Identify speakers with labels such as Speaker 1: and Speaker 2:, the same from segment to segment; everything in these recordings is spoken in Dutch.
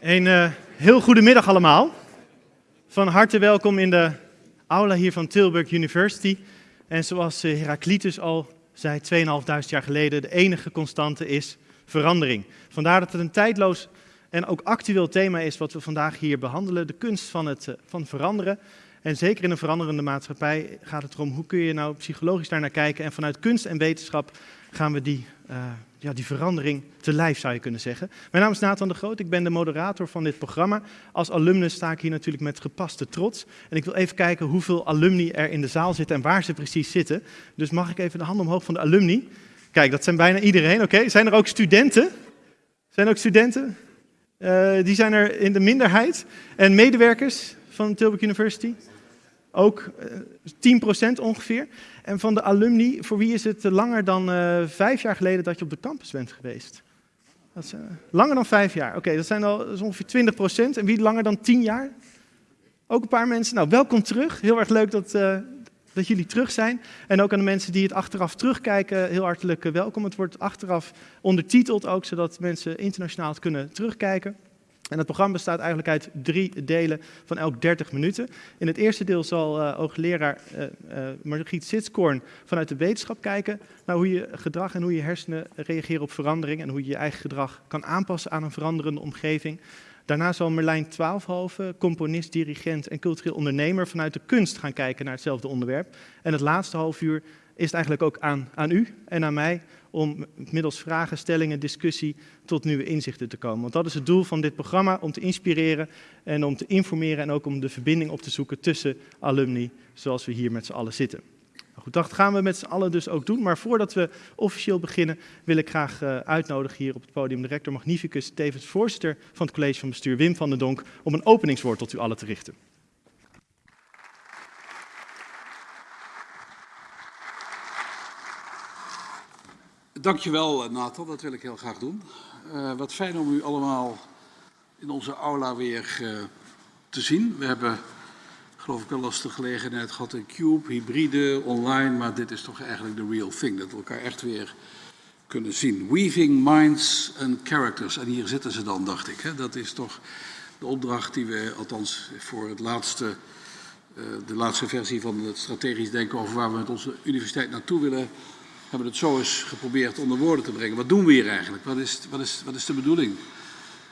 Speaker 1: Een uh, heel goede middag allemaal. Van harte welkom in de aula hier van Tilburg University. En zoals uh, Heraclitus al zei 2.500 jaar geleden, de enige constante is verandering. Vandaar dat het een tijdloos en ook actueel thema is wat we vandaag hier behandelen. De kunst van het uh, van veranderen. En zeker in een veranderende maatschappij gaat het erom hoe kun je nou psychologisch daar naar kijken. En vanuit kunst en wetenschap gaan we die ja, die verandering te lijf, zou je kunnen zeggen. Mijn naam is Nathan de Groot, ik ben de moderator van dit programma. Als alumnus sta ik hier natuurlijk met gepaste trots. En ik wil even kijken hoeveel alumni er in de zaal zitten en waar ze precies zitten. Dus mag ik even de hand omhoog van de alumni? Kijk, dat zijn bijna iedereen, oké. Zijn er ook studenten? Zijn er ook studenten? Uh, die zijn er in de minderheid. En medewerkers van Tilburg University? Ook uh, eh, 10% ongeveer. En van de alumni, voor wie is het langer dan uh, vijf jaar geleden dat je op de campus bent geweest? Dat is, langer dan vijf jaar. Oké, dat zijn al dat ongeveer 20 procent. En wie langer dan tien jaar? Ook een paar mensen. Nou, welkom terug. Heel erg leuk dat, dat jullie terug zijn. En ook aan de mensen die het achteraf terugkijken, heel hartelijk welkom. Het wordt achteraf ondertiteld ook, zodat mensen internationaal het kunnen terugkijken. En het programma bestaat eigenlijk uit drie delen van elk 30 minuten. In het eerste deel zal uh, hoogleraar uh, uh, Margriet vanuit de wetenschap kijken naar hoe je gedrag en hoe je hersenen reageren op verandering en hoe je je eigen gedrag kan aanpassen aan een veranderende omgeving. Daarna zal Merlijn Twaalfhoven, componist, dirigent en cultureel ondernemer vanuit de kunst gaan kijken naar hetzelfde onderwerp. En het laatste half uur is het eigenlijk ook aan, aan u en aan mij om middels vragen, stellingen, discussie tot nieuwe inzichten te komen. Want dat is het doel van dit programma, om te inspireren en om te informeren en ook om de verbinding op te zoeken tussen alumni, zoals we hier met z'n allen zitten. Nou goed, dat gaan we met z'n allen dus ook doen. Maar voordat we officieel beginnen, wil ik graag uh, uitnodigen hier op het podium de rector magnificus, tevens voorzitter van het college van bestuur Wim van den Donk, om een openingswoord tot u allen te richten.
Speaker 2: Dankjewel Nathan, dat wil ik heel graag doen. Uh, wat fijn om u allemaal in onze aula weer uh, te zien. We hebben geloof ik wel de gelegenheid gehad in Cube, hybride, online, maar dit is toch eigenlijk de real thing, dat we elkaar echt weer kunnen zien. Weaving minds and characters, en hier zitten ze dan, dacht ik. Hè? Dat is toch de opdracht die we, althans voor het laatste, de laatste versie van het strategisch denken over waar we met onze universiteit naartoe willen hebben het zo eens geprobeerd onder woorden te brengen. Wat doen we hier eigenlijk? Wat is, wat is, wat is de bedoeling?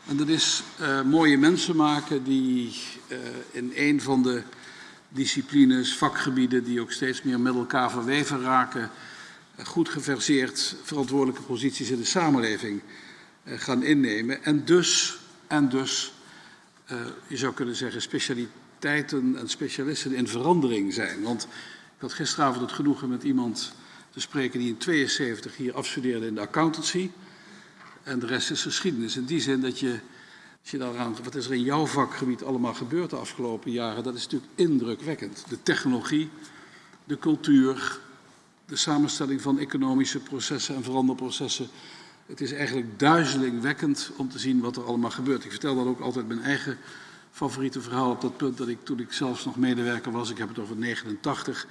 Speaker 2: En dat is uh, mooie mensen maken die uh, in een van de disciplines, vakgebieden die ook steeds meer met elkaar verweven raken, uh, goed geverseerd verantwoordelijke posities in de samenleving gaan innemen. En dus, en dus je zou kunnen zeggen, specialiteiten en specialisten in verandering zijn. Want ik had gisteravond het genoegen met iemand te spreken die in 72 hier afstudeerde in de accountancy. En de rest is geschiedenis. In die zin dat je, als je daaraan, wat is er in jouw vakgebied allemaal gebeurd de afgelopen jaren, dat is natuurlijk indrukwekkend. De technologie, de cultuur, de samenstelling van economische processen en veranderprocessen. Het is eigenlijk duizelingwekkend om te zien wat er allemaal gebeurt. Ik vertel dan ook altijd mijn eigen favoriete verhaal op dat punt dat ik toen ik zelfs nog medewerker was, ik heb het over 89,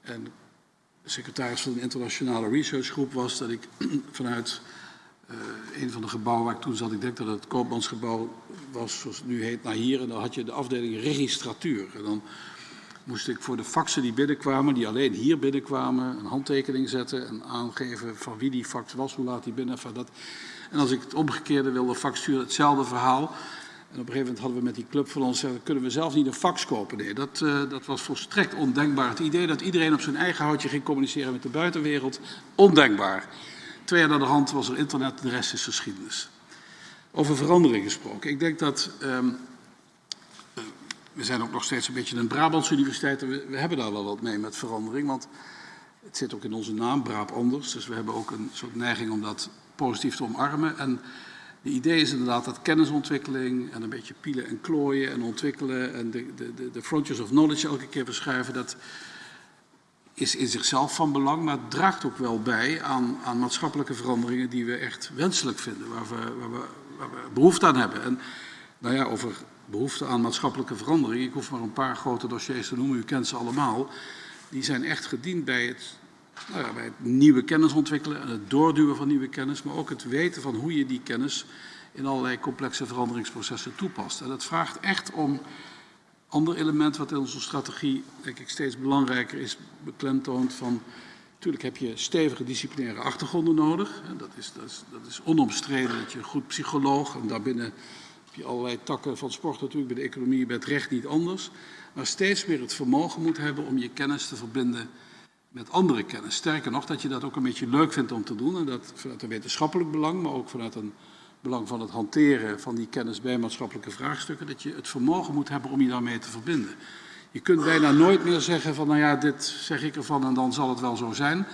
Speaker 2: en secretaris van een internationale researchgroep was, dat ik vanuit uh, een van de gebouwen waar ik toen zat, ik denk dat het Koopmansgebouw was, zoals het nu heet, naar hier. En dan had je de afdeling registratuur. En dan moest ik voor de faxen die binnenkwamen, die alleen hier binnenkwamen, een handtekening zetten en aangeven van wie die fax was, hoe laat die binnen, van dat. En als ik het omgekeerde wilde fax sturen, hetzelfde verhaal. En op een gegeven moment hadden we met die club van ons gezegd, kunnen we zelf niet een fax kopen? Nee, dat, uh, dat was volstrekt ondenkbaar. Het idee dat iedereen op zijn eigen houtje ging communiceren met de buitenwereld, ondenkbaar. Twee jaar naar de hand was er internet, de rest is geschiedenis. Over verandering gesproken. Ik denk dat, um, uh, we zijn ook nog steeds een beetje een Brabantse universiteit, we, we hebben daar wel wat mee met verandering, want het zit ook in onze naam, Braab anders. Dus we hebben ook een soort neiging om dat positief te omarmen. En de idee is inderdaad dat kennisontwikkeling en een beetje pielen en klooien en ontwikkelen en de, de, de frontiers of knowledge elke keer verschuiven, dat is in zichzelf van belang, maar draagt ook wel bij aan, aan maatschappelijke veranderingen die we echt wenselijk vinden, waar we, waar, we, waar we behoefte aan hebben. En nou ja, over behoefte aan maatschappelijke verandering, ik hoef maar een paar grote dossiers te noemen, u kent ze allemaal, die zijn echt gediend bij het nou ja, bij het nieuwe kennis ontwikkelen en het doorduwen van nieuwe kennis, maar ook het weten van hoe je die kennis in allerlei complexe veranderingsprocessen toepast. En dat vraagt echt om ander element wat in onze strategie denk ik steeds belangrijker is beklemtoond van natuurlijk heb je stevige disciplinaire achtergronden nodig. Dat is, dat, is, dat is onomstreden dat je een goed psycholoog en daarbinnen heb je allerlei takken van sport natuurlijk, bij de economie, bij het recht niet anders. Maar steeds meer het vermogen moet hebben om je kennis te verbinden met andere kennis. Sterker nog, dat je dat ook een beetje leuk vindt om te doen. En dat vanuit een wetenschappelijk belang, maar ook vanuit een belang van het hanteren van die kennis bij maatschappelijke vraagstukken. Dat je het vermogen moet hebben om je daarmee te verbinden. Je kunt bijna nooit meer zeggen van, nou ja, dit zeg ik ervan en dan zal het wel zo zijn.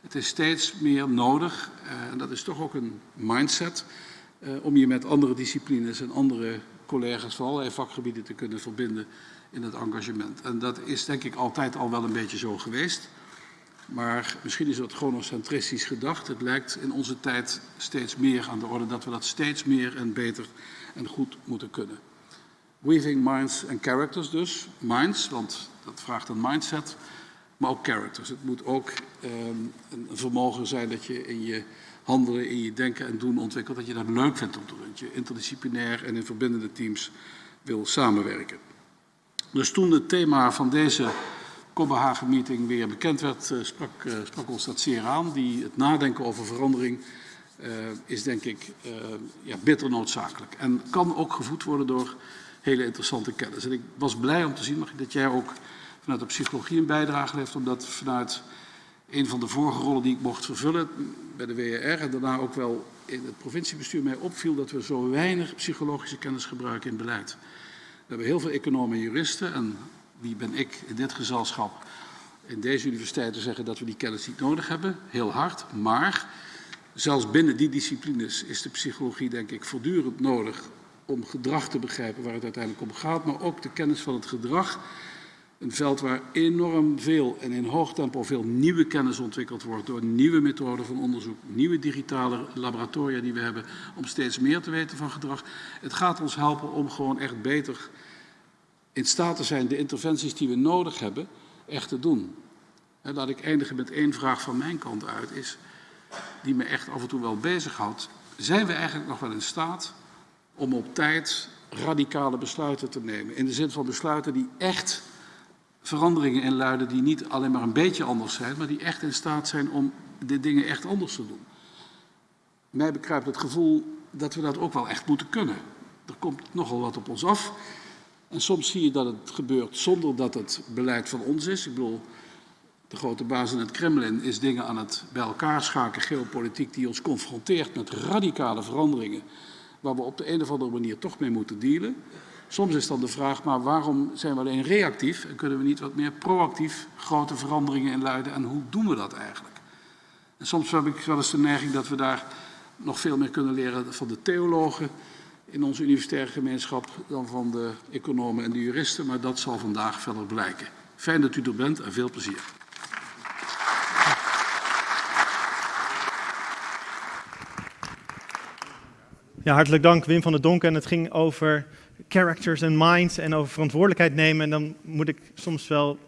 Speaker 2: Het is steeds meer nodig, uh, en dat is toch ook een mindset, uh, om je met andere disciplines en andere collega's van allerlei vakgebieden te kunnen verbinden in het engagement. En dat is denk ik altijd al wel een beetje zo geweest. Maar misschien is dat chronocentristisch gedacht. Het lijkt in onze tijd steeds meer aan de orde dat we dat steeds meer en beter en goed moeten kunnen. Weaving minds and characters dus. Minds, want dat vraagt een mindset, maar ook characters. Het moet ook um, een vermogen zijn dat je in je handelen, in je denken en doen ontwikkelt, dat je dat leuk vindt om te doen. Dat je interdisciplinair en in verbindende teams wil samenwerken. Dus toen het thema van deze Kopenhagen-meeting weer bekend werd, uh, sprak, uh, sprak, ons dat zeer aan. Die, het nadenken over verandering uh, is denk ik ja, bitter noodzakelijk. En kan ook gevoed worden door hele interessante kennis. En ik was blij om te zien dat jij ook vanuit de psychologie een bijdrage heeft, omdat vanuit een van de vorige rollen die ik mocht vervullen bij de WR en daarna ook wel in het provinciebestuur mij opviel dat we zo weinig psychologische kennis gebruiken in beleid. We hebben heel veel economen en juristen en wie ben ik in dit gezelschap in deze universiteit te zeggen dat we die kennis niet nodig hebben, heel hard, maar zelfs binnen die disciplines is de psychologie denk ik voortdurend nodig om gedrag te begrijpen waar het uiteindelijk om gaat, maar ook de kennis van het gedrag. Een veld waar enorm veel en in hoog tempo veel nieuwe kennis ontwikkeld wordt door nieuwe methoden van onderzoek, nieuwe digitale laboratoria die we hebben om steeds meer te weten van gedrag. Het gaat ons helpen om gewoon echt beter in staat te zijn de interventies die we nodig hebben echt te doen. En laat ik eindigen met één vraag van mijn kant uit, is, die me echt af en toe wel bezighoudt. Zijn we eigenlijk nog wel in staat om op tijd radicale besluiten te nemen. In de zin van besluiten die echt veranderingen inluiden die niet alleen maar een beetje anders zijn, maar die echt in staat zijn om de dingen echt anders te doen. Mij bekruipt het gevoel dat we dat ook wel echt moeten kunnen. Er komt nogal wat op ons af. En soms zie je dat het gebeurt zonder dat het beleid van ons is. Ik bedoel, de grote baas in het Kremlin is dingen aan het bij elkaar schaken, geopolitiek, die ons confronteert met radicale veranderingen waar we op de een of andere manier toch mee moeten dealen. Soms is dan de vraag, maar waarom zijn we alleen reactief en kunnen we niet wat meer proactief grote veranderingen inluiden en hoe doen we dat eigenlijk? En soms heb ik wel eens de neiging dat we daar nog veel meer kunnen leren van de theologen in onze universitaire gemeenschap dan van de economen en de juristen, maar dat zal vandaag verder blijken. Fijn dat u er bent en veel plezier.
Speaker 1: Ja, hartelijk dank Wim van der Donk. En het ging over characters en minds en over verantwoordelijkheid nemen. En dan moet ik soms wel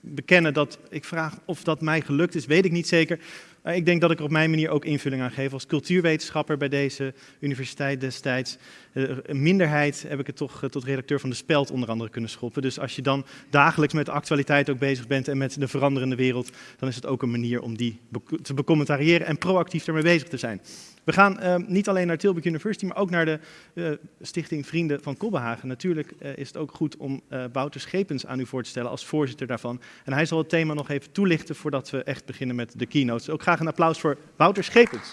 Speaker 1: bekennen dat ik vraag of dat mij gelukt is, weet ik niet zeker. Maar ik denk dat ik er op mijn manier ook invulling aan geef als cultuurwetenschapper bij deze universiteit destijds. Eh, een minderheid heb ik het toch eh, tot redacteur van De Speld onder andere kunnen schoppen. Dus als je dan dagelijks met de actualiteit ook bezig bent en met de veranderende wereld, dan is het ook een manier om die te becommentariëren en proactief ermee bezig te zijn. We gaan uh, niet alleen naar Tilburg University, maar ook naar de uh, stichting Vrienden van Kobbehagen. Natuurlijk uh, is het ook goed om Wouter Schepens aan u voor te stellen als voorzitter daarvan. En hij zal het thema nog even toelichten voordat we echt beginnen met de keynotes. Ook graag een applaus voor Wouter Schepens.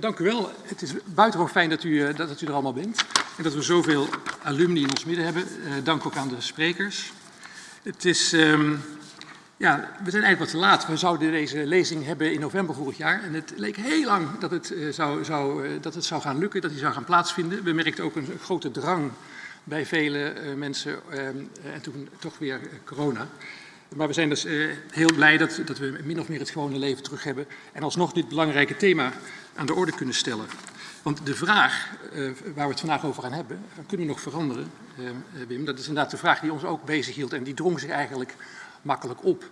Speaker 3: Dank u wel. Het is buitengewoon fijn dat u, dat, u er allemaal bent. En dat we zoveel alumni in ons midden hebben. Dank ook aan de sprekers. Het is, um, ja, we zijn eigenlijk wat te laat. We zouden deze lezing hebben in november vorig jaar. En het leek heel lang dat het, zou, zou, dat het zou gaan lukken, dat die zou gaan plaatsvinden. We merkten ook een, grote drang bij vele mensen. en toen toch weer corona. Maar we zijn dus heel blij dat, dat, we min of meer het gewone leven terug hebben. En alsnog dit belangrijke thema aan de orde kunnen stellen. Want de vraag waar we het vandaag over gaan hebben, kunnen we nog veranderen, Wim? Dat is inderdaad de vraag die ons ook bezig hield en die drong zich eigenlijk makkelijk op.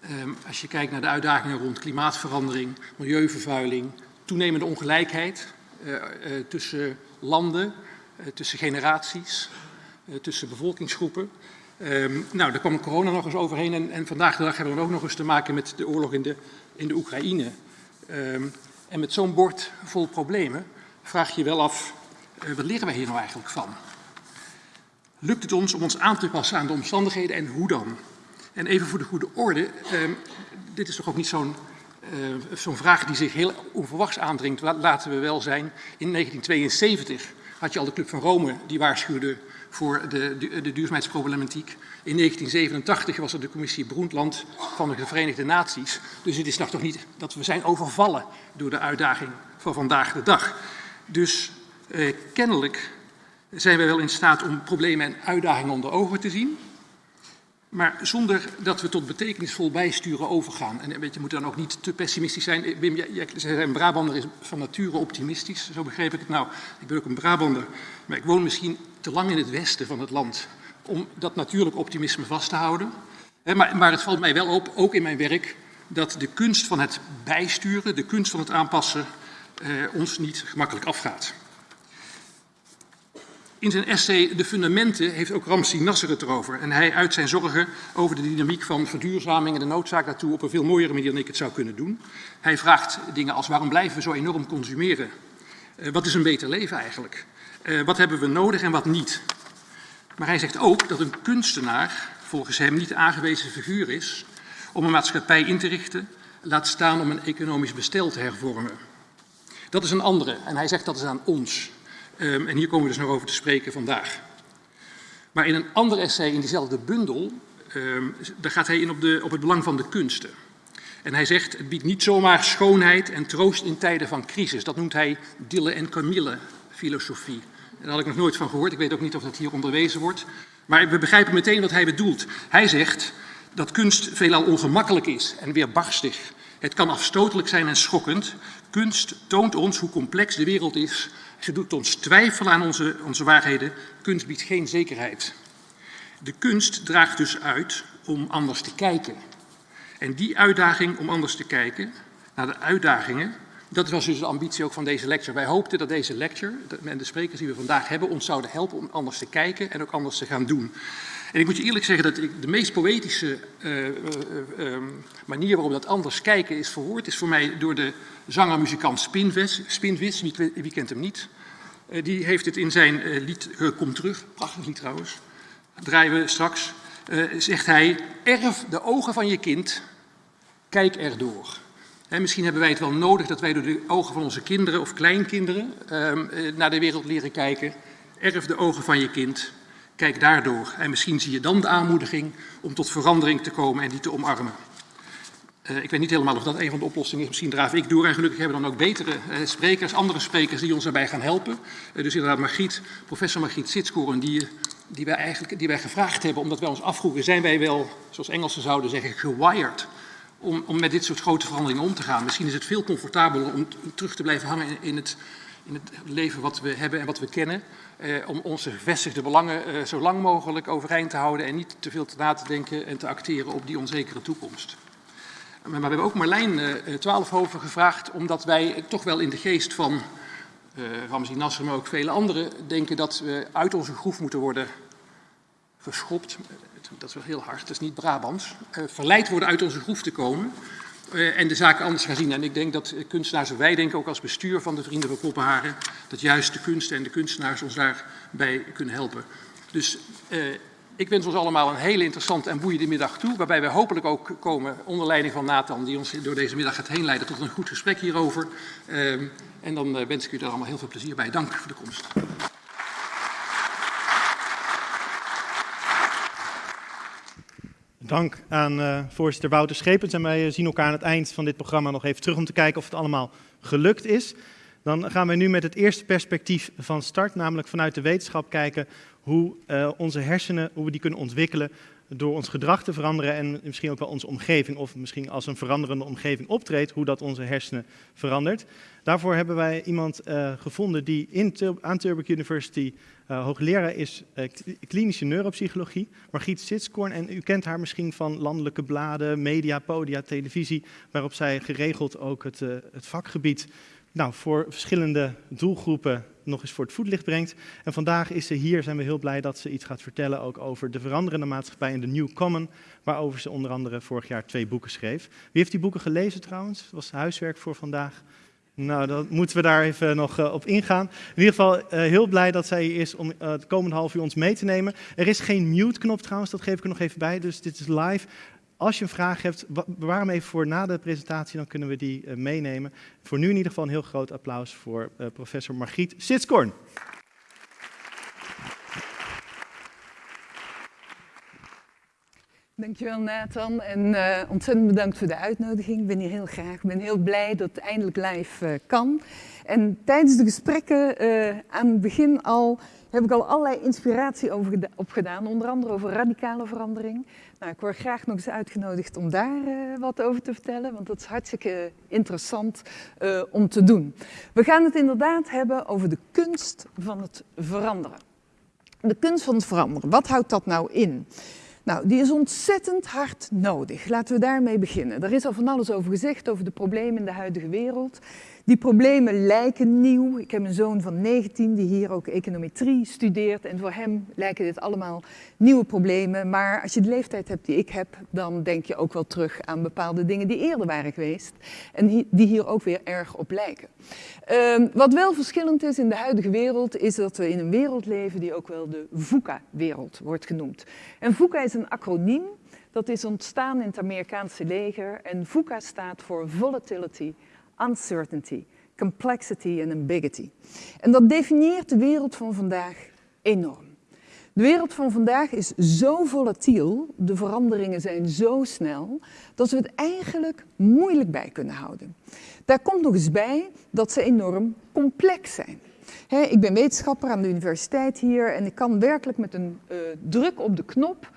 Speaker 3: Ehm, als je kijkt naar de uitdagingen rond klimaatverandering, milieuvervuiling, toenemende ongelijkheid uh, uh, tussen landen, uh, tussen generaties, tussen bevolkingsgroepen. Um, nou, daar kwam corona nog eens overheen en, vandaag de dag hebben we ook nog eens te maken met de oorlog in de, in de Oekraïne. Um, en met zo'n bord vol problemen vraag je wel af, wat leren wij hier nou eigenlijk van? Lukt het ons om ons aan te passen aan de omstandigheden en hoe dan? En even voor de goede orde, uh, dit is toch ook niet zo'n uh, zo'n vraag die zich heel onverwachts aandringt. Laten we wel zijn, in 1972 had je al de Club van Rome die waarschuwde voor de, de, de duurzaamheidsproblematiek. In 1987 was er de commissie Broendland van de Verenigde Naties. Dus het is nog toch niet dat we zijn overvallen door de uitdaging van vandaag de dag. Dus uh, kennelijk zijn wij wel in staat om problemen en uitdagingen onder ogen te zien. Maar zonder dat we tot betekenisvol bijsturen overgaan. En je, moet dan ook niet te pessimistisch zijn. Wim, jij, jij zei een Brabander is van nature optimistisch. Zo begreep ik het. Nou, ik ben ook een Brabander. Maar ik woon misschien te lang in het westen van het land. Om dat natuurlijk optimisme vast te houden. Maar, maar het valt mij wel op, ook in mijn werk, dat de kunst van het bijsturen, de kunst van het aanpassen, eh, ons niet gemakkelijk afgaat. In zijn essay De Fundamenten heeft ook Ramsi Nasser het erover. En hij uit zijn zorgen over de dynamiek van verduurzaming en de noodzaak daartoe op een veel mooiere manier dan ik het zou kunnen doen. Hij vraagt dingen als waarom blijven we zo enorm consumeren? Uh, wat is een beter leven eigenlijk? Uh, wat hebben we nodig en wat niet? Maar hij zegt ook dat een kunstenaar volgens hem niet aangewezen figuur is om een maatschappij in te richten, laat staan om een economisch bestel te hervormen. Dat is een andere en hij zegt dat is aan ons. Um, en hier komen we dus nog over te spreken vandaag. Maar in een ander essay in diezelfde bundel, um, daar gaat hij in op, de, op het belang van de kunsten. En hij zegt, het biedt niet zomaar schoonheid en troost in tijden van crisis. Dat noemt hij Dille en Camille filosofie. Daar had ik nog nooit van gehoord. Ik weet ook niet of dat hier onderwezen wordt. Maar we begrijpen meteen wat hij bedoelt. Hij zegt dat kunst veelal ongemakkelijk is en weerbarstig. Het kan afstotelijk zijn en schokkend. Kunst toont ons hoe complex de wereld is ze doet ons twijfelen aan onze, onze waarheden. Kunst biedt geen zekerheid. De kunst draagt dus uit om anders te kijken. En die uitdaging om anders te kijken, naar de uitdagingen, dat was dus de ambitie ook van deze lecture. Wij hoopten dat deze lecture en de sprekers die we vandaag hebben ons zouden helpen om anders te kijken en ook anders te gaan doen. En ik moet je eerlijk zeggen dat ik de meest poëtische uh, uh, uh, manier waarop dat anders kijken is verwoord, is voor mij door de zanger-muzikant Spinvis. Spinvis wie, kent hem niet? Eh, die heeft het in zijn eh, lied Kom terug, prachtig lied trouwens, draaien we straks, eh, zegt hij, erf de ogen van je kind, kijk erdoor. Misschien hebben wij het wel nodig dat wij door de ogen van onze kinderen of kleinkinderen ehm, naar de wereld leren kijken. Erf de ogen van je kind, kijk daardoor. En misschien zie je dan de aanmoediging om tot verandering te komen en die te omarmen. Uh, ik weet niet helemaal of dat een van de oplossingen is. Misschien draaf ik door en gelukkig hebben we dan ook betere uh, sprekers, andere sprekers die ons daarbij gaan helpen. Uh, dus inderdaad Margriet, professor Margriet Sitskoren, die, die, wij eigenlijk, die wij gevraagd hebben omdat wij ons afvroegen, zijn wij wel, zoals Engelsen zouden zeggen, gewired om, om met dit soort grote veranderingen om te gaan. Misschien is het veel comfortabeler om terug te blijven hangen in, het, in het leven wat we hebben en wat we kennen. Om onze gevestigde belangen zo lang mogelijk overeind te houden en niet te veel te na te denken en te acteren op die onzekere toekomst. Maar we hebben ook Marlijn uh, Twaalfhoven gevraagd, omdat wij toch wel in de geest van uh, Ramzi Nasser, maar ook vele anderen, denken dat we uit onze groef moeten worden geschopt. Dat is wel heel hard, dat is niet Brabants. Uh, verleid worden uit onze groef te komen en de zaken anders gaan zien. En ik denk dat kunstenaars, en wij denken ook als bestuur van de Vrienden van Poppenharen, dat juist de kunst en de kunstenaars ons daarbij kunnen helpen. Dus ik wens ons allemaal een hele interessante en boeiende middag toe, waarbij we hopelijk ook komen onder leiding van Nathan, die ons door deze middag gaat heen leiden tot een goed gesprek hierover. Uh, en dan wens ik u er allemaal heel veel plezier bij. Dank voor de komst.
Speaker 1: Dank aan uh, voorzitter Wouter Schepens. En wij zien elkaar aan het eind van dit programma nog even terug om te kijken of het allemaal gelukt is. Dan gaan we nu met het eerste perspectief van start, namelijk vanuit de wetenschap kijken hoe uh, onze hersenen, hoe we die kunnen ontwikkelen door ons gedrag te veranderen en misschien ook wel onze omgeving, of misschien als een veranderende omgeving optreedt, hoe dat onze hersenen verandert. Daarvoor hebben wij iemand uh, gevonden die in aan Tilburg University uh, hoogleraar is uh, klinische neuropsychologie, Margriet Sitskoorn. En u kent haar misschien van landelijke bladen, media, podia, televisie, waarop zij geregeld ook het, het vakgebied nou, voor verschillende doelgroepen nog eens voor het voetlicht brengt. En vandaag is ze hier, zijn we heel blij dat ze iets gaat vertellen ook over de veranderende maatschappij en de New Common, waarover ze onder andere vorig jaar twee boeken schreef. Wie heeft die boeken gelezen trouwens? Dat was huiswerk voor vandaag. Nou, dan moeten we daar even nog uh, op ingaan. In ieder geval uh, heel blij dat zij hier is om uh, het komende half uur ons mee te nemen. Er is geen mute-knop trouwens, dat geef ik er nog even bij, dus dit is live. Als je een vraag hebt, bewaar hem even voor na de presentatie, dan kunnen we die uh, meenemen. Voor nu in ieder geval een heel groot applaus voor uh, professor Margriet Sitskorn.
Speaker 4: Dankjewel Nathan en uh, ontzettend bedankt voor de uitnodiging. Ik ben hier heel graag. Ik ben heel blij dat het eindelijk live kan. En tijdens de gesprekken aan het begin al heb ik al allerlei inspiratie opgedaan, onder andere over radicale verandering. Nou, ik word graag nog eens uitgenodigd om daar uh, wat over te vertellen, want dat is hartstikke interessant uh, om te doen. We gaan het inderdaad hebben over de kunst van het veranderen. De kunst van het veranderen, wat houdt dat nou in? Nou, die is ontzettend hard nodig. Laten we daarmee beginnen. Er is al van alles over gezegd, over de problemen in de huidige wereld. Die problemen lijken nieuw. Ik heb een zoon van 19 die hier ook econometrie studeert. En voor hem lijken dit allemaal nieuwe problemen. Maar als je de leeftijd hebt die ik heb, dan denk je ook wel terug aan bepaalde dingen die eerder waren geweest. En die hier ook weer erg op lijken. Uh, wat wel verschillend is in de huidige wereld, is dat we in een wereld leven die ook wel de VUCA-wereld wordt genoemd. En VUCA is een acroniem. Dat is ontstaan in het Amerikaanse leger. En VUCA staat voor Volatility, uncertainty, complexity en ambiguity. En dat definieert de wereld van vandaag enorm. De wereld van vandaag is zo volatiel, de veranderingen zijn zo snel, dat we het eigenlijk moeilijk bij kunnen houden. Daar komt nog eens bij dat ze enorm complex zijn. Ik ben wetenschapper aan de universiteit hier en ik kan werkelijk met een uh, druk op de knop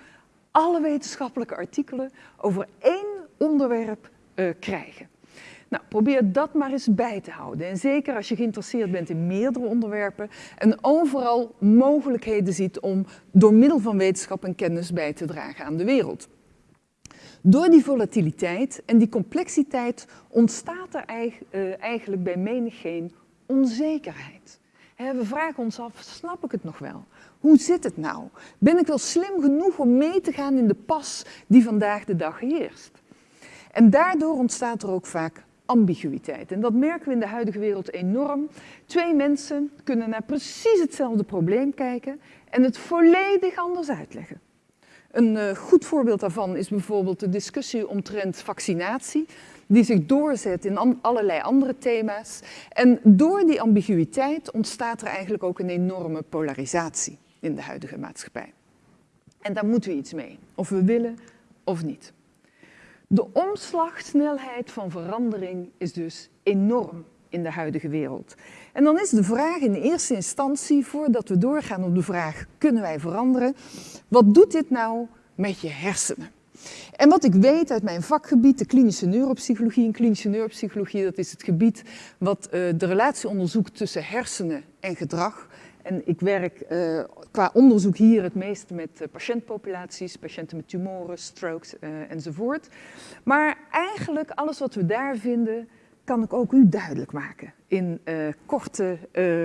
Speaker 4: alle wetenschappelijke artikelen over één onderwerp uh, krijgen. Nou, probeer dat maar eens bij te houden. En zeker als je geïnteresseerd bent in meerdere onderwerpen en overal mogelijkheden ziet om door middel van wetenschap en kennis bij te dragen aan de wereld. Door die volatiliteit en die complexiteit ontstaat er eh, eigenlijk bij menigeen onzekerheid. We vragen ons af, snap ik het nog wel? Hoe zit het nou? Ben ik wel slim genoeg om mee te gaan in de pas die vandaag de dag heerst? En daardoor ontstaat er ook vaak ambiguïteit. En dat merken we in de huidige wereld enorm. Twee mensen kunnen naar precies hetzelfde probleem kijken en het volledig anders uitleggen. Een uh, goed voorbeeld daarvan is bijvoorbeeld de discussie omtrent vaccinatie, die zich doorzet in allerlei andere thema's. En door die ambiguïteit ontstaat er eigenlijk ook een enorme polarisatie in de huidige maatschappij. En daar moeten we iets mee, of we willen of niet. De omslagsnelheid van verandering is dus enorm in de huidige wereld. En dan is de vraag in eerste instantie, voordat we doorgaan op de vraag, kunnen wij veranderen? Wat doet dit nou met je hersenen? En wat ik weet uit mijn vakgebied, de klinische neuropsychologie. En klinische neuropsychologie, dat is het gebied wat uh, de relatie onderzoekt tussen hersenen en gedrag. En ik werk uh, qua onderzoek hier het meest met uh, patiëntpopulaties, patiënten met tumoren, strokes uh, enzovoort. Maar eigenlijk alles wat we daar vinden, kan ik ook u duidelijk maken in korte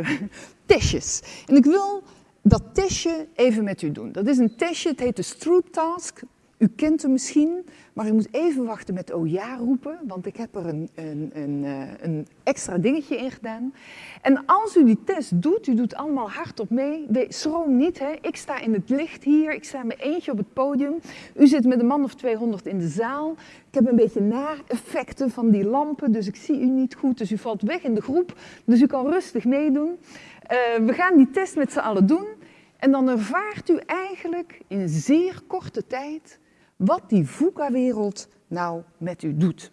Speaker 4: testjes. En ik wil dat testje even met u doen. Dat is een testje, het heet de Stroop Task. U kent hem misschien, maar u moet even wachten met oh ja roepen, want ik heb er een, een, een, een, extra dingetje in gedaan. En als u die test doet, u doet allemaal hardop mee, schroom niet, hè? ik sta in het licht hier, ik sta met eentje op het podium, u zit met een man of 200 in de zaal, ik heb een beetje na-effecten van die lampen, dus ik zie u niet goed, dus u valt weg in de groep, dus u kan rustig meedoen. Uh, we gaan die test met z'n allen doen en dan ervaart u eigenlijk in zeer korte tijd wat die VUCA-wereld nou met u doet.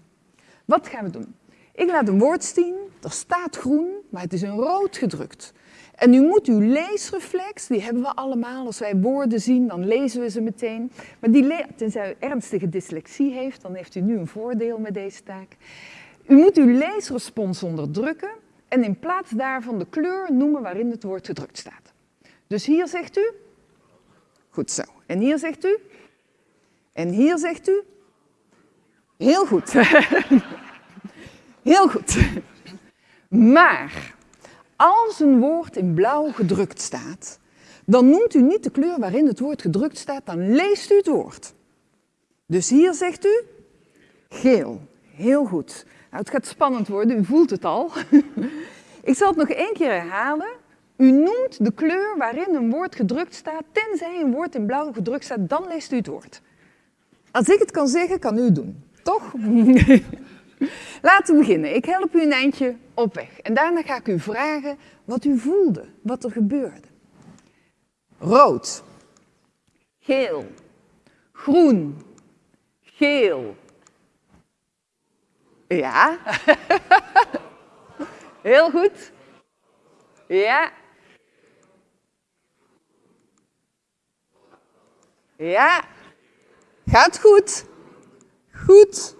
Speaker 4: Wat gaan we doen? Ik laat een woord zien, er staat groen, maar het is in rood gedrukt. En u moet uw leesreflex, die hebben we allemaal. Als wij woorden zien, dan lezen we ze meteen. Maar die tenzij u ernstige dyslexie heeft, dan heeft u nu een voordeel met deze taak. U moet uw leesrespons onderdrukken en in plaats daarvan de kleur noemen waarin het woord gedrukt staat. Dus hier zegt u, goed zo. En hier zegt u, en hier zegt u, heel goed. heel goed. Maar als een woord in blauw gedrukt staat, dan noemt u niet de kleur waarin het woord gedrukt staat, dan leest u het woord. Dus hier zegt u geel. Heel goed. Nou, het gaat spannend worden, u voelt het al. Ik zal het nog één keer herhalen. U noemt de kleur waarin een woord gedrukt staat, tenzij een woord in blauw gedrukt staat, dan leest u het woord. Als ik het kan zeggen, kan u het doen. Toch? Laten we beginnen. Ik help u een eindje op weg. En daarna ga ik u vragen wat u voelde, wat er gebeurde. Rood. Geel. Groen. Geel. Ja. Heel goed. Ja. Ja. Gaat goed. Goed.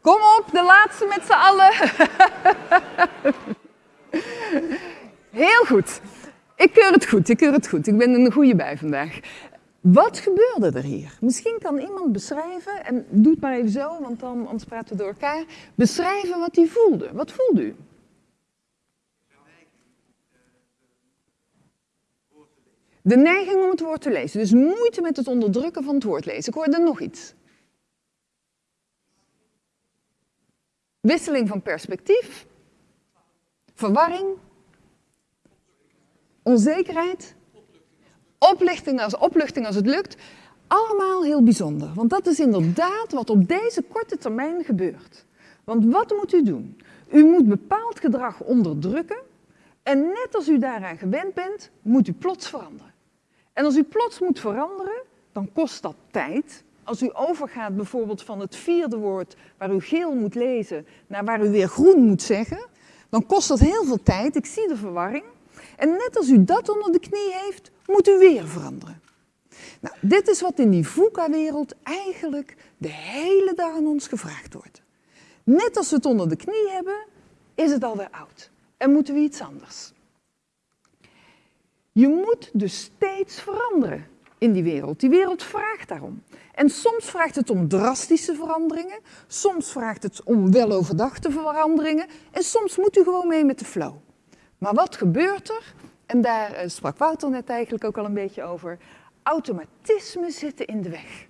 Speaker 4: Kom op, de laatste met z'n allen. Heel goed. Ik keur het goed, ik keur het goed. Ik ben een goede bij vandaag. Wat gebeurde er hier? Misschien kan iemand beschrijven, en doe het maar even zo, want dan, anders praten we door elkaar. Beschrijven wat hij voelde. Wat voelde u? De neiging om het woord te lezen. Dus moeite met het onderdrukken van het woord lezen. Ik hoorde nog iets. Wisseling van perspectief. Verwarring. Onzekerheid. Oplichting als, opluchting als het lukt. Allemaal heel bijzonder. Want dat is inderdaad wat op deze korte termijn gebeurt. Want wat moet u doen? U moet bepaald gedrag onderdrukken. En net als u daaraan gewend bent, moet u plots veranderen. En als u plots moet veranderen, dan kost dat tijd. Als u overgaat bijvoorbeeld van het vierde woord waar u geel moet lezen naar waar u weer groen moet zeggen, dan kost dat heel veel tijd. Ik zie de verwarring. En net als u dat onder de knie heeft, moet u weer veranderen. Nou, dit is wat in die VUCA-wereld eigenlijk de hele dag aan ons gevraagd wordt. Net als we het onder de knie hebben, is het alweer oud. En moeten we iets anders. Je moet dus steeds veranderen in die wereld. Die wereld vraagt daarom. En soms vraagt het om drastische veranderingen, soms vraagt het om weloverdachte veranderingen en soms moet u gewoon mee met de flow. Maar wat gebeurt er? En daar eh, sprak Wouter net eigenlijk ook al een beetje over. Automatismen zitten in de weg.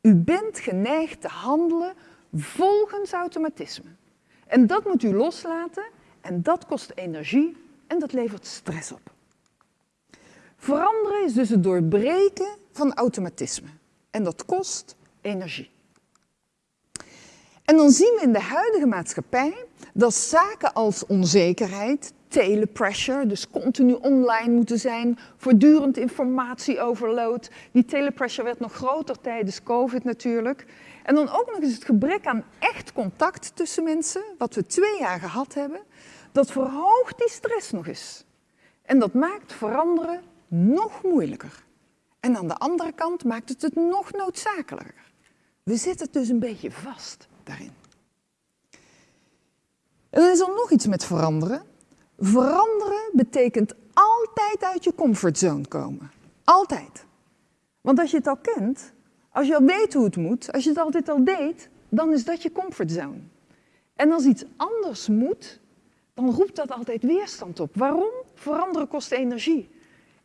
Speaker 4: U bent geneigd te handelen volgens automatisme. En dat moet u loslaten en dat kost energie en dat levert stress op. Veranderen is dus het doorbreken van automatisme. En dat kost energie. En dan zien we in de huidige maatschappij dat zaken als onzekerheid, telepressure, dus continu online moeten zijn, voortdurend informatieoverload. Die telepressure werd nog groter tijdens COVID natuurlijk. En dan ook nog eens het gebrek aan echt contact tussen mensen, wat we twee jaar gehad hebben, dat verhoogt die stress nog eens. En dat maakt veranderen nog moeilijker. En aan de andere kant maakt het het nog noodzakelijker. We zitten dus een beetje vast daarin. En dan is er nog iets met veranderen. Veranderen betekent altijd uit je comfortzone komen. Altijd. Want als je het al kent, als je al weet hoe het moet, als je het altijd al deed, dan is dat je comfortzone. En als iets anders moet, dan roept dat altijd weerstand op. Waarom? Veranderen kost energie.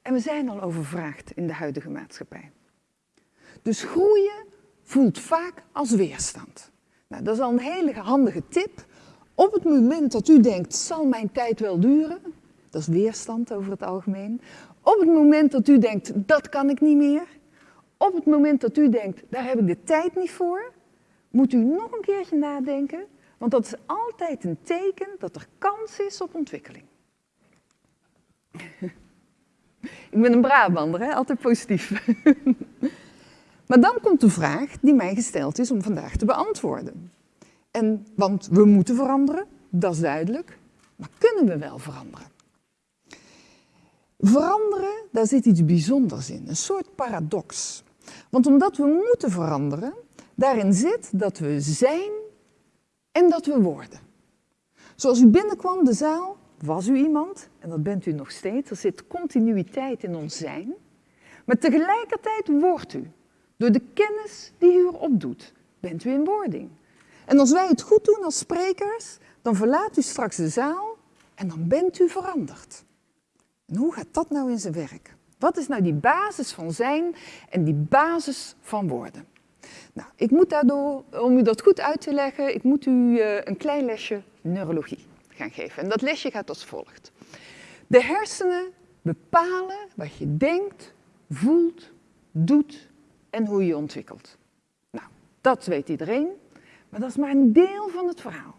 Speaker 4: En we zijn al overvraagd in de huidige maatschappij. Dus groeien voelt vaak als weerstand. Nou, dat is al een hele handige tip. Op het moment dat u denkt, zal mijn tijd wel duren, dat is weerstand over het algemeen. Op het moment dat u denkt, dat kan ik niet meer. Op het moment dat u denkt, daar heb ik de tijd niet voor, moet u nog een keertje nadenken, want dat is altijd een teken dat er kans is op ontwikkeling. Ik ben een Brabander, hè? altijd positief. Maar dan komt de vraag die mij gesteld is om vandaag te beantwoorden. En, want we moeten veranderen, dat is duidelijk. Maar kunnen we wel veranderen? Veranderen, daar zit iets bijzonders in, een soort paradox. Want omdat we moeten veranderen, daarin zit dat we zijn en dat we worden. Zoals u binnenkwam de zaal, was u iemand, en dat bent u nog steeds. Er zit continuïteit in ons zijn. Maar tegelijkertijd wordt u. Door de kennis die u erop doet, bent u in wording. En als wij het goed doen als sprekers, dan verlaat u straks de zaal en dan bent u veranderd. Hoe gaat dat nou in zijn werk? Wat is nou die basis van zijn en die basis van worden? Nou, ik moet daardoor, om u dat goed uit te leggen, ik moet u uh, een klein lesje neurologie geven. En dat lesje gaat als volgt. De hersenen bepalen wat je denkt, voelt, doet en hoe je ontwikkelt. Nou, dat weet iedereen, maar dat is maar een deel van het verhaal.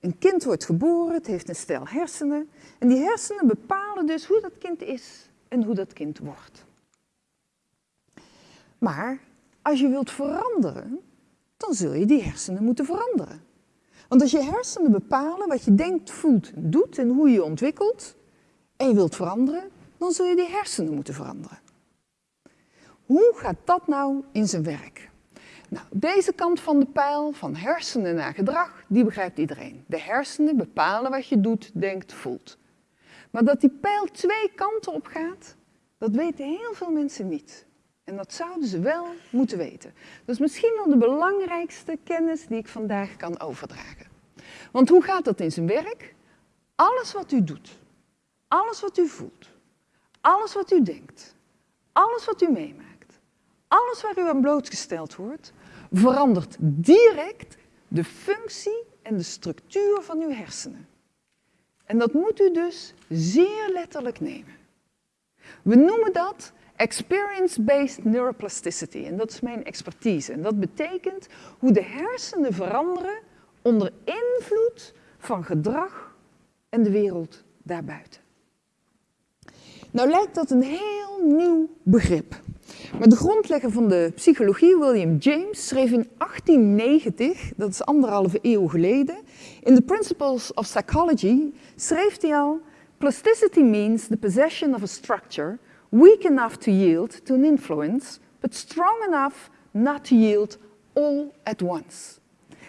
Speaker 4: Een kind wordt geboren, het heeft een stel hersenen en die hersenen bepalen dus hoe dat kind is en hoe dat kind wordt. Maar als je wilt veranderen, dan zul je die hersenen moeten veranderen. Want als je hersenen bepalen wat je denkt, voelt, doet en hoe je ontwikkelt, en je wilt veranderen, dan zul je die hersenen moeten veranderen. Hoe gaat dat nou in zijn werk? Nou, deze kant van de pijl, van hersenen naar gedrag, die begrijpt iedereen. De hersenen bepalen wat je doet, denkt, voelt. Maar dat die pijl twee kanten op gaat, dat weten heel veel mensen niet. En dat zouden ze wel moeten weten. Dat is misschien wel de belangrijkste kennis die ik vandaag kan overdragen. Want hoe gaat dat in zijn werk? Alles wat u doet, alles wat u voelt, alles wat u denkt, alles wat u meemaakt, alles waar u aan blootgesteld wordt, verandert direct de functie en de structuur van uw hersenen. En dat moet u dus zeer letterlijk nemen. We noemen dat experience-based neuroplasticity. En dat is mijn expertise. En dat betekent hoe de hersenen veranderen onder invloed van gedrag en de wereld daarbuiten. Nou lijkt dat een heel nieuw begrip. Maar de grondlegger van de psychologie, William James, schreef in 1890, dat is anderhalve eeuw geleden, in The Principles of Psychology, schreef hij al, plasticity means the possession of a structure weak enough to yield to an influence, but strong enough not to yield all at once.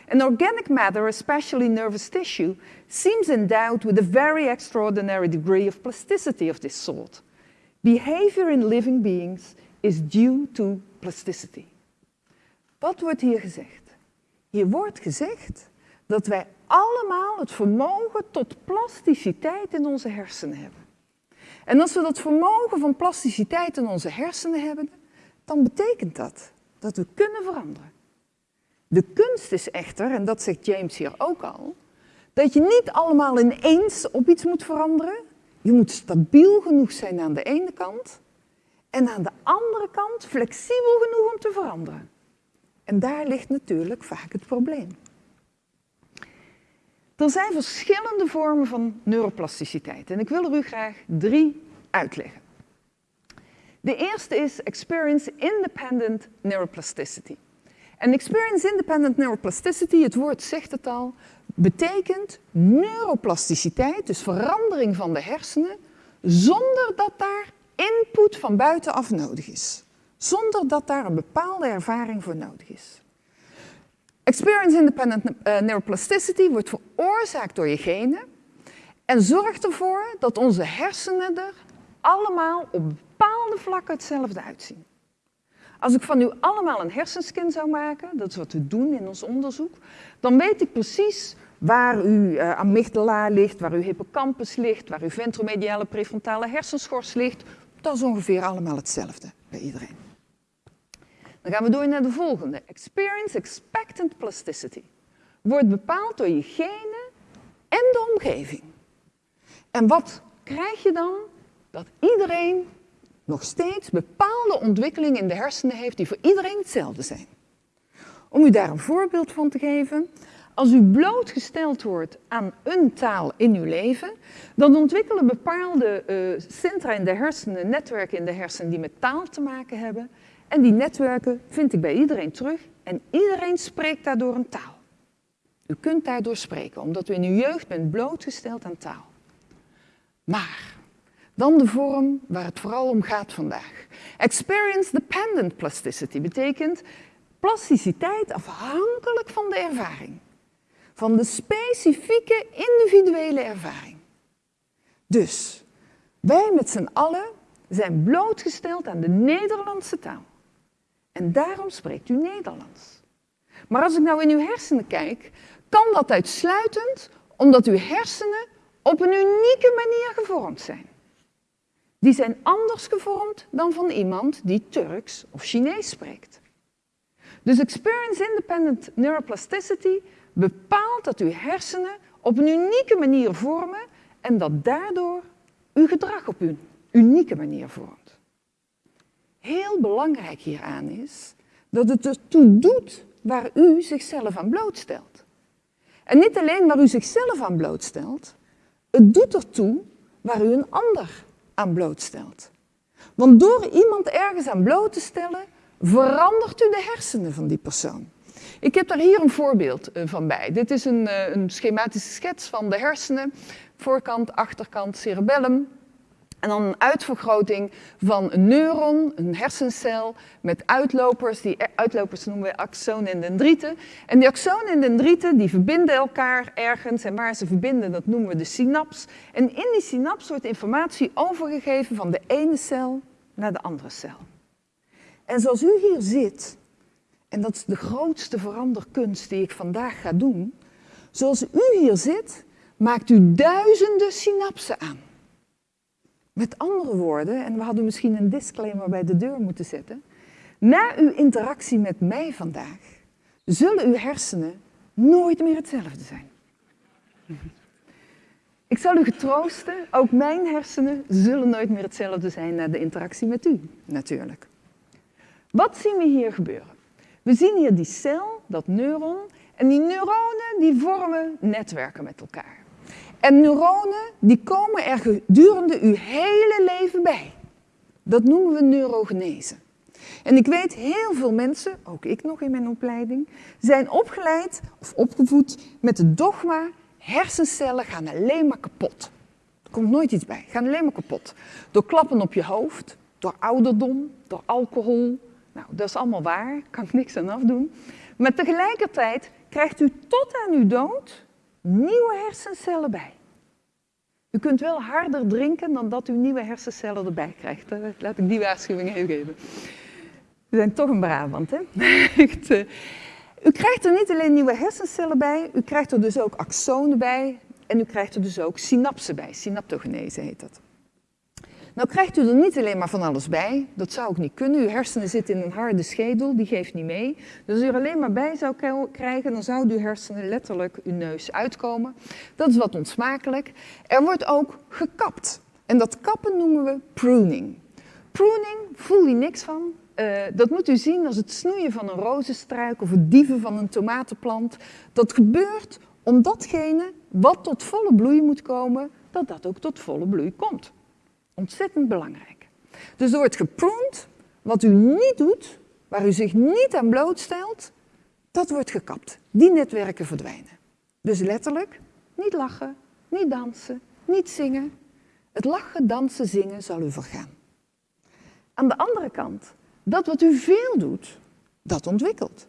Speaker 4: And organic matter, especially nervous tissue, seems endowed with a very extraordinary degree of plasticity of this sort. Behavior in living beings is due to plasticity. Wat wordt hier gezegd? Hier wordt gezegd dat wij allemaal het vermogen tot plasticiteit in onze hersenen hebben. En als we dat vermogen van plasticiteit in onze hersenen hebben, dan betekent dat dat we kunnen veranderen. De kunst is echter, en dat zegt James hier ook al, dat je niet allemaal ineens op iets moet veranderen. Je moet stabiel genoeg zijn aan de ene kant en aan de andere kant flexibel genoeg om te veranderen. En daar ligt natuurlijk vaak het probleem. Er zijn verschillende vormen van neuroplasticiteit en ik wil er u graag drie uitleggen. De eerste is Experience Independent Neuroplasticity. En Experience Independent Neuroplasticity, het woord zegt het al, betekent neuroplasticiteit, dus verandering van de hersenen, zonder dat daar input van buitenaf nodig is. Zonder dat daar een bepaalde ervaring voor nodig is. Experience Independent eh, Neuroplasticity wordt veroorzaakt door je genen en zorgt ervoor dat onze hersenen er allemaal op bepaalde vlakken hetzelfde uitzien. Als ik van u allemaal een hersenscan zou maken, dat is wat we doen in ons onderzoek, dan weet ik precies waar uw uh, amygdala ligt, waar uw hippocampus ligt, waar uw ventromediale prefrontale hersenschors ligt. Dat is ongeveer allemaal hetzelfde bij iedereen. Dan gaan we door naar de volgende. Experience expectant plasticity. Wordt bepaald door je genen en de omgeving. En wat krijg je dan? Dat iedereen nog steeds bepaalde ontwikkelingen in de hersenen heeft die voor iedereen hetzelfde zijn. Om u daar een voorbeeld van te geven, als u blootgesteld wordt aan een taal in uw leven, dan ontwikkelen bepaalde uh, centra in de hersenen, netwerken in de hersenen die met taal te maken hebben. En die netwerken vind ik bij iedereen terug en iedereen spreekt daardoor een taal. U kunt daardoor spreken, omdat u in uw jeugd bent blootgesteld aan taal. Maar dan de vorm waar het vooral om gaat vandaag. Experience dependent plasticity betekent plasticiteit afhankelijk van de ervaring. Van de specifieke individuele ervaring. Dus wij met z'n allen zijn blootgesteld aan de Nederlandse taal. En daarom spreekt u Nederlands. Maar als ik nou in uw hersenen kijk, kan dat uitsluitend omdat uw hersenen op een unieke manier gevormd zijn. Die zijn anders gevormd dan van iemand die Turks of Chinees spreekt. Dus experience independent neuroplasticity bepaalt dat uw hersenen op een unieke manier vormen en dat daardoor uw gedrag op een unieke manier vormt. Heel belangrijk hieraan is dat het ertoe doet waar u zichzelf aan blootstelt. En niet alleen waar u zichzelf aan blootstelt, het doet ertoe waar u een ander aan blootstelt. Want door iemand ergens aan bloot te stellen, verandert u de hersenen van die persoon. Ik heb daar hier een voorbeeld eh, van bij. Dit is een, eh, een schematische schets van de hersenen. Voorkant, achterkant, cerebellum. En dan een uitvergroting van een neuron, een hersencel, met uitlopers. Die uitlopers noemen we axonen en dendrieten. En die axonen en dendrieten die verbinden elkaar ergens. En waar ze verbinden, dat noemen we de synaps. En in die synaps wordt informatie overgegeven van de ene cel naar de andere cel. En zoals u hier zit, en dat is de grootste veranderkunst die ik vandaag ga doen. Zoals u hier zit, maakt u duizenden synapsen aan. Met andere woorden, en we hadden misschien een disclaimer bij de deur moeten zetten. Na uw interactie met mij vandaag, zullen uw hersenen nooit meer hetzelfde zijn. Ik zal u getroosten, ook mijn hersenen zullen nooit meer hetzelfde zijn na de interactie met u, natuurlijk. Wat zien we hier gebeuren? We zien hier die cel, dat neuron, en die neuronen die vormen netwerken met elkaar. En neuronen die komen er gedurende uw hele leven bij. Dat noemen we neurogenese. En ik weet, heel veel mensen, ook ik nog in mijn opleiding, zijn opgeleid of opgevoed met het dogma: hersencellen gaan alleen maar kapot. Er komt nooit iets bij, gaan alleen maar kapot. Door klappen op je hoofd, door ouderdom, door alcohol. Nou, dat is allemaal waar, kan ik niks aan afdoen. Maar tegelijkertijd krijgt u tot aan uw dood nieuwe hersencellen bij. U kunt wel harder drinken dan dat u nieuwe hersencellen erbij krijgt. Laat ik die waarschuwing even geven. We zijn toch een Brabant, hè? Eh, u krijgt er niet alleen nieuwe hersencellen bij, u krijgt er dus ook axonen bij en u krijgt er dus ook synapsen bij. Synaptogenese heet dat. Nou krijgt u er niet alleen maar van alles bij, dat zou ook niet kunnen. Uw hersenen zitten in een harde schedel, die geeft niet mee. Dus als u er alleen maar bij zou krijgen, dan zouden uw hersenen letterlijk uw neus uitkomen. Dat is wat onsmakelijk. Er wordt ook gekapt. En dat kappen noemen we pruning. Pruning, voel je niks van. Uh, dat moet u zien als het snoeien van een rozenstruik of het dieven van een tomatenplant. Dat gebeurt om datgene wat tot volle bloei moet komen, dat dat ook tot volle bloei komt. Ontzettend belangrijk. Dus er wordt gepruned, wat u niet doet, waar u zich niet aan blootstelt, dat wordt gekapt. Die netwerken verdwijnen. Dus letterlijk, niet lachen, niet dansen, niet zingen. Het lachen, dansen, zingen zal u vergaan. Aan de andere kant, dat wat u veel doet, dat ontwikkelt.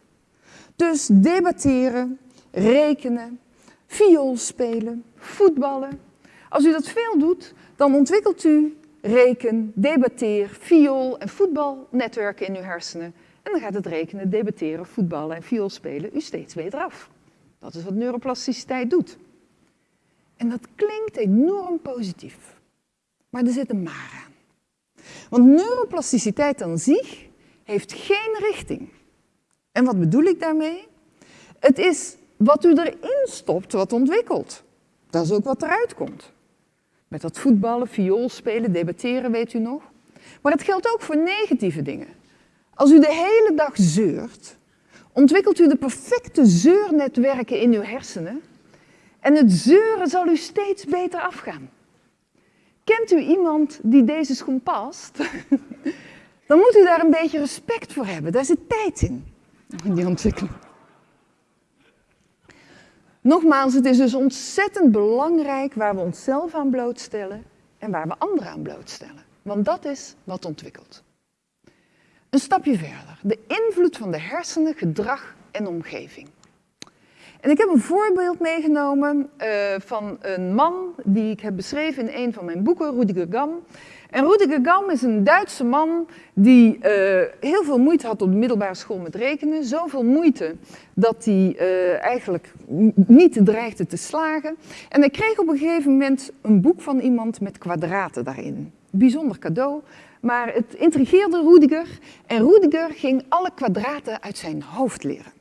Speaker 4: Dus debatteren, rekenen, viool spelen, voetballen. Als u dat veel doet, dan ontwikkelt u reken, debatteer, viool en voetbalnetwerken in uw hersenen. En dan gaat het rekenen, debatteren, voetballen en viool spelen u steeds beter af. Dat is wat neuroplasticiteit doet. En dat klinkt enorm positief. Maar er zit een maar aan. Want neuroplasticiteit aan zich heeft geen richting. En wat bedoel ik daarmee? Het is wat u erin stopt wat ontwikkelt. Dat is ook wat eruit komt. Met dat voetballen, viool spelen, debatteren, weet u nog. Maar het geldt ook voor negatieve dingen. Als u de hele dag zeurt, ontwikkelt u de perfecte zeurnetwerken in uw hersenen en het zeuren zal u steeds beter afgaan. Kent u iemand die deze schoen past? dan moet u daar een beetje respect voor hebben. Daar zit tijd in, in die ontwikkeling. Nogmaals, het is dus ontzettend belangrijk waar we onszelf aan blootstellen en waar we anderen aan blootstellen. Want dat is wat ontwikkelt. Een stapje verder. De invloed van de hersenen, gedrag en omgeving. En ik heb een voorbeeld meegenomen uh, van een man die ik heb beschreven in een van mijn boeken, Rudiger Gam. En Rudiger Gam is een Duitse man die uh, heel veel moeite had op de middelbare school met rekenen. Zoveel moeite dat hij uh, eigenlijk niet dreigde te slagen. En hij kreeg op een gegeven moment een boek van iemand met kwadraten daarin. Bijzonder cadeau. Maar het intrigeerde Rudiger en Rudiger ging alle kwadraten uit zijn hoofd leren.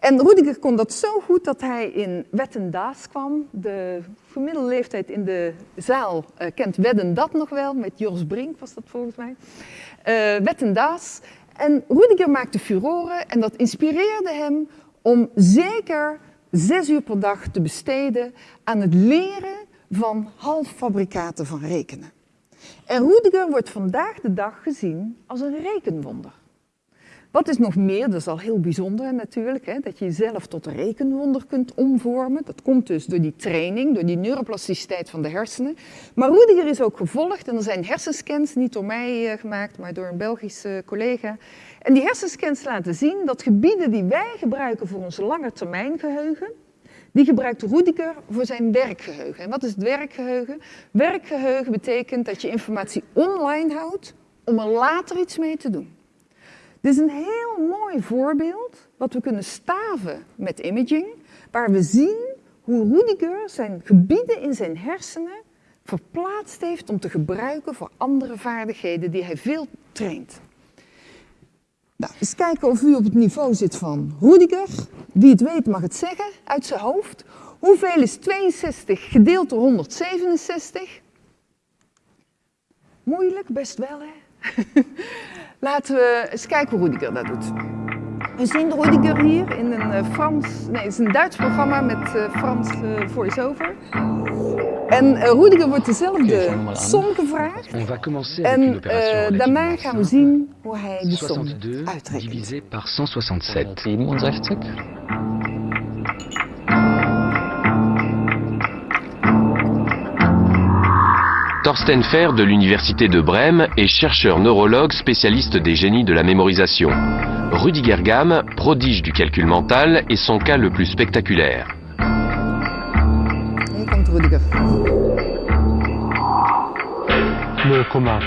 Speaker 4: En Rudiger kon dat zo goed dat hij in Wettendaas kwam. De gemiddelde leeftijd in de zaal uh, kent Wedden dat nog wel, met Jos Brink was dat volgens mij. Uh, Wettendaas. En Rudiger maakte furoren en dat inspireerde hem om zeker zes uur per dag te besteden aan het leren van halffabrikaten van rekenen. En Rudiger wordt vandaag de dag gezien als een rekenwonder. Wat is nog meer, dat is al heel bijzonder natuurlijk, hè, dat je jezelf tot rekenwonder kunt omvormen. Dat komt dus door die training, door die neuroplasticiteit van de hersenen. Maar Rudiger is ook gevolgd en er zijn hersenscans, niet door mij uh, gemaakt, maar door een Belgische collega. En die hersenscans laten zien dat gebieden die wij gebruiken voor ons langetermijngeheugen, die gebruikt Rudiger voor zijn werkgeheugen. En wat is het werkgeheugen? Werkgeheugen betekent dat je informatie online houdt om er later iets mee te doen. Dit is een heel mooi voorbeeld wat we kunnen staven met imaging, waar we zien hoe Rudiger zijn gebieden in zijn hersenen verplaatst heeft om te gebruiken voor andere vaardigheden die hij veel traint. Nou, eens kijken of u op het niveau zit van Rudiger. Wie het weet mag het zeggen uit zijn hoofd. Hoeveel is 62 gedeeld door 167? Moeilijk, best wel hè. Laten we eens kijken hoe Rudiger dat doet. We zien Rudiger hier in een uh, Frans, nee, het is een Duits programma met uh, Frans uh, voice-over. En Rudiger wordt dezelfde som gevraagd. En daarna gaan we zien hoe hij de som uitrekent.
Speaker 5: par 167. Thorsten Fer de l'Université de Brême est chercheur neurologue spécialiste des génies de la mémorisation. Rudiger Gam, prodige du calcul mental, est son cas le plus spectaculaire.
Speaker 6: Le commun.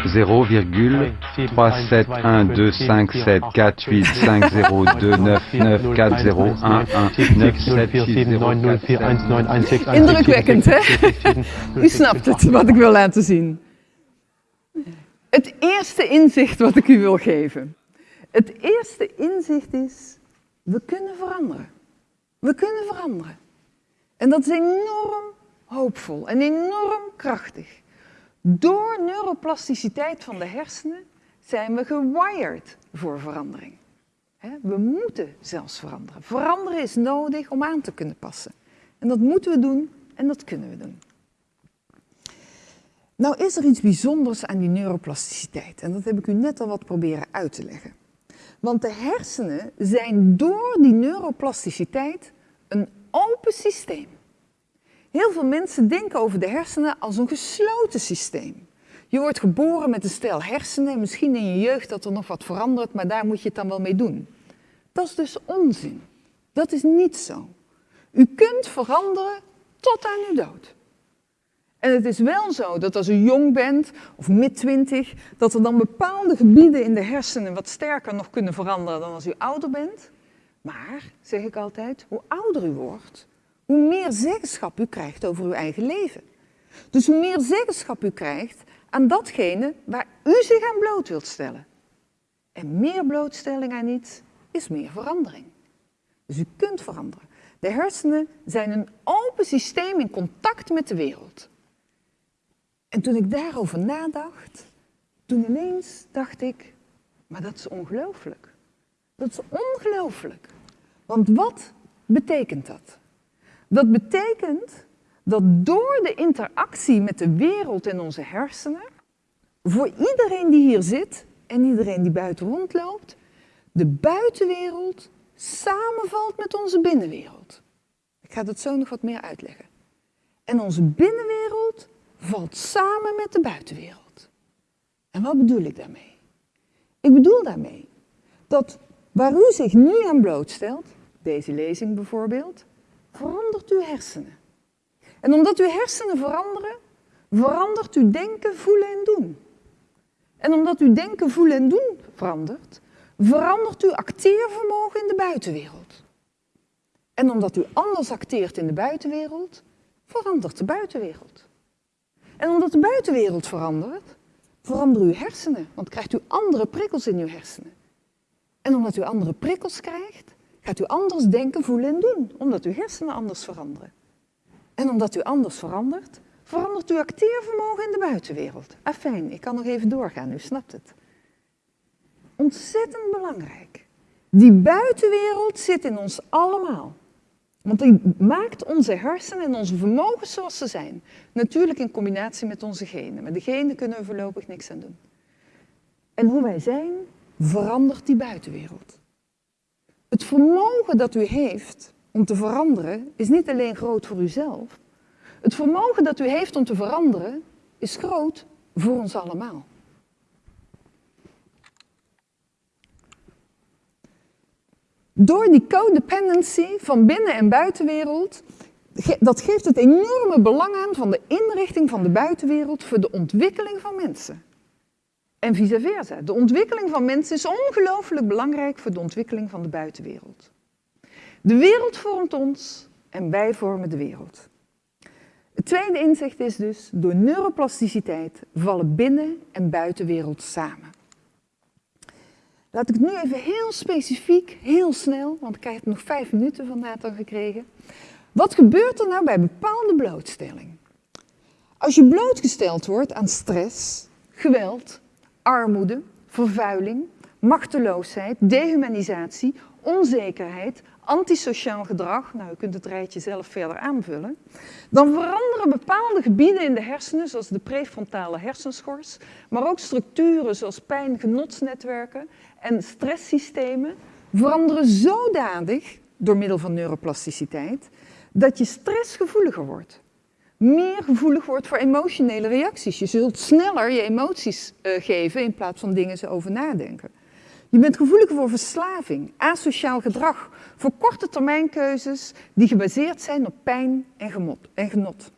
Speaker 4: 0,3712548940994011974 Indrukwekkend, hè? U snapt het, wat ik wil laten zien. Het eerste inzicht wat ik u wil geven. Het eerste inzicht is, we kunnen veranderen. We kunnen veranderen. En dat is enorm hoopvol en enorm krachtig. Door neuroplasticiteit van de hersenen zijn we gewired voor verandering. We moeten zelfs veranderen. Veranderen is nodig om aan te kunnen passen. En dat moeten we doen en dat kunnen we doen. Nou is er iets bijzonders aan die neuroplasticiteit. En dat heb ik u net al wat proberen uit te leggen. Want de hersenen zijn door die neuroplasticiteit een open systeem. Heel veel mensen denken over de hersenen als een gesloten systeem. Je wordt geboren met een stel hersenen, misschien in je jeugd dat er nog wat verandert, maar daar moet je het dan wel mee doen. Dat is dus onzin. Dat is niet zo. U kunt veranderen tot aan uw dood. En het is wel zo dat als u jong bent, of mid-twintig, dat er dan bepaalde gebieden in de hersenen wat sterker nog kunnen veranderen dan als u ouder bent. Maar, zeg ik altijd, hoe ouder u wordt, hoe meer zeggenschap u krijgt over uw eigen leven. Dus hoe meer zeggenschap u krijgt aan datgene waar u zich aan bloot wilt stellen. En meer blootstelling aan iets is meer verandering. Dus u kunt veranderen. De hersenen zijn een open systeem in contact met de wereld. En toen ik daarover nadacht, toen ineens dacht ik, maar dat is ongelooflijk. Dat is ongelooflijk. Want wat betekent dat? Dat betekent dat door de interactie met de wereld in onze hersenen, voor iedereen die hier zit, en iedereen die buiten rondloopt, de buitenwereld samenvalt met onze binnenwereld. Ik ga dat zo nog wat meer uitleggen. En onze binnenwereld valt samen met de buitenwereld. En wat bedoel ik daarmee? Ik bedoel daarmee dat waar u zich nu aan blootstelt, deze lezing bijvoorbeeld, verandert uw hersenen. En omdat uw hersenen veranderen, verandert uw denken, voelen en doen. En omdat uw denken, voelen en doen verandert, verandert uw acteervermogen in de buitenwereld. En omdat u anders acteert in de buitenwereld, verandert de buitenwereld. En omdat de buitenwereld verandert, veranderen uw hersenen, want krijgt u andere prikkels in uw hersenen. En omdat u andere prikkels krijgt, gaat u anders denken, voelen en doen, omdat uw hersenen anders veranderen. En omdat u anders verandert, verandert uw acteervermogen in de buitenwereld. Afijn, ik kan nog even doorgaan, u snapt het. Ontzettend belangrijk. Die buitenwereld zit in ons allemaal. Want die maakt onze hersenen en onze vermogens zoals ze zijn. Natuurlijk in combinatie met onze genen. Maar de genen kunnen we voorlopig niks aan doen. En hoe wij zijn, verandert die buitenwereld. Het vermogen dat u heeft om te veranderen is niet alleen groot voor uzelf. Het vermogen dat u heeft om te veranderen is groot voor ons allemaal. Door die codependency van binnen- en buitenwereld, dat geeft het enorme belang aan van de inrichting van de buitenwereld voor de ontwikkeling van mensen. En vice versa. De ontwikkeling van mensen is ongelooflijk belangrijk voor de ontwikkeling van de buitenwereld. De wereld vormt ons en wij vormen de wereld. Het tweede inzicht is dus, door neuroplasticiteit vallen binnen- en buitenwereld samen. Laat ik het nu even heel specifiek, heel snel, want ik krijg nog vijf minuten van Nathan gekregen. Wat gebeurt er nou bij bepaalde blootstelling? Als je blootgesteld wordt aan stress, geweld, armoede, vervuiling, machteloosheid, dehumanisatie, onzekerheid, antisociaal gedrag, nou u kunt het rijtje zelf verder aanvullen, dan veranderen bepaalde gebieden in de hersenen, zoals de prefrontale hersenschors, maar ook structuren zoals pijn-genotsnetwerken en stresssystemen, veranderen zodanig, door middel van neuroplasticiteit, dat je stressgevoeliger wordt. Meer gevoelig wordt voor emotionele reacties. Je zult sneller je emoties uh, geven in plaats van dingen ze over nadenken. Je bent gevoeliger voor verslaving, asociaal gedrag, voor korte termijnkeuzes die gebaseerd zijn op pijn en, gemot, en genot.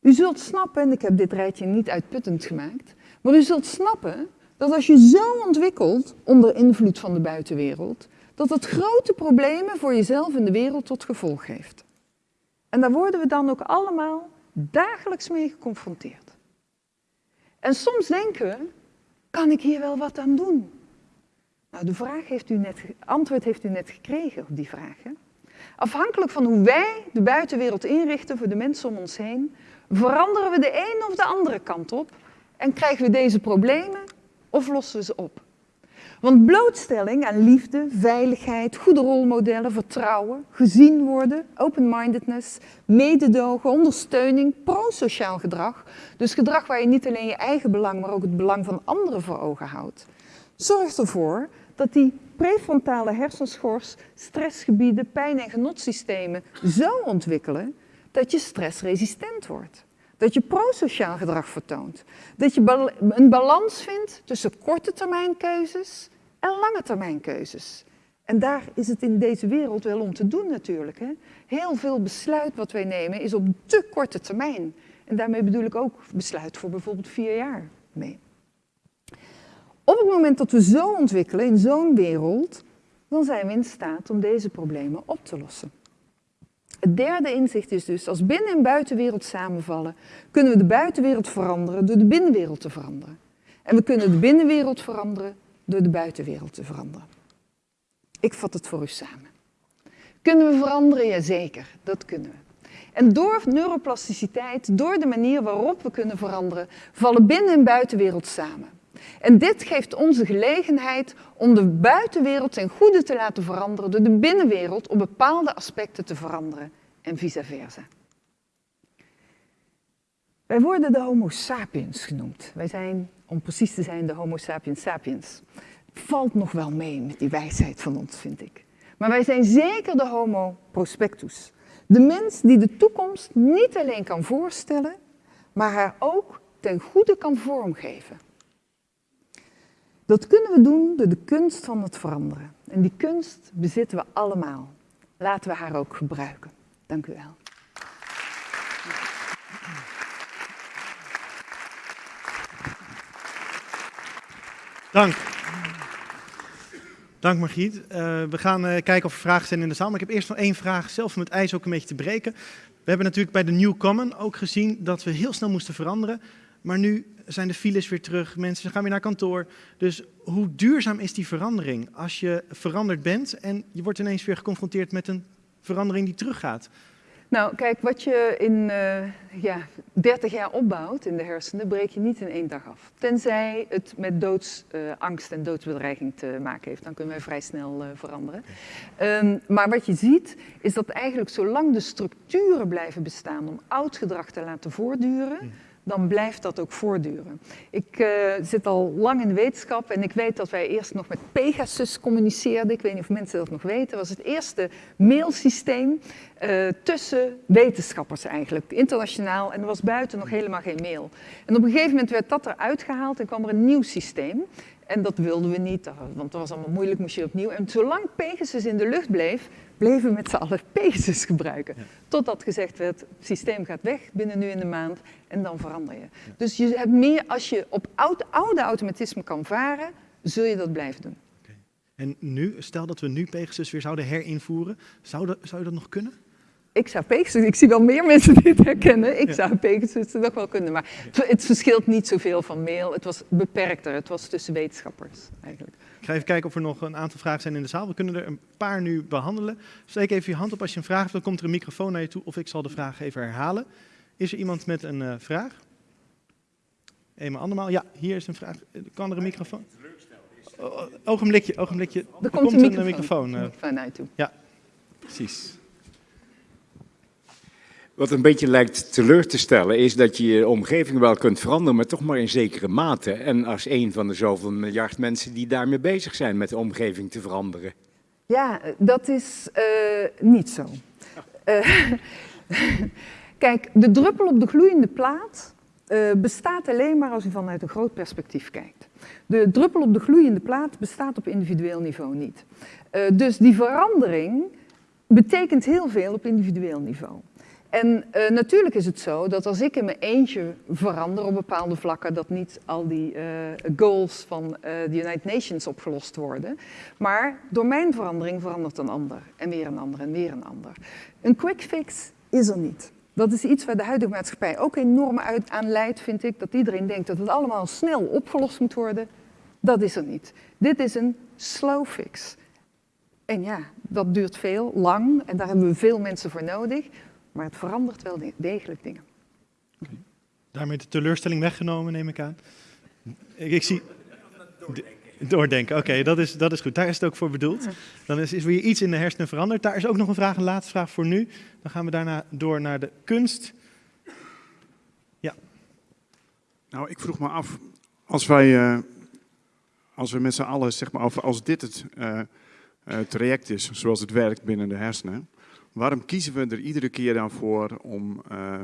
Speaker 4: U zult snappen, en ik heb dit rijtje niet uitputtend gemaakt, maar u zult snappen dat als je zo ontwikkelt onder invloed van de buitenwereld, dat het grote problemen voor jezelf en de wereld tot gevolg heeft. En daar worden we dan ook allemaal dagelijks mee geconfronteerd. En soms denken we, kan ik hier wel wat aan doen? Nou, de vraag heeft u net, antwoord heeft u net gekregen op die vraag. Hè? Afhankelijk van hoe wij de buitenwereld inrichten voor de mensen om ons heen, veranderen we de een of de andere kant op en krijgen we deze problemen of lossen we ze op. Want blootstelling aan liefde, veiligheid, goede rolmodellen, vertrouwen, gezien worden, open-mindedness, mededogen, ondersteuning, pro-sociaal gedrag, dus gedrag waar je niet alleen je eigen belang, maar ook het belang van anderen voor ogen houdt, zorgt ervoor dat die prefrontale hersenschors stressgebieden, pijn- en genotsystemen zo ontwikkelen dat je stressresistent wordt. Dat je prosociaal gedrag vertoont. Dat je een balans vindt tussen korte termijn keuzes en lange termijn keuzes. En daar is het in deze wereld wel om te doen natuurlijk. Hè? Heel veel besluit wat wij nemen is op te korte termijn. En daarmee bedoel ik ook besluit voor bijvoorbeeld vier jaar mee. Op het moment dat we zo ontwikkelen in zo'n wereld, dan zijn we in staat om deze problemen op te lossen. Het derde inzicht is dus, als binnen- en buitenwereld samenvallen, kunnen we de buitenwereld veranderen door de binnenwereld te veranderen. En we kunnen de binnenwereld veranderen door de buitenwereld te veranderen. Ik vat het voor u samen. Kunnen we veranderen? Jazeker, dat kunnen we. En door neuroplasticiteit, door de manier waarop we kunnen veranderen, vallen binnen- en buitenwereld samen. En dit geeft onze gelegenheid om de buitenwereld ten goede te laten veranderen door de binnenwereld op bepaalde aspecten te veranderen en vice versa. Wij worden de Homo sapiens genoemd. Wij zijn om precies te zijn de Homo sapiens sapiens. Valt nog wel mee met die wijsheid van ons, vind ik. Maar wij zijn zeker de Homo prospectus. De mens die de toekomst niet alleen kan voorstellen, maar haar ook ten goede kan vormgeven. Dat kunnen we doen door de kunst van het veranderen. En die kunst bezitten we allemaal. Laten we haar ook gebruiken. Dank u wel.
Speaker 1: Dank. Dank Margriet. Uh, we gaan uh, kijken of er vragen zijn in de zaal. Maar ik heb eerst nog één vraag, zelf om het ijs ook een beetje te breken. We hebben natuurlijk bij de New Common ook gezien dat we heel snel moesten veranderen. Maar nu zijn de files weer terug, mensen gaan weer naar kantoor. Dus hoe duurzaam is die verandering als je veranderd bent en je wordt ineens weer geconfronteerd met een verandering die teruggaat?
Speaker 4: Nou, kijk, wat je in uh, ja, 30 jaar opbouwt in de hersenen, breek je niet in één dag af. Tenzij het met doodsangst uh, en doodsbedreiging te maken heeft. Dan kunnen wij vrij snel uh, veranderen. Um, maar wat je ziet, is dat eigenlijk zolang de structuren blijven bestaan om oud gedrag te laten voortduren, dan blijft dat ook voortduren. Ik uh, zit al lang in de wetenschap en ik weet dat wij eerst nog met Pegasus communiceerden. Ik weet niet of mensen dat nog weten. Dat was het eerste mailsysteem uh, tussen wetenschappers eigenlijk, internationaal. En er was buiten nog helemaal geen mail. En op een gegeven moment werd dat eruit gehaald en kwam er een nieuw systeem. En dat wilden we niet, want dat was allemaal moeilijk, moest je opnieuw. En zolang Pegasus in de lucht bleef, bleven met z'n allen gebruiken. Ja. Totdat gezegd werd, het systeem gaat weg binnen nu in de maand en dan verander je. Ja. Dus je hebt meer, als je op oude, oude automatisme kan varen, zul je dat blijven doen.
Speaker 1: Okay. En nu, stel dat we nu Pegasus weer zouden herinvoeren, zou, dat, zou je dat nog kunnen?
Speaker 4: ik zou Pegasus, ik zie wel meer mensen dit herkennen, ik ja. zou Pegasus nog wel kunnen, maar het, het, verschilt niet zoveel van mail. Het was beperkter, het was tussen wetenschappers eigenlijk.
Speaker 1: Ga even kijken of er nog een aantal vragen zijn in de zaal. We kunnen er een paar nu behandelen. Steek even je hand op als je een vraag hebt, dan komt er een microfoon naar je toe of ik zal de vraag even herhalen. Is er iemand met een uh, vraag? Eenmaal andermaal. Ja, hier is een vraag. Kan er een microfoon? Oh, ogenblikje, ogenblikje.
Speaker 4: Er, er komt, een microfoon.
Speaker 1: Een
Speaker 4: microfoon uh, naar je toe.
Speaker 1: Ja, precies.
Speaker 6: Wat een beetje lijkt teleur te stellen is dat je je omgeving wel kunt veranderen, maar toch maar in zekere mate. En als een van de zoveel miljard mensen die daarmee bezig zijn met de omgeving te veranderen.
Speaker 4: Ja, dat is uh, niet zo. Uh, kijk, de druppel op de gloeiende plaat uh, bestaat alleen maar als je vanuit een groot perspectief kijkt. De druppel op de gloeiende plaat bestaat op individueel niveau niet. dus die verandering betekent heel veel op individueel niveau. En uh, natuurlijk is het zo dat als ik in mijn eentje verander op bepaalde vlakken, dat niet al die uh, goals van uh, de United Nations opgelost worden. Maar door mijn verandering verandert een ander en weer een ander en weer een ander. Een quick fix is er niet. Dat is iets waar de huidige maatschappij ook enorm uit aan leidt, vind ik. Dat iedereen denkt dat het allemaal snel opgelost moet worden. Dat is er niet. Dit is een slow fix. En ja, dat duurt veel, lang, en daar hebben we veel mensen voor nodig. Maar het verandert wel degelijk dingen.
Speaker 1: Okay. Daarmee de teleurstelling weggenomen, neem ik aan. Ik, ik zie... Doordenken, oké, okay, dat, is, dat is goed. Daar is het ook voor bedoeld. Dan is, is weer iets in de hersenen veranderd. Daar is ook nog een vraag, een laatste vraag voor nu. Dan gaan we daarna door naar de kunst. Ja.
Speaker 7: Nou, ik vroeg me af, als wij, uh, als we met z'n allen, zeg maar, als dit het uh, uh, traject is, zoals het werkt binnen de hersenen, Waarom kiezen we er iedere keer dan voor om uh,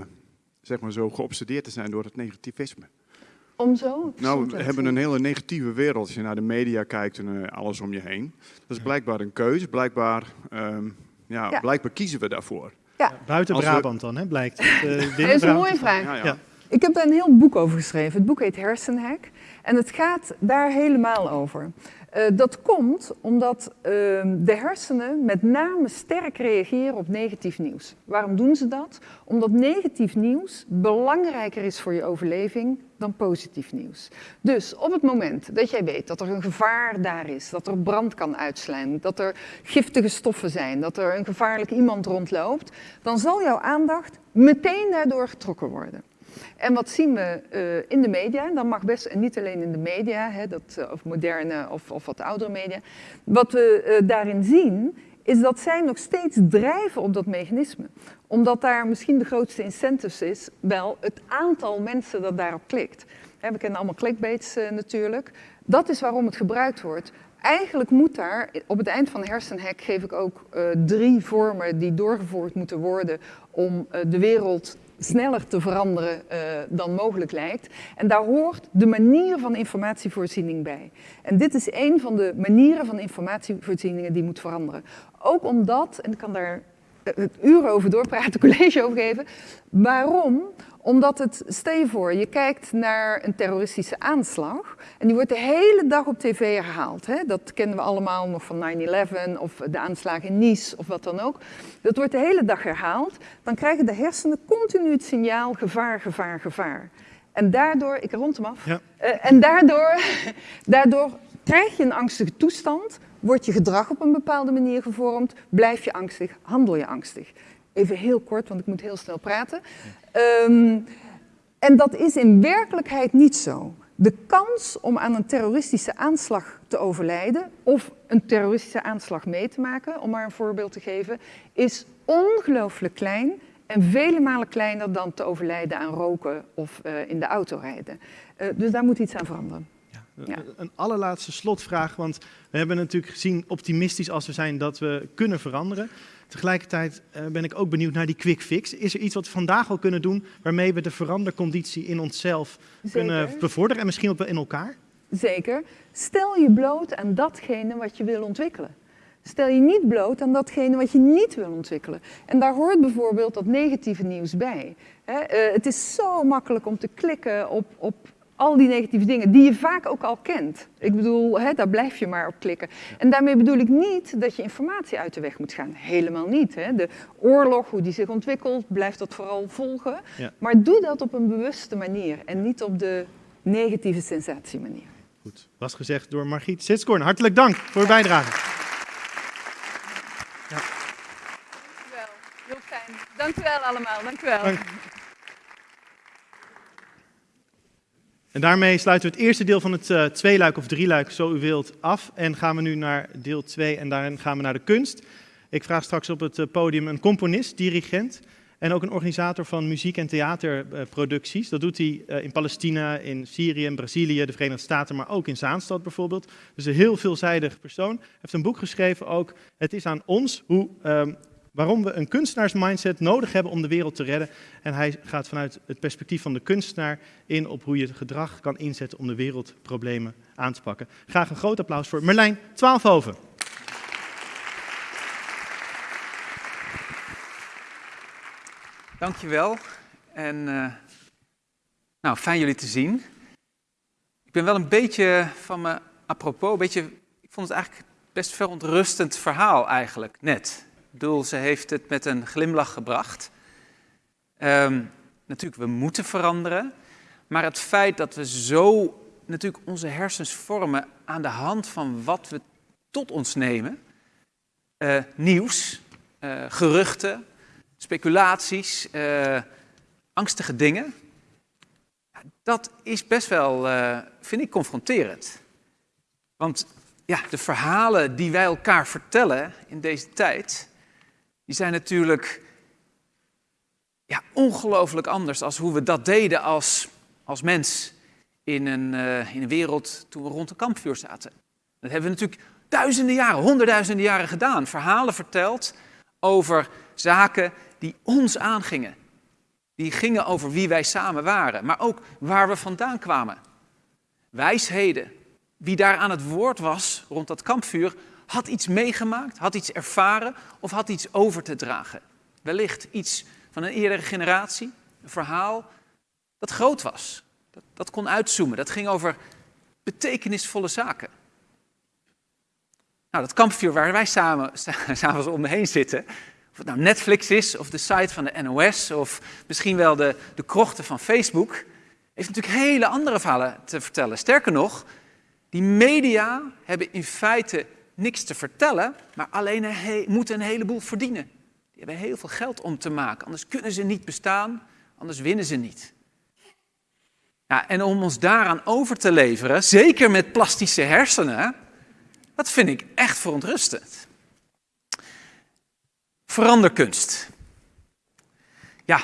Speaker 7: zeg maar zo geobsedeerd te zijn door het negativisme?
Speaker 4: Om zo?
Speaker 7: Nou, we hebben een hele negatieve wereld. Als je naar de media kijkt en uh, alles om je heen. Dat is blijkbaar een keuze. Blijkbaar, um, ja, ja, blijkbaar kiezen we daarvoor.
Speaker 1: Ja. Buiten Als Brabant we... dan, hè, blijkt.
Speaker 4: Uh, dat is een mooie vraag. Ja, ja. Ik heb daar een heel boek over geschreven. Het boek heet Hersenhack. En het gaat daar helemaal over. Uh, dat komt omdat uh, de hersenen met name sterk reageren op negatief nieuws. Waarom doen ze dat? Omdat negatief nieuws belangrijker is voor je overleving dan positief nieuws. Dus op het moment dat jij weet dat er een gevaar daar is, dat er brand kan uitslaan, dat er giftige stoffen zijn, dat er een gevaarlijk iemand rondloopt, dan zal jouw aandacht meteen daardoor getrokken worden. En wat zien we uh, in de media? Dan mag best, en niet alleen in de media, hè, dat, uh, of moderne of, of, wat oudere media. Wat we uh, daarin zien, is dat zij nog steeds drijven op dat mechanisme. Omdat daar misschien de grootste incentives is, wel het aantal mensen dat daarop klikt. we kennen allemaal clickbaits natuurlijk. Dat is waarom het gebruikt wordt. Eigenlijk moet daar, op het eind van hersenhek geef ik ook drie vormen die doorgevoerd moeten worden om de wereld sneller te veranderen uh, dan mogelijk lijkt. En daar hoort de manier van informatievoorziening bij. En dit is een van de manieren van informatievoorzieningen die moet veranderen. Ook omdat, en ik kan daar het uren over doorpraten, college over geven. Waarom? Omdat het, stel je voor, je kijkt naar een terroristische aanslag en die wordt de hele dag op tv herhaald. Hè? Dat kennen we allemaal nog van 9-11 of de aanslagen in Nice of wat dan ook. Dat wordt de hele dag herhaald. Dan krijgen de hersenen continu het signaal gevaar, gevaar, gevaar. En daardoor, ik rond hem af, ja. uh, en daardoor, daardoor krijg je een angstige toestand, wordt je gedrag op een bepaalde manier gevormd, blijf je angstig, handel je angstig. Even heel kort, want ik moet heel snel praten. Um, en dat is in werkelijkheid niet zo. De kans om aan een terroristische aanslag te overlijden of een terroristische aanslag mee te maken, om maar een voorbeeld te geven, is ongelooflijk klein en vele malen kleiner dan te overlijden aan roken of uh, in de auto rijden. Uh, dus daar moet iets aan veranderen.
Speaker 1: Ja. Een allerlaatste slotvraag, want we hebben natuurlijk gezien, optimistisch als we zijn, dat we kunnen veranderen. Tegelijkertijd uh, ben ik ook benieuwd naar die quick fix. Is er iets wat we vandaag al kunnen doen waarmee we de veranderconditie in onszelf Zeker. kunnen bevorderen en misschien ook wel in elkaar?
Speaker 4: Zeker. Stel je bloot aan datgene wat je wil ontwikkelen. Stel je niet bloot aan datgene wat je niet wil ontwikkelen. En daar hoort bijvoorbeeld dat negatieve nieuws bij. He, uh, het is zo makkelijk om te klikken op, op al die negatieve dingen die je vaak ook al kent. Ik bedoel, hè, daar blijf je maar op klikken. En daarmee bedoel ik niet dat je informatie uit de weg moet gaan. Helemaal niet. Hè. De oorlog, hoe die zich ontwikkelt, blijft dat vooral volgen. Ja. Maar doe dat op een bewuste manier en niet op de negatieve sensatiemanier.
Speaker 1: Goed, was gezegd door Margriet Sitskoorn. Hartelijk dank voor uw bijdrage.
Speaker 4: Ja. Dank u wel, heel fijn. Dank u wel allemaal, dank u wel. Dank.
Speaker 1: En daarmee sluiten we het eerste deel van het uh, tweeluik of drieluik, zo u wilt, af. En gaan we nu naar deel 2 en daarin gaan we naar de kunst. Ik vraag straks op het podium een componist, dirigent en ook een organisator van muziek- en theaterproducties. Dat doet hij uh, in Palestina, in Syrië, in Brazilië, de Verenigde Staten, maar ook in Zaanstad bijvoorbeeld. Dus een heel veelzijdig persoon. Hij heeft een boek geschreven ook, Het is aan ons, hoe... Um, waarom we een kunstenaarsmindset nodig hebben om de wereld te redden. En hij gaat vanuit het perspectief van de kunstenaar in op hoe je het gedrag kan inzetten om de wereldproblemen aan te pakken. Graag een groot applaus voor Merlijn Twaalfhoven.
Speaker 8: Dankjewel. En uh, nou, fijn jullie te zien. Ik ben wel een beetje van me apropos, een beetje, ik vond het eigenlijk best verontrustend verhaal eigenlijk, net bedoel, ze heeft het met een glimlach gebracht. Um, natuurlijk, we moeten veranderen. Maar het feit dat we zo natuurlijk onze hersens vormen aan de hand van wat we tot ons nemen. Uh, nieuws, uh, geruchten, speculaties, uh, angstige dingen. Dat is best wel, vind ik, confronterend. Want ja, de verhalen die wij elkaar vertellen in deze tijd, die zijn natuurlijk ja, ongelooflijk anders als hoe we dat deden als, als mens in een, uh, in een wereld toen we rond een kampvuur zaten. Dat hebben we natuurlijk duizenden jaren, honderdduizenden jaren gedaan. Verhalen verteld over zaken die ons aangingen. Die gingen over wie wij samen waren, maar ook waar we vandaan kwamen. Wijsheden. Wie daar aan het woord was rond dat kampvuur, had iets meegemaakt, had iets ervaren of had iets over te dragen. Wellicht iets van een eerdere generatie, een verhaal dat groot was. Dat, dat kon uitzoomen, dat ging over betekenisvolle zaken. Nou, dat kampvuur waar wij samen s'avonds om me heen zitten, of het nou Netflix is, of de site van de NOS, of misschien wel de, de krochten van Facebook, heeft natuurlijk hele andere verhalen te vertellen. Sterker nog, die media hebben in feite niks te vertellen, maar alleen een moeten een heleboel verdienen. Die hebben heel veel geld om te maken, anders kunnen ze niet bestaan, anders winnen ze niet. Ja, en om ons daaraan over te leveren, zeker met plastische hersenen, dat vind ik echt verontrustend. Veranderkunst. Ja,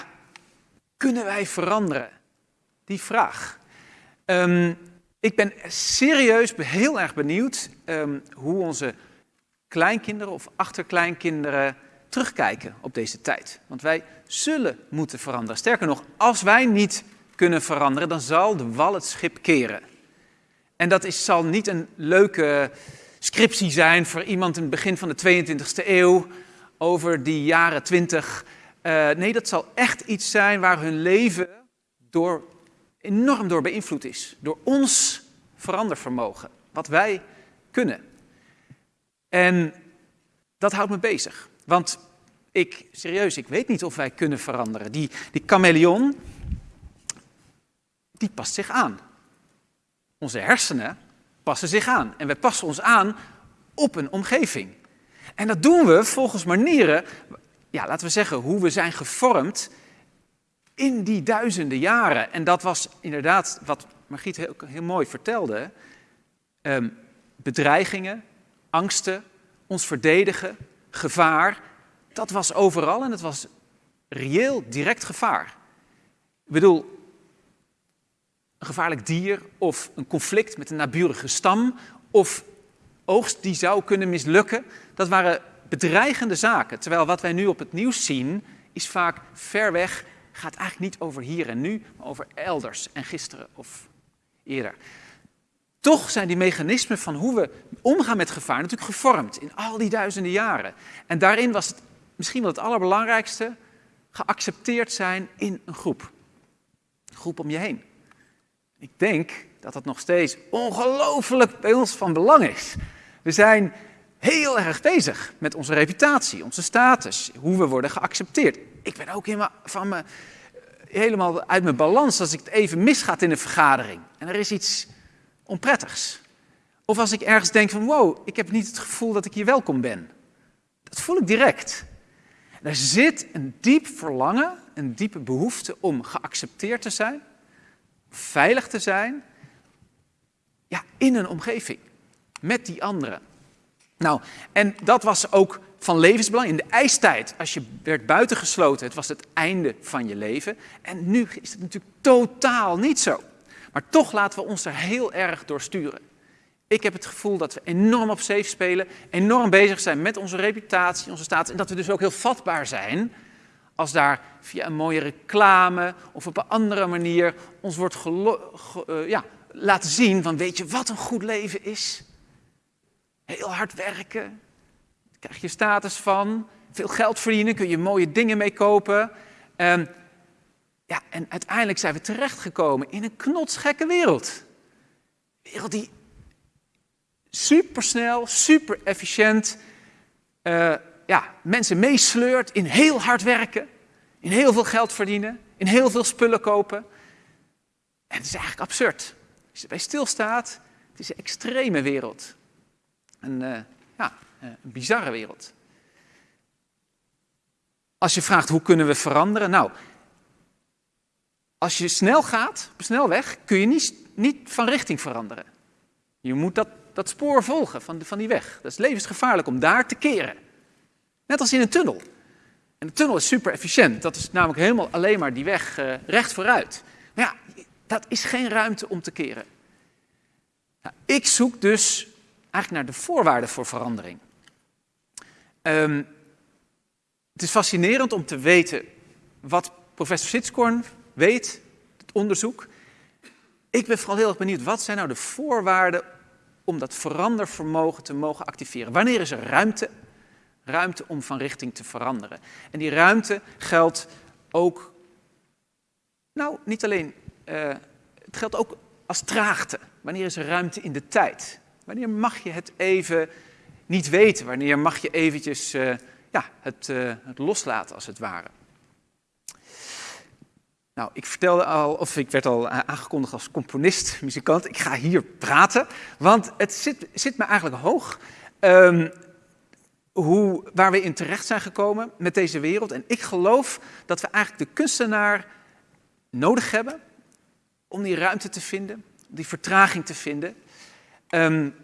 Speaker 8: kunnen wij veranderen? Die vraag. Ehm, ik ben serieus heel erg benieuwd ehm, hoe onze kleinkinderen of achterkleinkinderen terugkijken op deze tijd. Want wij zullen moeten veranderen. Sterker nog, als wij niet kunnen veranderen, dan zal de wal het schip keren. En dat is, zal niet een leuke scriptie zijn voor iemand in het begin van de 22e eeuw over die jaren 20. Uh, nee, dat zal echt iets zijn waar hun leven door, enorm door beïnvloed is. Door ons verandervermogen, wat wij kunnen. En dat houdt me bezig. Want ik, serieus, ik weet niet of wij kunnen veranderen. Die, die chameleon, die past zich aan. Onze hersenen passen zich aan. En wij passen ons aan op een omgeving. En dat doen we volgens manieren, ja, laten we zeggen, hoe we zijn gevormd in die duizenden jaren. En dat was inderdaad wat Margriet heel, heel mooi vertelde. Um, bedreigingen, angsten, ons verdedigen, gevaar. Dat was overal en het was reëel, direct gevaar. Ik bedoel, een gevaarlijk dier of een conflict met een naburige stam of oogst die zou kunnen mislukken. Dat waren bedreigende zaken. Terwijl wat wij nu op het nieuws zien is vaak ver weg, gaat eigenlijk niet over hier en nu, maar over elders en gisteren of eerder. Toch zijn die mechanismen van hoe we omgaan met gevaar natuurlijk gevormd in al die duizenden jaren. En daarin was het misschien wel het allerbelangrijkste, geaccepteerd zijn in een groep. Een groep om je heen. Ik denk dat dat nog steeds ongelooflijk bij ons van belang is. We zijn heel erg bezig met onze reputatie, onze status, hoe we worden geaccepteerd. Ik ben ook helemaal, van me, helemaal uit mijn balans als ik het even misgaat in een vergadering. En er is iets onprettigs. Of als ik ergens denk van wow, ik heb niet het gevoel dat ik hier welkom ben. Dat voel ik direct. er zit een diep verlangen, een diepe behoefte om geaccepteerd te zijn, veilig te zijn, ja, in een omgeving, met die anderen. Nou, en dat was ook van levensbelang. In de ijstijd, als je werd buitengesloten, het was het einde van je leven. En nu is het natuurlijk totaal niet zo. Maar toch laten we ons er heel erg door sturen. Ik heb het gevoel dat we enorm op safe spelen, enorm bezig zijn met onze reputatie, onze status. En dat we dus ook heel vatbaar zijn als daar via een mooie reclame of op een andere manier ons wordt uh, ja, laten zien van weet je wat een goed leven is? Heel hard werken, daar krijg je status van, veel geld verdienen, kun je mooie dingen mee kopen. Um, ja, en uiteindelijk zijn we terechtgekomen in een knotsgekke wereld. Een wereld die supersnel, super efficiënt uh, ja, mensen meesleurt in heel hard werken, in heel veel geld verdienen, in heel veel spullen kopen. En het is eigenlijk absurd. Als je erbij stilstaat, het is een extreme wereld. Een, uh, ja, een bizarre wereld. Als je vraagt hoe kunnen we veranderen, nou, als je snel gaat, op snelweg, kun je niet, niet van richting veranderen. Je moet dat, dat spoor volgen van, van die weg. Dat is levensgevaarlijk om daar te keren. Net als in een tunnel. En de tunnel is super efficiënt. Dat is namelijk helemaal alleen maar die weg uh, recht vooruit. Maar ja, dat is geen ruimte om te keren. Nou, ik zoek dus eigenlijk naar de voorwaarden voor verandering. Um, het is fascinerend om te weten wat professor Sitzkorn weet, het onderzoek. Ik ben vooral heel erg benieuwd, wat zijn nou de voorwaarden om dat verandervermogen te mogen activeren? Wanneer is er ruimte? Ruimte om van richting te veranderen. En die ruimte geldt ook, nou niet alleen, uh, het geldt ook als traagte. Wanneer is er ruimte in de tijd? Wanneer mag je het even niet weten? Wanneer mag je eventjes uh, ja, het, uh, het loslaten als het ware? Nou, ik vertelde al, of ik werd al aangekondigd als componist, muzikant. Ik ga hier praten, want het zit, zit me eigenlijk hoog. Um, hoe, waar we in terecht zijn gekomen met deze wereld. En ik geloof dat we eigenlijk de kunstenaar nodig hebben om die ruimte te vinden, die vertraging te vinden. Um,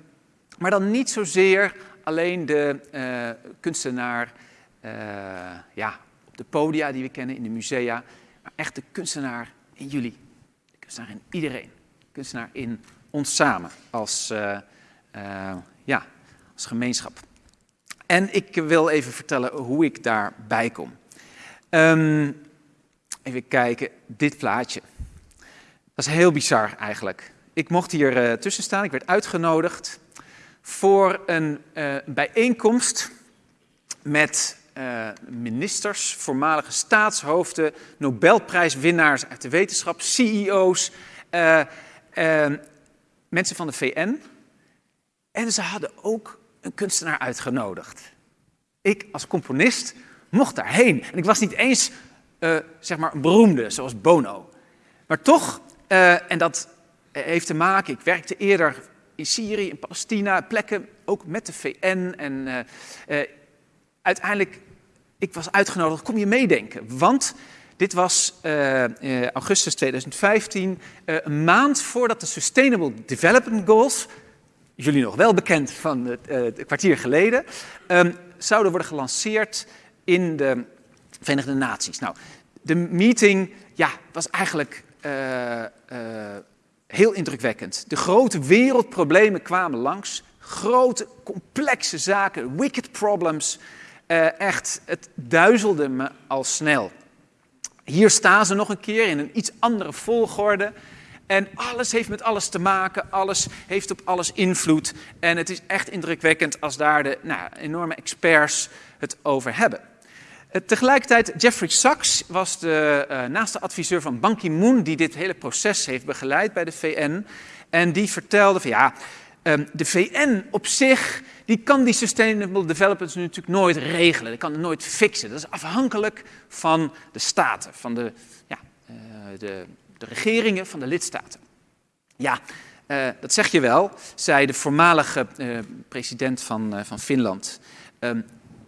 Speaker 8: maar dan niet zozeer alleen de uh, kunstenaar uh, ja, op de podia die we kennen, in de musea, maar echt de kunstenaar in jullie. De kunstenaar in iedereen. kunstenaar in ons samen als, uh, ja, als gemeenschap. En ik wil even vertellen hoe ik daarbij kom. Um, even kijken, dit plaatje. Dat is heel bizar eigenlijk. Ik mocht hier uh, tussen staan, ik werd uitgenodigd voor een bijeenkomst met uh, ministers, voormalige staatshoofden, Nobelprijswinnaars uit de wetenschap, CEO's, mensen van de VN. En ze hadden ook een kunstenaar uitgenodigd. Ik als componist mocht daarheen. En ik was niet eens zeg maar een beroemde, zoals Bono. Maar toch, en dat heeft te maken, ik werkte eerder in Syrië, in Palestina, plekken ook met de VN. En uiteindelijk ik was uitgenodigd, kom je meedenken? Want dit was augustus 2015, uh, een maand voordat de Sustainable Development Goals, jullie nog wel bekend van het, kwartier geleden, um, zouden worden gelanceerd in de Verenigde Naties. Nou, de meeting ja, was eigenlijk heel indrukwekkend. De grote wereldproblemen kwamen langs, grote, complexe zaken, wicked problems. Uh, echt, het duizelde me al snel. Hier staan ze nog een keer in een iets andere volgorde. En alles heeft met alles te maken, alles heeft op alles invloed. En het is echt indrukwekkend als daar de nou, enorme experts het over hebben. Uh, tegelijkertijd, Jeffrey Sachs was de uh, naaste adviseur van Ban Ki-moon, die dit hele proces heeft begeleid bij de VN. En die vertelde van ja, um, de VN op zich die kan die sustainable development natuurlijk nooit regelen. Die kan het nooit fixen. Dat is afhankelijk van de staten, van de, ja, uh, de, de regeringen van de lidstaten. Ja, dat zeg je wel, zei de voormalige president van, van Finland. Um,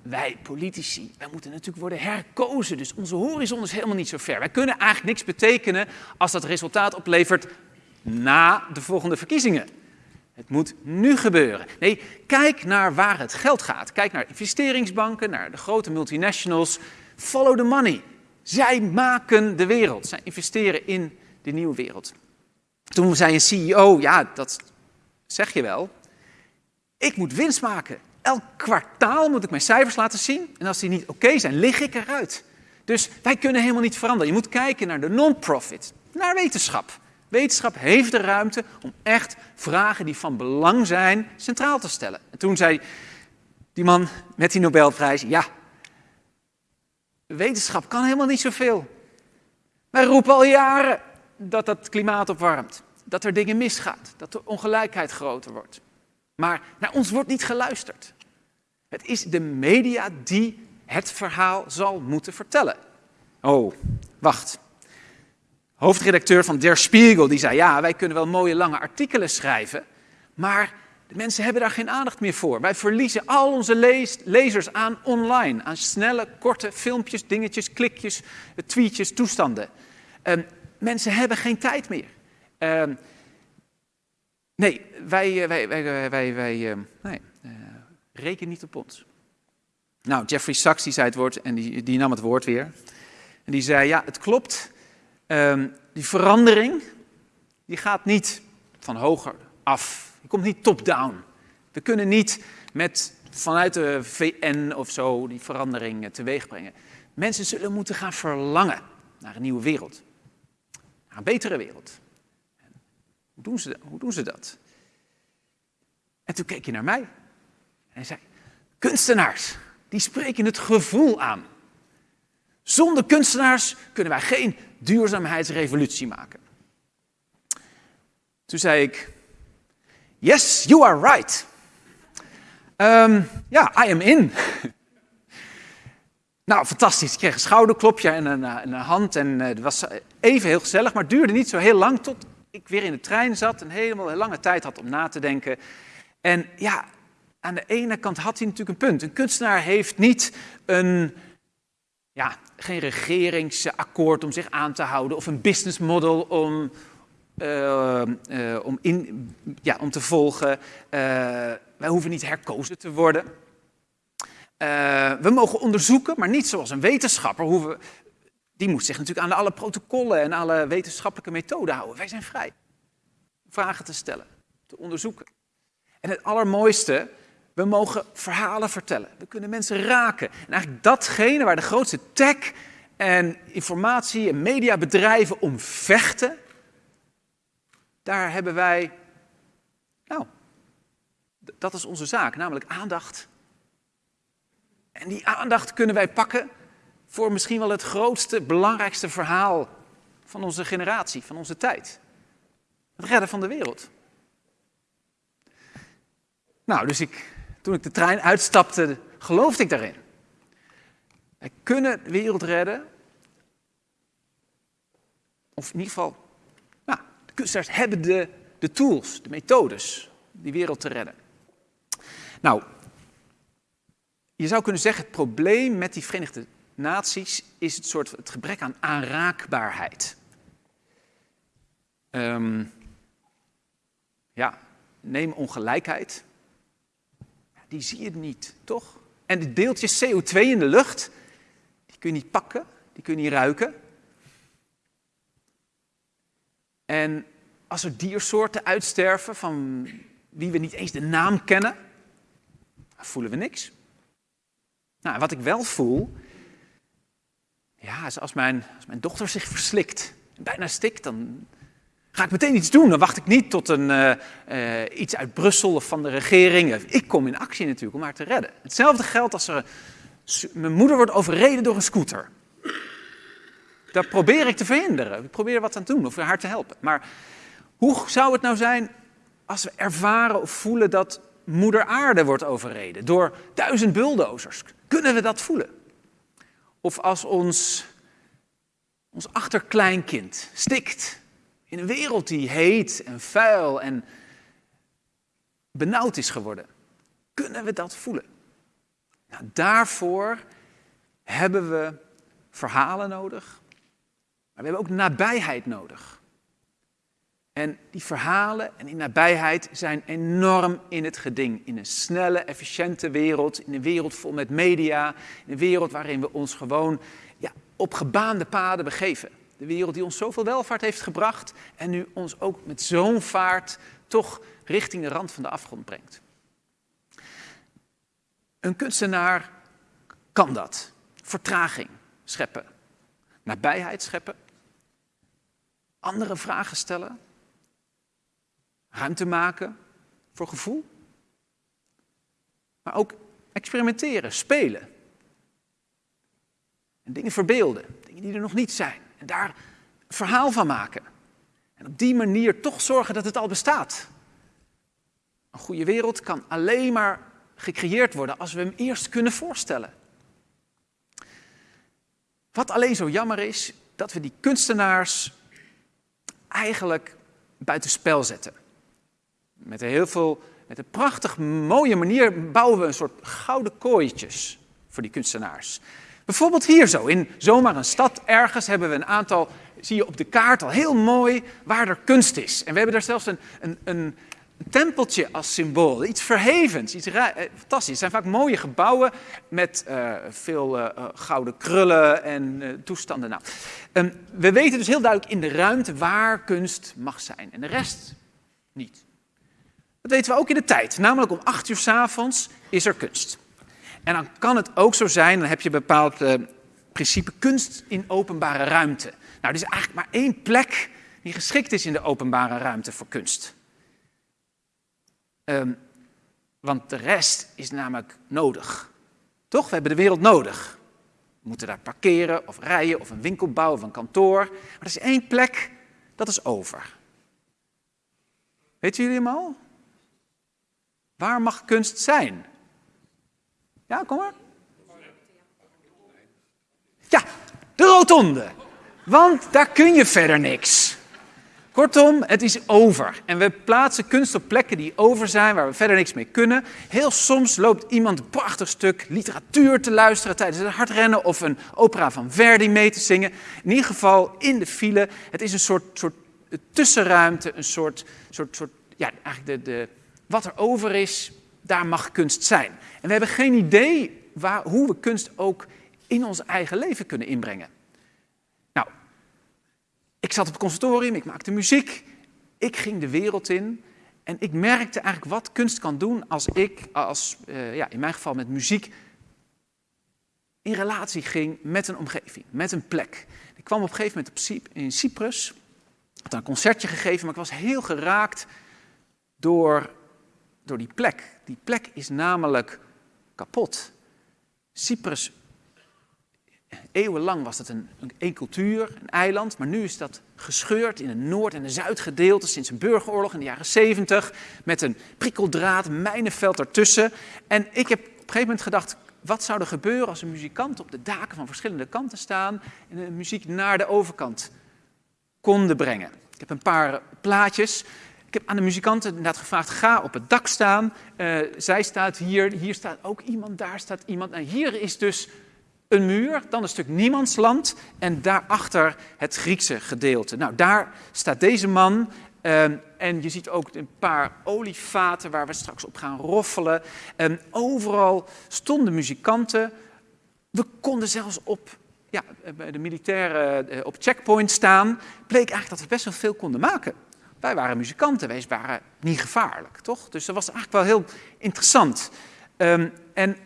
Speaker 8: wij politici, wij moeten natuurlijk worden herkozen. Dus onze horizon is helemaal niet zo ver. Wij kunnen eigenlijk niks betekenen als dat resultaat oplevert na de volgende verkiezingen. Het moet nu gebeuren. Nee, kijk naar waar het geld gaat. Kijk naar investeringsbanken, naar de grote multinationals. Follow the money. Zij maken de wereld. Zij investeren in de nieuwe wereld. Toen zei een CEO, ja, dat zeg je wel. Ik moet winst maken. Elk kwartaal moet ik mijn cijfers laten zien. En als die niet oké zijn, lig ik eruit. Dus wij kunnen helemaal niet veranderen. Je moet kijken naar de non-profit, naar wetenschap. Wetenschap heeft de ruimte om echt vragen die van belang zijn centraal te stellen. En toen zei die man met die Nobelprijs, ja, wetenschap kan helemaal niet zoveel. Wij roepen al jaren dat het klimaat opwarmt, dat er dingen misgaat, dat de ongelijkheid groter wordt. Maar naar ons wordt niet geluisterd. Het is de media die het verhaal zal moeten vertellen. Oh, wacht hoofdredacteur van Der Spiegel, die zei, ja, wij kunnen wel mooie lange artikelen schrijven, maar de mensen hebben daar geen aandacht meer voor. Wij verliezen al onze lezers aan online, aan snelle, korte filmpjes, dingetjes, klikjes, tweetjes, toestanden. Um, mensen hebben geen tijd meer. Um, nee, wij, wij, wij, wij, wij uh, nee, reken niet op ons. Nou, Jeffrey Sachs die zei het woord en die, die nam het woord weer. En die zei, ja, het klopt Um, die verandering, die gaat niet van hoger af. Die komt niet top-down. We kunnen niet met, vanuit de VN of zo die verandering teweeg brengen. Mensen zullen moeten gaan verlangen naar een nieuwe wereld. Naar een betere wereld. Hoe doen ze, hoe doen ze dat? En toen keek je naar mij. En zei, kunstenaars, die spreken het gevoel aan. Zonder kunstenaars kunnen wij geen duurzaamheidsrevolutie maken. Toen zei ik, yes, you are right. Um, ja, I am in. nou, fantastisch. Ik kreeg een schouderklopje en een, een hand en uh, was even heel gezellig, maar het duurde niet zo heel lang tot ik weer in de trein zat en helemaal een lange tijd had om na te denken. En ja, aan de ene kant had hij natuurlijk een punt. Een kunstenaar heeft niet een ja, geen regeringsakkoord om zich aan te houden of een business model om, uh, uh, om, in, ja, om te volgen. Uh, wij hoeven niet herkozen te worden. we mogen onderzoeken, maar niet zoals een wetenschapper. Hoeven, die moet zich natuurlijk aan alle protocollen en alle wetenschappelijke methoden houden. Wij zijn vrij. vragen te stellen, te onderzoeken. En het allermooiste, we mogen verhalen vertellen. We kunnen mensen raken. En eigenlijk datgene waar de grootste tech en informatie- en mediabedrijven om vechten, daar hebben wij, nou, dat is onze zaak, namelijk aandacht. En die aandacht kunnen wij pakken voor misschien wel het grootste, belangrijkste verhaal van onze generatie, van onze tijd. Het redden van de wereld. Nou, dus ik, toen ik de trein uitstapte, geloofde ik daarin. Wij kunnen de wereld redden. Of in ieder geval, nou, de kunstenaars hebben de, de tools, de methodes, die wereld te redden. Nou, je zou kunnen zeggen, het probleem met die Verenigde Naties is het soort het gebrek aan aanraakbaarheid. Um, ja, neem ongelijkheid. Die zie je niet, toch? En de deeltjes CO2 in de lucht, die kun je niet pakken, die kun je niet ruiken. En als er diersoorten uitsterven van wie we niet eens de naam kennen, voelen we niks. Nou, wat ik wel voel, ja, is als mijn, als mijn dochter zich verslikt en bijna stikt, dan ga ik meteen iets doen. Dan wacht ik niet tot een, uh, uh, iets uit Brussel of van de regering. Ik kom in actie natuurlijk om haar te redden. Hetzelfde geldt als er, mijn moeder wordt overreden door een scooter. Dat probeer ik te verhinderen. Ik probeer wat aan te doen of haar te helpen. Maar hoe zou het nou zijn als we ervaren of voelen dat moeder aarde wordt overreden door duizend bulldozers? Kunnen we dat voelen? Of als ons, ons achterkleinkind stikt in een wereld die heet en vuil en benauwd is geworden. Kunnen we dat voelen? Nou, daarvoor hebben we verhalen nodig, maar we hebben ook nabijheid nodig. En die verhalen en die nabijheid zijn enorm in het geding. In een snelle, efficiënte wereld, in een wereld vol met media, in een wereld waarin we ons gewoon ja, op gebaande paden begeven. De wereld die ons zoveel welvaart heeft gebracht en nu ons ook met zo'n vaart toch richting de rand van de afgrond brengt. Een kunstenaar kan dat. Vertraging scheppen, nabijheid scheppen, andere vragen stellen, ruimte maken voor gevoel, maar ook experimenteren, spelen. En dingen verbeelden, dingen die er nog niet zijn. En daar verhaal van maken. En op die manier toch zorgen dat het al bestaat. Een goede wereld kan alleen maar gecreëerd worden als we hem eerst kunnen voorstellen. Wat alleen zo jammer is, dat we die kunstenaars eigenlijk buitenspel zetten. Met een heel veel, met een prachtig mooie manier bouwen we een soort gouden kooitjes voor die kunstenaars. Bijvoorbeeld hier zo, in zomaar een stad ergens hebben we een aantal, zie je op de kaart al heel mooi waar er kunst is. En we hebben daar zelfs een, een, een tempeltje als symbool, iets verhevens, iets eh, fantastisch. Het zijn vaak mooie gebouwen met uh, veel uh, gouden krullen en toestanden. Nou, um, we weten dus heel duidelijk in de ruimte waar kunst mag zijn en de rest niet. Dat weten we ook in de tijd, namelijk om acht uur s avonds is er kunst. En dan kan het ook zo zijn, dan heb je bepaald uh, principe kunst in openbare ruimte. Nou, er is eigenlijk maar één plek die geschikt is in de openbare ruimte voor kunst. Um, want de rest is namelijk nodig. Toch? We hebben de wereld nodig. We moeten daar parkeren of rijden of een winkel bouwen of een kantoor. Maar er is één plek, dat is over. Weten jullie hem al? Waar mag kunst zijn? Ja, kom maar. Ja, de rotonde. Want daar kun je verder niks. Kortom, het is over. En we plaatsen kunst op plekken die over zijn, waar we verder niks mee kunnen. Heel soms loopt iemand een prachtig stuk literatuur te luisteren tijdens het hardrennen of een opera van Verdi mee te zingen. In ieder geval in de file. Het is een soort, soort tussenruimte, een soort, soort, soort ja, eigenlijk de, de, wat er over is, daar mag kunst zijn. En we hebben geen idee waar, hoe we kunst ook in ons eigen leven kunnen inbrengen. Nou, ik zat op het conservatorium, ik maakte muziek. ik ging de wereld in en ik merkte eigenlijk wat kunst kan doen als ik, als, uh, ja, in mijn geval met muziek, in relatie ging met een omgeving, met een plek. Ik kwam op een gegeven moment op, in Cyprus, had een concertje gegeven, maar ik was heel geraakt door, door die plek. Die plek is namelijk kapot. Cyprus, eeuwenlang was het een, een, cultuur, een eiland, maar nu is dat gescheurd in een noord- en een zuidgedeelte sinds een burgeroorlog in de jaren 70, met een prikkeldraad, mijnenveld ertussen. En ik heb op een gegeven moment gedacht, wat zou er gebeuren als een muzikant op de daken van verschillende kanten staan en de muziek naar de overkant konden brengen? Ik heb een paar plaatjes. Ik heb aan de muzikanten inderdaad gevraagd, ga op het dak staan. Uh, zij staat hier, hier staat ook iemand, daar staat iemand. En hier is dus een muur, dan een stuk niemandsland en daarachter het Griekse gedeelte. Nou, daar staat deze man um, en je ziet ook een paar olievaten waar we straks op gaan roffelen. Um, overal stonden muzikanten. We konden zelfs op ja, de militairen op checkpoint staan. Bleek eigenlijk dat we best wel veel konden maken. Wij waren muzikanten, wij waren niet gevaarlijk, toch? Dus dat was eigenlijk wel heel interessant. Um, en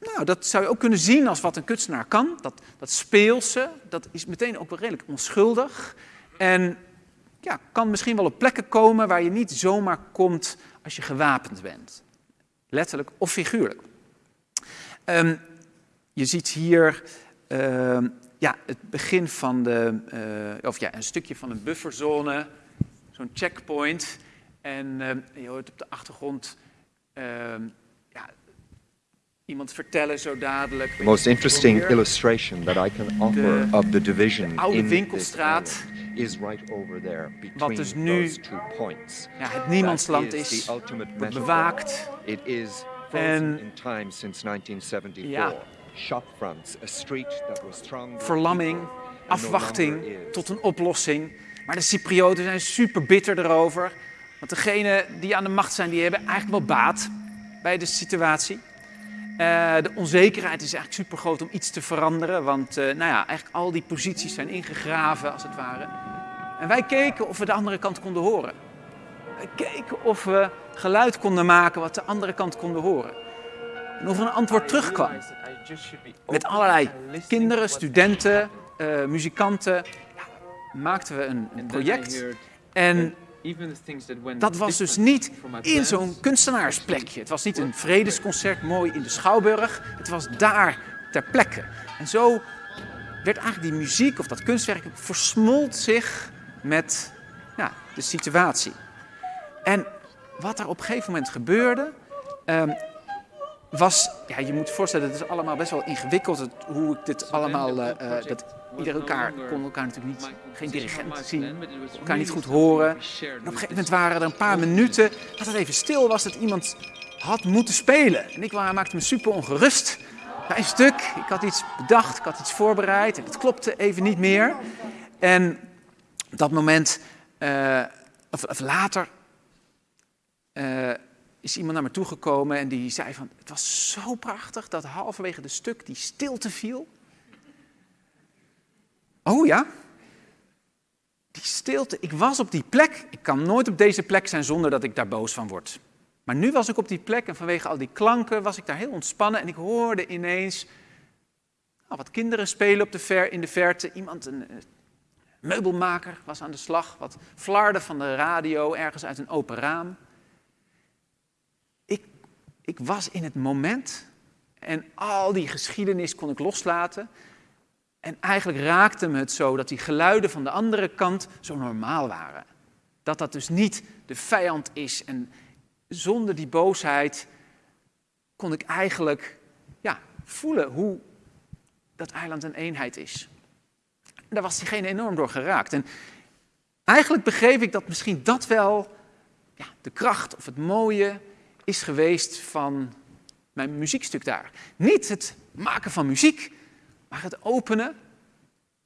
Speaker 8: nou, dat zou je ook kunnen zien als wat een kunstenaar kan. Dat, dat speelse, dat is meteen ook wel redelijk onschuldig. En ja, kan misschien wel op plekken komen waar je niet zomaar komt als je gewapend bent. Letterlijk of figuurlijk. Um, je ziet hier uh, ja, het begin van de, uh, of ja, een stukje van een bufferzone, zo'n checkpoint. En uh, je hoort op de achtergrond ehm, ja, iemand vertellen zo dadelijk.
Speaker 9: The most interesting illustration that I can offer
Speaker 8: de
Speaker 9: of the division
Speaker 8: oude
Speaker 9: in
Speaker 8: winkelstraat,
Speaker 9: is right over there
Speaker 8: wat
Speaker 9: between
Speaker 8: dus nu
Speaker 9: those two points.
Speaker 8: ja, het niemandsland is, wordt bewaakt.
Speaker 9: It is
Speaker 8: En-
Speaker 9: in time since 1974.
Speaker 8: Ja.
Speaker 9: Shopfronts, a street that was
Speaker 8: verlamming, afwachting tot een oplossing. Maar de Cyprioten zijn super bitter erover. Want degenen die aan de macht zijn, die hebben eigenlijk wel baat bij de situatie. Eh, de onzekerheid is eigenlijk super groot om iets te veranderen. Want eh, nou ja, eigenlijk al die posities zijn ingegraven, als het ware. En wij keken of we de andere kant konden horen. Wij keken of we geluid konden maken wat de andere kant konden horen. En of er een antwoord terugkwam. Met allerlei kinderen, studenten, eh, muzikanten. Maakten we een, project. En dat was dus niet in zo'n kunstenaarsplekje. Het was niet een vredesconcert mooi in de Schouwburg. Het was daar ter plekke. En zo werd eigenlijk die muziek of dat kunstwerk versmolt zich met ja, de situatie. En wat er op een gegeven moment gebeurde, ehm, was, ja, je moet je voorstellen, het is allemaal best wel ingewikkeld het- hoe ik dit allemaal, eh, dat ieder elkaar kon elkaar natuurlijk niet, geen dirigent zien, elkaar niet goed horen. En op een gegeven moment waren er een paar minuten dat het even stil was, dat iemand had moeten spelen. En ik maakte me super ongerust bij een stuk. Ik had iets bedacht, ik had iets voorbereid en het klopte even niet meer. En op dat moment, eh, of, of later, eh, is iemand naar me toegekomen en die zei van, het was zo prachtig dat halverwege de stuk die stilte viel. Oh ja? Die stilte, ik was op die plek. Ik kan nooit op deze plek zijn zonder dat ik daar boos van word. Maar nu was ik op die plek en vanwege al die klanken was ik daar heel ontspannen en ik hoorde ineens nou, wat kinderen spelen op de ver, in de verte. Iemand, een eh, meubelmaker, was aan de slag. Wat flarde van de radio ergens uit een open raam. Ik, was in het moment en al die geschiedenis kon ik loslaten. En eigenlijk raakte me het zo dat die geluiden van de andere kant zo normaal waren. Dat dat dus niet de vijand is. En zonder die boosheid kon ik eigenlijk ja, voelen hoe dat eiland een eenheid is. Daar was diegene enorm door geraakt. En eigenlijk begreep ik dat misschien dat wel ja, de kracht of het mooie is geweest van mijn muziekstuk daar. Niet het maken van muziek, maar het openen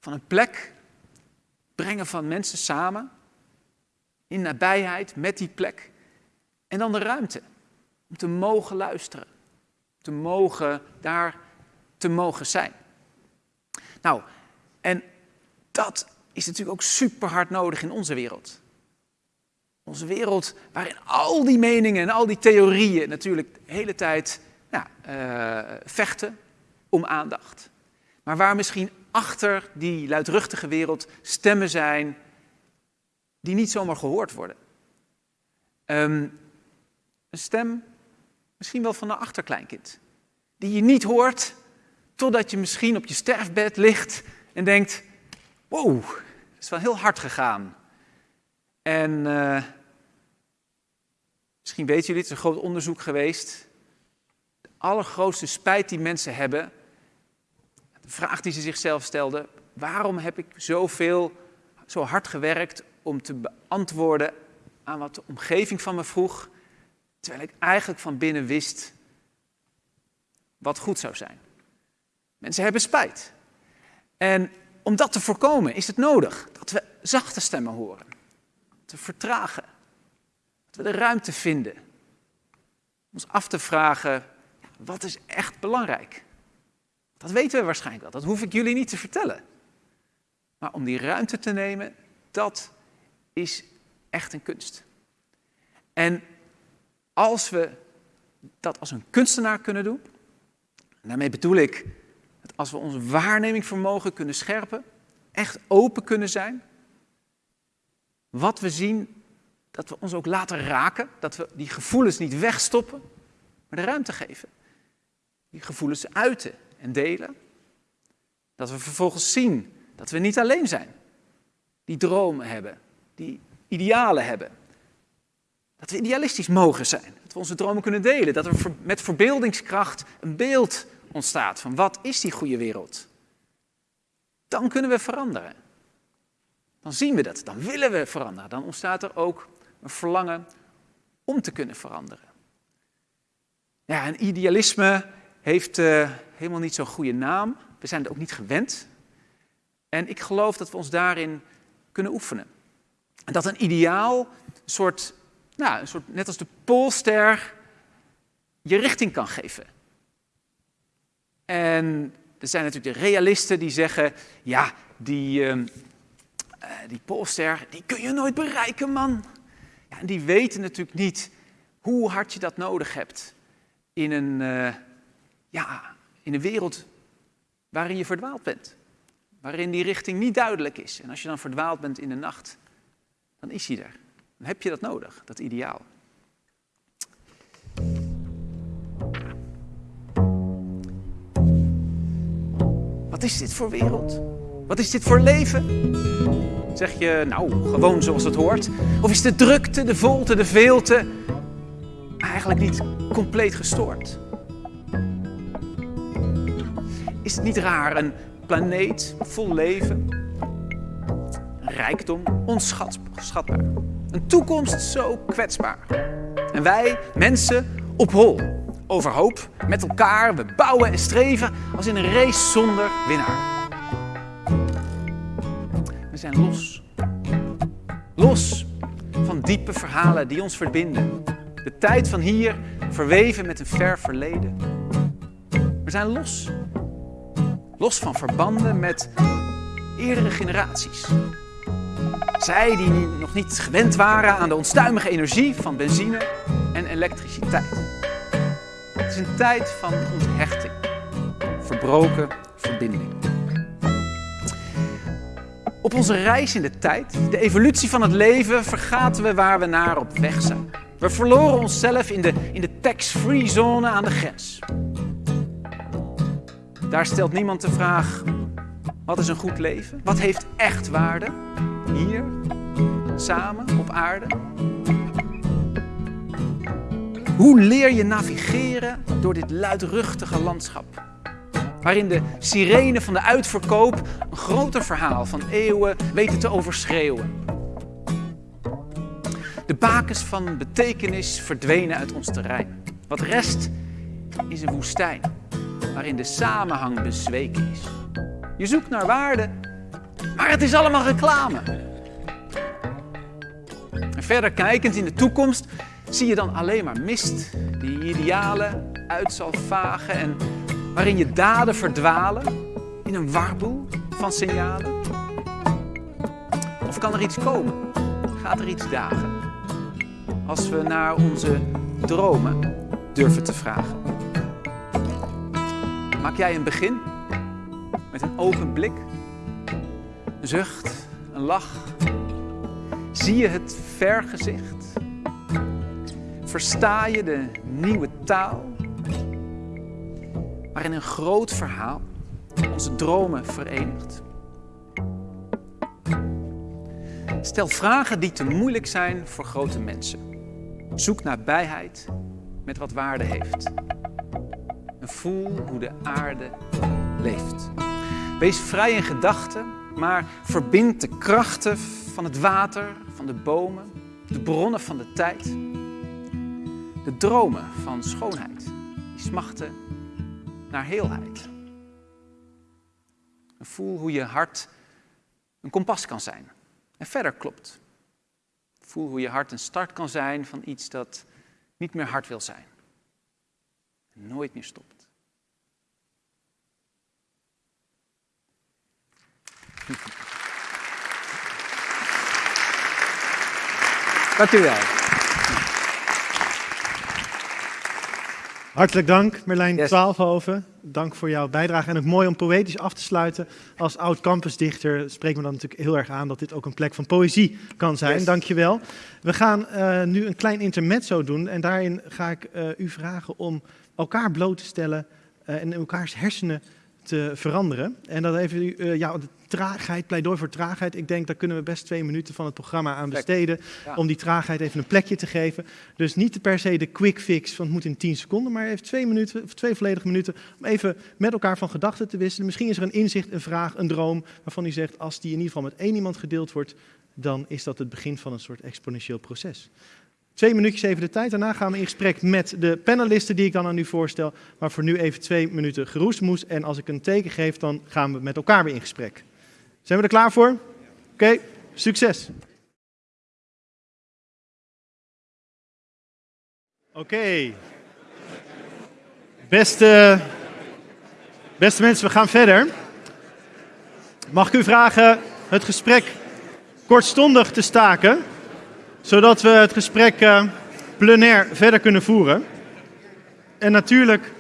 Speaker 8: van een plek, brengen van mensen samen, in nabijheid met die plek. En dan de ruimte om te mogen luisteren, te mogen daar te mogen zijn. Nou, en dat is natuurlijk ook super hard nodig in onze wereld. Onze wereld waarin al die meningen en al die theorieën natuurlijk de hele tijd ja, uh, vechten om aandacht. Maar waar misschien achter die luidruchtige wereld stemmen zijn die niet zomaar gehoord worden. Um, een stem, misschien wel van een achterkleinkind, die je niet hoort totdat je misschien op je sterfbed ligt en denkt: wow, dat is wel heel hard gegaan. En uh, misschien weten jullie, het is een groot onderzoek geweest. De allergrootste spijt die mensen hebben, de vraag die ze zichzelf stelden: waarom heb ik zoveel, zo hard gewerkt om te beantwoorden aan wat de omgeving van me vroeg, terwijl ik eigenlijk van binnen wist wat goed zou zijn? Mensen hebben spijt. En om dat te voorkomen is het nodig dat we zachte stemmen horen, te vertragen, de ruimte vinden, ons af te vragen, wat is echt belangrijk? Dat weten we waarschijnlijk wel, dat hoef ik jullie niet te vertellen. Maar om die ruimte te nemen, dat is echt een kunst. En als we dat als een kunstenaar kunnen doen, en daarmee bedoel ik dat als we ons waarnemingsvermogen kunnen scherpen, echt open kunnen zijn, wat we zien, dat we ons ook laten raken, dat we die gevoelens niet wegstoppen, maar de ruimte geven. Die gevoelens uiten en delen. Dat we vervolgens zien dat we niet alleen zijn. Die dromen hebben, die idealen hebben. Dat we idealistisch mogen zijn. Dat we onze dromen kunnen delen. Dat er met verbeeldingskracht een beeld ontstaat van wat is die goede wereld. Dan kunnen we veranderen. Dan zien we dat, dan willen we veranderen. Dan ontstaat er ook een verlangen om te kunnen veranderen. Ja, en idealisme heeft uh, helemaal niet zo'n goede naam. We zijn het ook niet gewend. En ik geloof dat we ons daarin kunnen oefenen. En dat een ideaal, een soort, nou, een soort, net als de poolster, je richting kan geven. En er zijn natuurlijk de realisten die zeggen, ja, die, uh, die poolster, die kun je nooit bereiken, man. En die weten natuurlijk niet hoe hard je dat nodig hebt in een, uh, ja, in een wereld waarin je verdwaald bent. Waarin die richting niet duidelijk is. En als je dan verdwaald bent in de nacht, dan is hij er. Dan heb je dat nodig, dat ideaal. Wat is dit voor wereld? Wat is dit voor leven? Zeg je, nou, gewoon zoals het hoort? Of is de drukte, de volte, de veelte eigenlijk niet compleet gestoord? Is het niet raar, een planeet vol leven, rijkdom onschatbaar, een toekomst zo kwetsbaar. En wij, mensen, op hol, overhoop, met elkaar, we bouwen en streven als in een race zonder winnaar. We zijn los. Los van diepe verhalen die ons verbinden. De tijd van hier verweven met een ver verleden. We zijn los Los van verbanden met eerdere generaties. Zij die nog niet gewend waren aan de onstuimige energie van benzine en elektriciteit. Het is een tijd van onthechting, verbroken verbinding. Op onze reis in de tijd, de evolutie van het leven, vergaten we waar we naar op weg zijn. We verloren onszelf in de, in de tax-free zone aan de grens. Daar stelt niemand de vraag: wat is een goed leven? Wat heeft echt waarde? Hier, samen op aarde. Hoe leer je navigeren door dit luidruchtige landschap? Waarin de sirene van de uitverkoop een groter verhaal van eeuwen weten te overschreeuwen. De bakens van betekenis verdwenen uit ons terrein. Wat rest is een woestijn waarin de samenhang bezweken is. Je zoekt naar waarde, maar het is allemaal reclame. En verder kijkend in de toekomst zie je dan alleen maar mist, die idealen uit zal vagen en waarin je daden verdwalen in een warboel van signalen. Of kan er iets komen? Gaat er iets dagen? als we naar onze dromen durven te vragen. Maak jij een begin met een open blik, een zucht, een lach? Zie je het vergezicht? Versta je de nieuwe taal? Waarin een groot verhaal onze dromen verenigt. Stel vragen die te moeilijk zijn voor grote mensen. Zoek naar bijheid met wat waarde heeft. En voel hoe de aarde leeft. Wees vrij in gedachten, maar verbind de krachten van het water, van de bomen, de bronnen van de tijd. De dromen van schoonheid, die smachten naar heelheid. Voel hoe je hart een kompas kan zijn en verder klopt. Voel hoe je hart een start kan zijn van iets dat niet meer hard wil zijn. En nooit meer stopt. Dank u wel.
Speaker 1: Hartelijk dank, Merlijn
Speaker 8: Yes.
Speaker 1: Twaalfhoven. Dank voor jouw bijdrage. En ook mooi om poëtisch af te sluiten. Als oud campusdichter spreekt me dan natuurlijk heel erg aan dat dit ook een plek van poëzie kan zijn.
Speaker 8: Yes.
Speaker 1: Dank je wel. We gaan eh, nu een klein intermezzo doen. En daarin ga ik eh, u vragen om elkaar bloot te stellen eh, en elkaars hersenen te veranderen. En dat even u, eh, ja, de traagheid, pleidooi voor traagheid. Ik denk, daar kunnen we best twee minuten van het programma aan besteden.
Speaker 8: Ja.
Speaker 1: Om die traagheid even een plekje te geven. Dus niet per se de quick fix van het moet in 10 seconden, maar even twee minuten, of twee volledige minuten om even met elkaar van gedachten te wisselen. Misschien is er een inzicht, een vraag, een droom waarvan u zegt, als die in ieder geval met één iemand gedeeld wordt, dan is dat het begin van een soort exponentieel proces. Twee minuutjes even de tijd. Daarna gaan we in gesprek met de panelisten die ik dan aan u voorstel. Maar voor nu even twee minuten geroesmoes. En als ik een teken geef, dan gaan we met elkaar weer in gesprek. Zijn we er klaar voor? Oké, succes. Oké. Beste, beste mensen, we gaan verder. Mag ik u vragen het gesprek kortstondig te staken, zodat we het gesprek eh, plenair verder kunnen voeren. En natuurlijk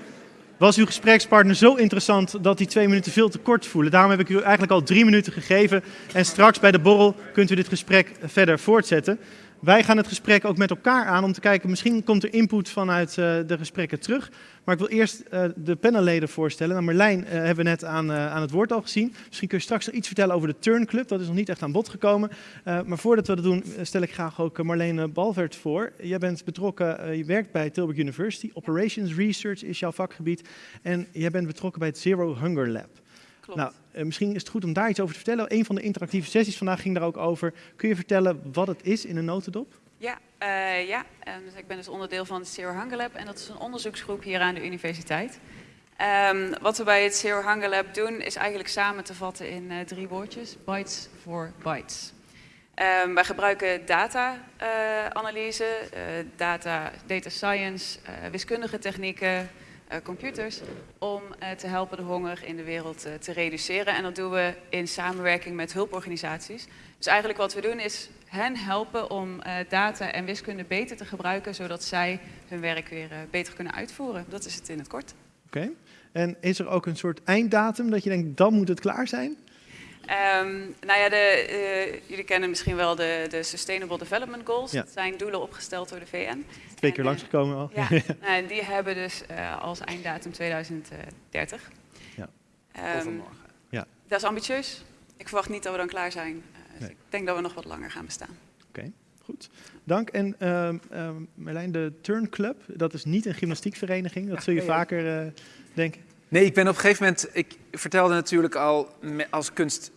Speaker 1: was uw gesprekspartner zo interessant dat die twee minuten veel te kort voelen. Daarom heb ik u eigenlijk al drie minuten gegeven. En straks bij de borrel kunt u dit gesprek verder voortzetten. Wij gaan het gesprek ook met elkaar aan om te kijken, misschien komt er input vanuit eh, de gesprekken terug. Maar ik wil eerst eh, de panelleden voorstellen. Nou, Marlijn eh, hebben we net aan, aan het woord al gezien. Misschien kun je straks nog iets vertellen over de Turn Club. Dat is nog niet echt aan bod gekomen. Maar voordat we dat doen, stel ik graag ook Marlene Balvert voor. Jij bent betrokken, je werkt bij Tilburg University. Operations Research is jouw vakgebied. En jij bent betrokken bij het Zero Hunger Lab.
Speaker 10: Klopt.
Speaker 1: Nou, eh, misschien is het goed om daar iets over te vertellen. Een van de interactieve sessies vandaag ging daar ook over. Kun je vertellen wat het is in een notendop?
Speaker 10: Ja, eh, ja. En dus ik ben dus onderdeel van het Zero Hunger Lab en dat is een onderzoeksgroep hier aan de universiteit. Ehm, wat we bij het Zero Hunger Lab doen is eigenlijk samen te vatten in eh, drie woordjes. Bytes for bytes. Ehm, wij gebruiken data-analyse, data, data science, wiskundige technieken, computers, om eh, te helpen de honger in de wereld eh, te reduceren. En dat doen we in samenwerking met hulporganisaties. Dus eigenlijk wat we doen is hen helpen om eh, data en wiskunde beter te gebruiken, zodat zij hun werk weer eh, beter kunnen uitvoeren. Dat is het in het kort.
Speaker 1: Oké. En is er ook een soort einddatum dat je denkt, dan moet het klaar zijn?
Speaker 10: Ehm, nou ja, de, eh, jullie kennen misschien wel de, de Sustainable Development Goals.
Speaker 1: Ja.
Speaker 10: Dat zijn doelen opgesteld door de VN.
Speaker 1: Twee keer langsgekomen al.
Speaker 10: Ja, nou, en die hebben dus eh, als einddatum 2030.
Speaker 1: Ja.
Speaker 10: Ehm.
Speaker 1: Ja.
Speaker 10: Dat is ambitieus. Ik verwacht niet dat we dan klaar zijn. Eh, dus
Speaker 1: Nee.
Speaker 10: Ik denk dat we nog wat langer gaan bestaan.
Speaker 1: Oké, goed. Dank. En ehm ehm, Marlijn, de Turn Club, dat is niet een gymnastiekvereniging. Dat zul je vaker eh, denken.
Speaker 8: Nee, ik ben op een gegeven moment, ik vertelde natuurlijk al als kunst,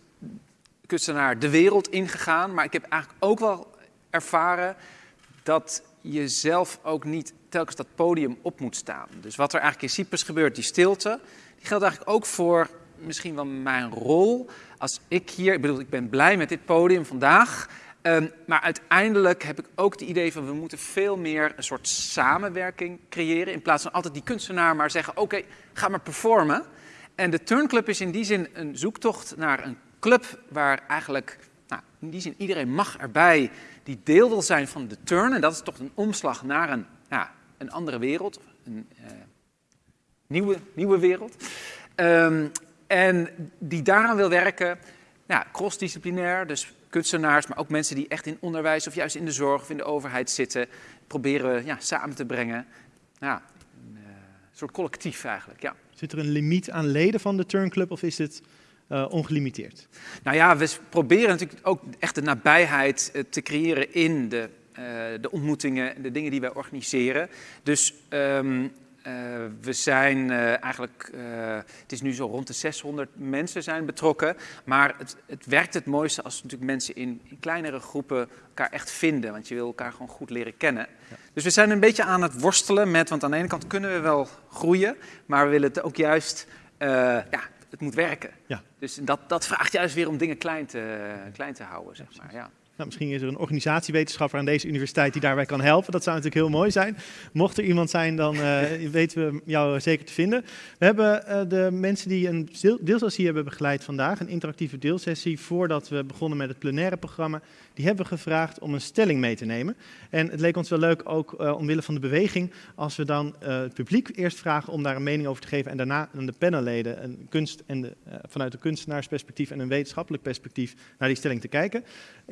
Speaker 8: kunstenaar de wereld ingegaan, maar ik heb eigenlijk ook wel ervaren dat je zelf ook niet telkens dat podium op moet staan. Dus wat er eigenlijk in Cyprus gebeurt, die stilte, die geldt eigenlijk ook voor misschien wel mijn rol als ik hier, ik bedoel, ik ben blij met dit podium vandaag, ehm, maar uiteindelijk heb ik ook het idee van we moeten veel meer een soort samenwerking creëren in plaats van altijd die kunstenaar maar zeggen oké, ga maar performen. En de Turnclub is in die zin een zoektocht naar een club waar eigenlijk in die zin, iedereen mag erbij die deel wil zijn van de turn. En dat is toch een omslag naar een, ja, een andere wereld, een uh, nieuwe, nieuwe wereld. Um, en die daaraan wil werken, ja, crossdisciplinair, dus kunstenaars, maar ook mensen die echt in onderwijs of juist in de zorg of in de overheid zitten, proberen ja, samen te brengen. Ja, een uh, soort collectief eigenlijk, ja.
Speaker 1: Zit er een limiet aan leden van de Turnclub of is het uh, ongelimiteerd?
Speaker 8: Nou ja, we proberen natuurlijk ook echt de nabijheid uh, te creëren in de, de ontmoetingen en de dingen die wij organiseren. Dus um, uh, we zijn uh, eigenlijk, uh, het is nu zo rond de 600 mensen zijn betrokken, maar het, het werkt het mooiste als natuurlijk mensen in, in, kleinere groepen elkaar echt vinden, want je wil elkaar gewoon goed leren kennen. Ja. Dus we zijn een beetje aan het worstelen met, want aan de ene kant kunnen we wel groeien, maar we willen het ook juist, ja, het moet werken. Ja. Dus dat, dat vraagt juist weer om dingen klein te, klein te houden, zeg maar. Ja.
Speaker 1: Nou, misschien is er een organisatiewetenschapper aan deze universiteit die daarbij kan helpen. Dat zou natuurlijk heel mooi zijn. Mocht er iemand zijn, dan uh, weten we jou zeker te vinden. We hebben uh, de mensen die een deelsessie hebben begeleid vandaag, een interactieve deelsessie, voordat we begonnen met het plenaire programma, die hebben gevraagd om een stelling mee te nemen. En het leek ons wel leuk, ook uh, omwille van de beweging, als we dan het publiek eerst vragen om daar een mening over te geven en daarna aan de panelleden een kunst en de, vanuit een kunstenaarsperspectief en een wetenschappelijk perspectief naar die stelling te kijken.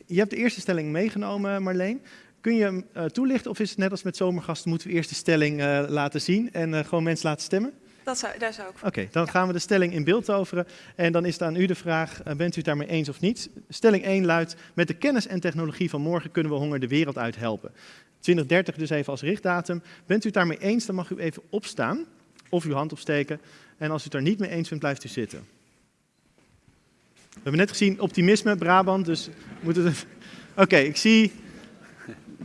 Speaker 1: Je hebt de eerste stelling meegenomen, Marleen. Kun je hem toelichten of is het net als met zomergasten, moeten we eerst de stelling laten zien en gewoon mensen laten stemmen?
Speaker 10: Dat zou, daar zou ik
Speaker 1: Oké, okay, dan ja. gaan we de stelling in beeld toveren. En dan is het aan u de vraag, bent u het daarmee eens of niet? Stelling 1 luidt, met de kennis en technologie van morgen kunnen we honger de wereld uit helpen. 2030 dus even als richtdatum. Bent u het daarmee eens, dan mag u even opstaan of uw hand opsteken. En als u het er niet mee eens bent, blijft u zitten. We hebben net gezien optimisme, Brabant, dus moeten het... Oké, okay, ik zie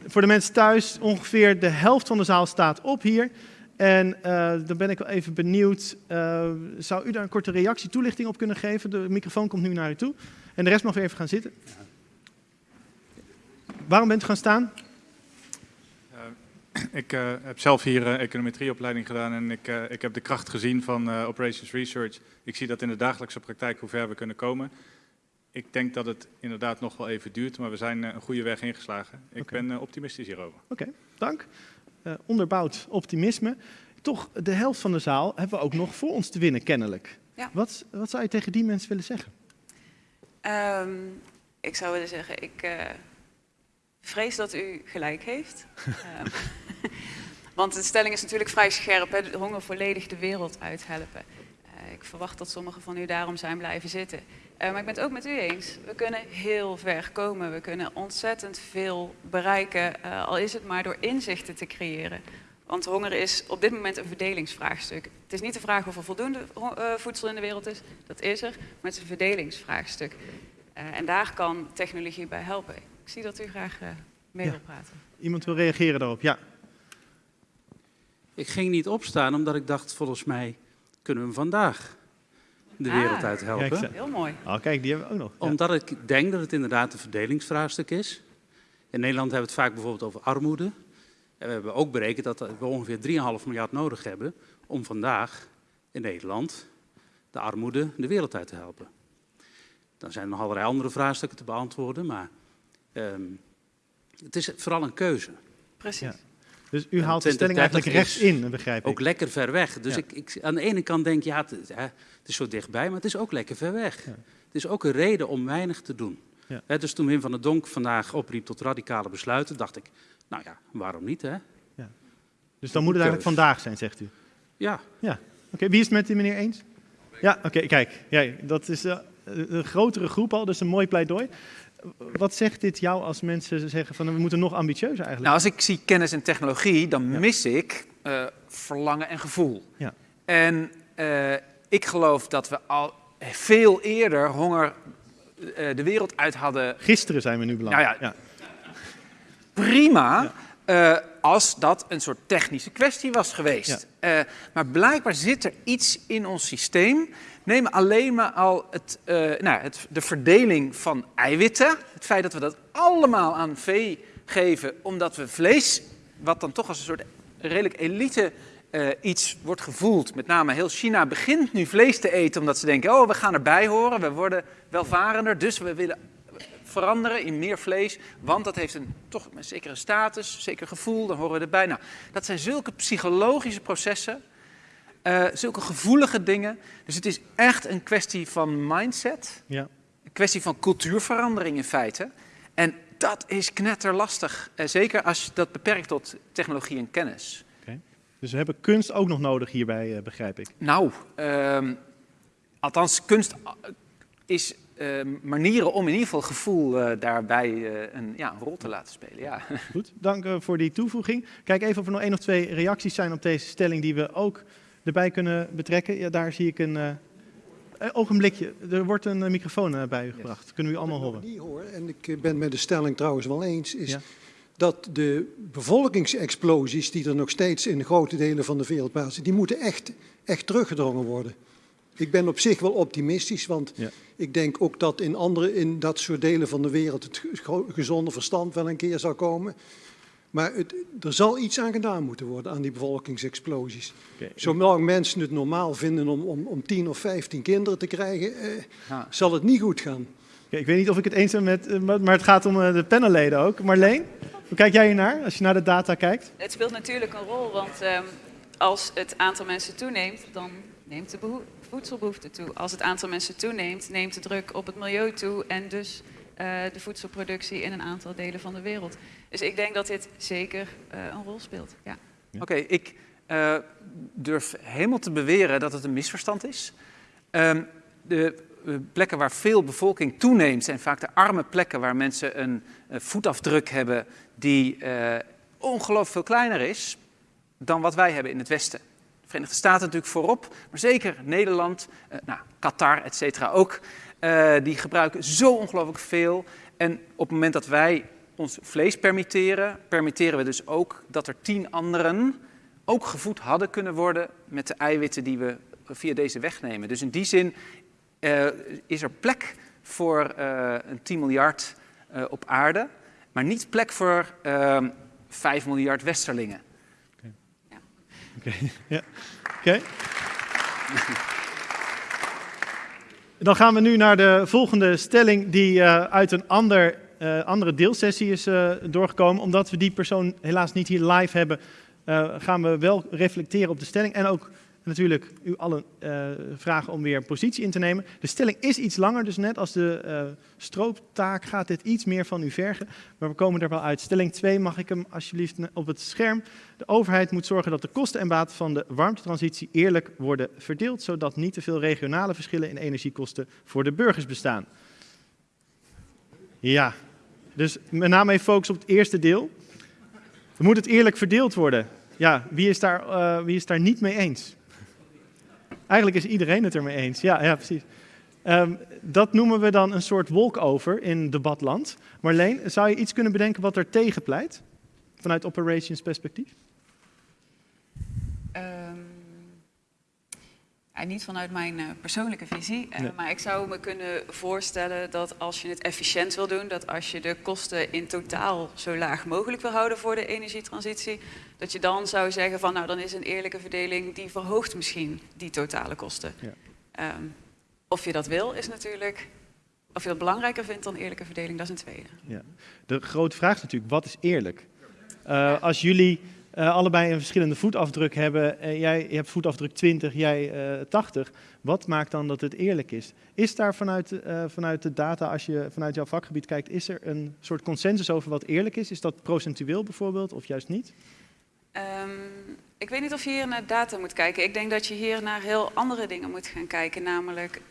Speaker 1: voor de mensen thuis ongeveer de helft van de zaal staat op hier. En uh, dan ben ik wel even benieuwd, uh, zou u daar een korte reactie, toelichting op kunnen geven? De microfoon komt nu naar u toe. En de rest mag weer even gaan zitten. Waarom bent u gaan staan?
Speaker 11: Uh, ik heb zelf hier econometrieopleiding gedaan en ik, ik heb de kracht gezien van Operations Research. Ik zie dat in de dagelijkse praktijk hoe ver we kunnen komen ik denk dat het inderdaad nog wel even duurt, maar we zijn een goede weg ingeslagen. Ik okay. ben optimistisch hierover.
Speaker 1: Oké, okay, dank. Uh, onderbouwd optimisme. Toch, de helft van de zaal hebben we ook nog voor ons te winnen, kennelijk. Ja. Wat, wat zou je tegen die mensen willen zeggen?
Speaker 10: Um, ik zou willen zeggen, ik uh, vrees dat u gelijk heeft. um, want de stelling is natuurlijk vrij scherp, hè? De honger volledig de wereld uithelpen. ik verwacht dat sommigen van u daarom zijn blijven zitten. Uh, maar ik ben het ook met u eens. We kunnen heel ver komen. We kunnen ontzettend veel bereiken, uh, al is het maar door inzichten te creëren. Want honger is op dit moment een verdelingsvraagstuk. Het is niet de vraag of er voldoende uh, voedsel in de wereld is, dat is er, maar het is een verdelingsvraagstuk. en daar kan technologie bij helpen. Ik zie dat u graag mee
Speaker 1: ja.
Speaker 10: wil praten.
Speaker 1: Iemand wil reageren daarop, ja.
Speaker 12: Ik ging niet opstaan omdat ik dacht, volgens mij kunnen we hem vandaag de wereld
Speaker 10: ah,
Speaker 12: uit helpen.
Speaker 10: Kijk, heel mooi.
Speaker 1: Oh, kijk, die hebben we ook nog.
Speaker 12: Ja. Omdat ik denk dat het inderdaad een verdelingsvraagstuk is. In Nederland hebben we het vaak bijvoorbeeld over armoede. En we hebben ook berekend dat we ongeveer 3,5 miljard nodig hebben om vandaag in Nederland de armoede de wereld uit te helpen. Dan zijn er nog allerlei andere vraagstukken te beantwoorden, maar um, het is vooral een keuze.
Speaker 10: Precies. Ja.
Speaker 1: Dus u haalt de stelling eigenlijk rechts in, begrijp ik.
Speaker 12: Ook lekker ver weg. Dus ja. ik, ik, aan de ene kant denk ja, het, het, is zo dichtbij, maar het is ook lekker ver weg. Ja. Het is ook een reden om weinig te doen. He, dus toen Wim van der Donk vandaag opriep tot radicale besluiten, dacht ik, nou ja, waarom niet hè?
Speaker 1: Ja. Dus dan moet het eigenlijk vandaag zijn, zegt u?
Speaker 12: Ja.
Speaker 1: ja. Oké, okay, wie is het met die meneer eens? Ja, oké, okay, kijk. Ja, dat is uh, een grotere groep al, dus een mooi pleidooi. Wat zegt dit jou als mensen zeggen van we moeten nog ambitieuzer eigenlijk?
Speaker 8: Nou, als ik zie kennis en technologie, dan ja. mis ik uh, verlangen en gevoel.
Speaker 1: Ja.
Speaker 8: En uh, ik geloof dat we al veel eerder honger uh, de wereld uit hadden.
Speaker 1: Gisteren zijn we nu beland.
Speaker 8: Nou ja, ja. Prima. Ja. als dat een soort technische kwestie was geweest. maar blijkbaar zit er iets in ons systeem Neem alleen maar al het, uh, nou, het, de verdeling van eiwitten. Het feit dat we dat allemaal aan vee geven, omdat we vlees, wat dan toch als een soort redelijk elite uh, iets wordt gevoeld. Met name heel China begint nu vlees te eten, omdat ze denken, oh, we gaan erbij horen, we worden welvarender, dus we willen veranderen in meer vlees, want dat heeft een, toch een zekere status, een zeker gevoel, dan horen we erbij. Nou, dat zijn zulke psychologische processen, uh, zulke gevoelige dingen. Dus het is echt een kwestie van mindset,
Speaker 1: ja.
Speaker 8: een kwestie van cultuurverandering in feite. En dat is knetterlastig, uh, zeker als je dat beperkt tot technologie en kennis.
Speaker 1: Okay. Dus we hebben kunst ook nog nodig hierbij, uh, begrijp ik.
Speaker 8: Nou, ehm, althans, kunst is manieren om in ieder geval gevoel uh, daarbij uh, een, ja, een, rol te laten spelen. Ja.
Speaker 1: Goed, dank voor die toevoeging. Kijk even of er nog één of twee reacties zijn op deze stelling die we ook erbij kunnen betrekken. Ja, daar zie ik een ogenblikje. Er wordt een microfoon bij u gebracht. Yes. Kunnen we u allemaal horen?
Speaker 13: Niet hoor. En ik ben met de stelling trouwens wel eens. Is ja. dat de bevolkingsexplosies die er nog steeds in grote delen van de wereld plaatsen, die moeten echt, echt teruggedrongen worden. Ik ben op zich wel optimistisch, want ja. ik denk ook dat in, andere, in dat soort delen van de wereld het gezonde verstand wel een keer zal komen. Maar het, er zal iets aan gedaan moeten worden aan die bevolkingsexplosies. Okay. Zolang mensen het normaal vinden om, om, om 10 of 15 kinderen te krijgen, eh, zal het niet goed gaan.
Speaker 1: Okay, ik weet niet of ik het eens ben met, maar het gaat om de panelleden ook. Marleen, hoe kijk jij hier naar als je naar de data kijkt?
Speaker 10: Het speelt natuurlijk een rol, want um, als het aantal mensen toeneemt, dan neemt de voedselbehoefte toe. Als het aantal mensen toeneemt, neemt de druk op het milieu toe en dus uh, de voedselproductie in een aantal delen van de wereld. Dus ik denk dat dit zeker uh, een rol speelt. Ja.
Speaker 8: Oké, ik uh, durf helemaal te beweren dat het een misverstand is. Um, de plekken waar veel bevolking toeneemt zijn vaak de arme plekken waar mensen een voetafdruk hebben die ongelooflijk veel kleiner is dan wat wij hebben in het Westen. Verenigde Staten natuurlijk voorop, maar zeker Nederland, uh, nou, Qatar, et cetera ook. Uh, die gebruiken zo ongelooflijk veel. En op het moment dat wij ons vlees permitteren, permitteren we dus ook dat er tien anderen ook gevoed hadden kunnen worden met de eiwitten die we via deze weg nemen. Dus in die zin uh, is er plek voor een 10 miljard op aarde, maar niet plek voor 5 miljard westerlingen.
Speaker 1: Oké, ja. Okay. Dan gaan we nu naar de volgende stelling die uh, uit een ander, uh, andere deelsessie is uh, doorgekomen. Omdat we die persoon helaas niet hier live hebben, gaan we wel reflecteren op de stelling en ook natuurlijk u allen uh, vragen om weer positie in te nemen. De stelling is iets langer, dus net als de uh, strooptaak gaat dit iets meer van u vergen. Maar we komen er wel uit. Stelling 2 mag ik hem alsjeblieft op het scherm. De overheid moet zorgen dat de kosten en baten van de warmtetransitie eerlijk worden verdeeld, zodat niet te veel regionale verschillen in energiekosten voor de burgers bestaan. Ja, dus met name focus op het eerste deel. Moet het eerlijk verdeeld worden? Ja, wie is daar, uh, wie is daar niet mee eens? Eigenlijk is iedereen het ermee eens. Ja, ja precies. Um, dat noemen we dan een soort walkover in debatland. Marleen, zou je iets kunnen bedenken wat er tegen pleit? Vanuit operations perspectief?
Speaker 10: Um, ja, niet vanuit mijn uh, persoonlijke visie, uh, nee. maar ik zou me kunnen voorstellen dat als je het efficiënt wil doen, dat als je de kosten in totaal zo laag mogelijk wil houden voor de energietransitie, dat je dan zou zeggen van nou dan is een eerlijke verdeling die verhoogt misschien die totale kosten. Ja. Um, of je dat wil is natuurlijk, of je dat belangrijker vindt dan eerlijke verdeling, dat is een tweede.
Speaker 1: Ja. De grote vraag is natuurlijk, wat is eerlijk? Uh, als jullie uh, allebei een verschillende voetafdruk hebben, uh, jij hebt voetafdruk 20, jij uh, 80, wat maakt dan dat het eerlijk is? Is daar vanuit, vanuit de data, als je vanuit jouw vakgebied kijkt, is er een soort consensus over wat eerlijk is? Is dat procentueel bijvoorbeeld, of juist niet?
Speaker 10: Um, ik weet niet of je hier naar data moet kijken. Ik denk dat je hier naar heel andere dingen moet gaan kijken. Namelijk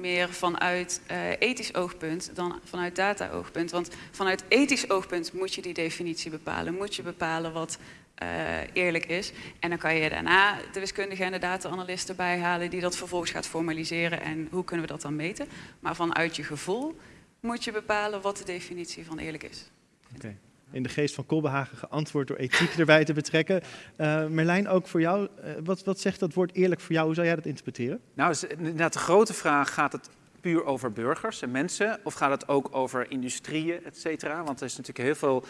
Speaker 10: meer vanuit ethisch oogpunt dan vanuit data-oogpunt. Want vanuit ethisch oogpunt moet je die definitie bepalen. Moet je bepalen wat uh, eerlijk is. En dan kan je daarna de wiskundige en de data-analyst erbij halen... die dat vervolgens gaat formaliseren. En hoe kunnen we dat dan meten? Maar vanuit je gevoel moet je bepalen wat de definitie van eerlijk is.
Speaker 1: Oké. Okay in de geest van Kolbehagen geantwoord door ethiek erbij te betrekken. Uh, Merlijn, ook voor jou, uh, wat, wat zegt dat woord eerlijk voor jou? Hoe zou jij dat interpreteren?
Speaker 8: Nou, inderdaad de grote vraag, gaat het puur over burgers en mensen? Of gaat het ook over industrieën, et cetera? Want er is natuurlijk heel veel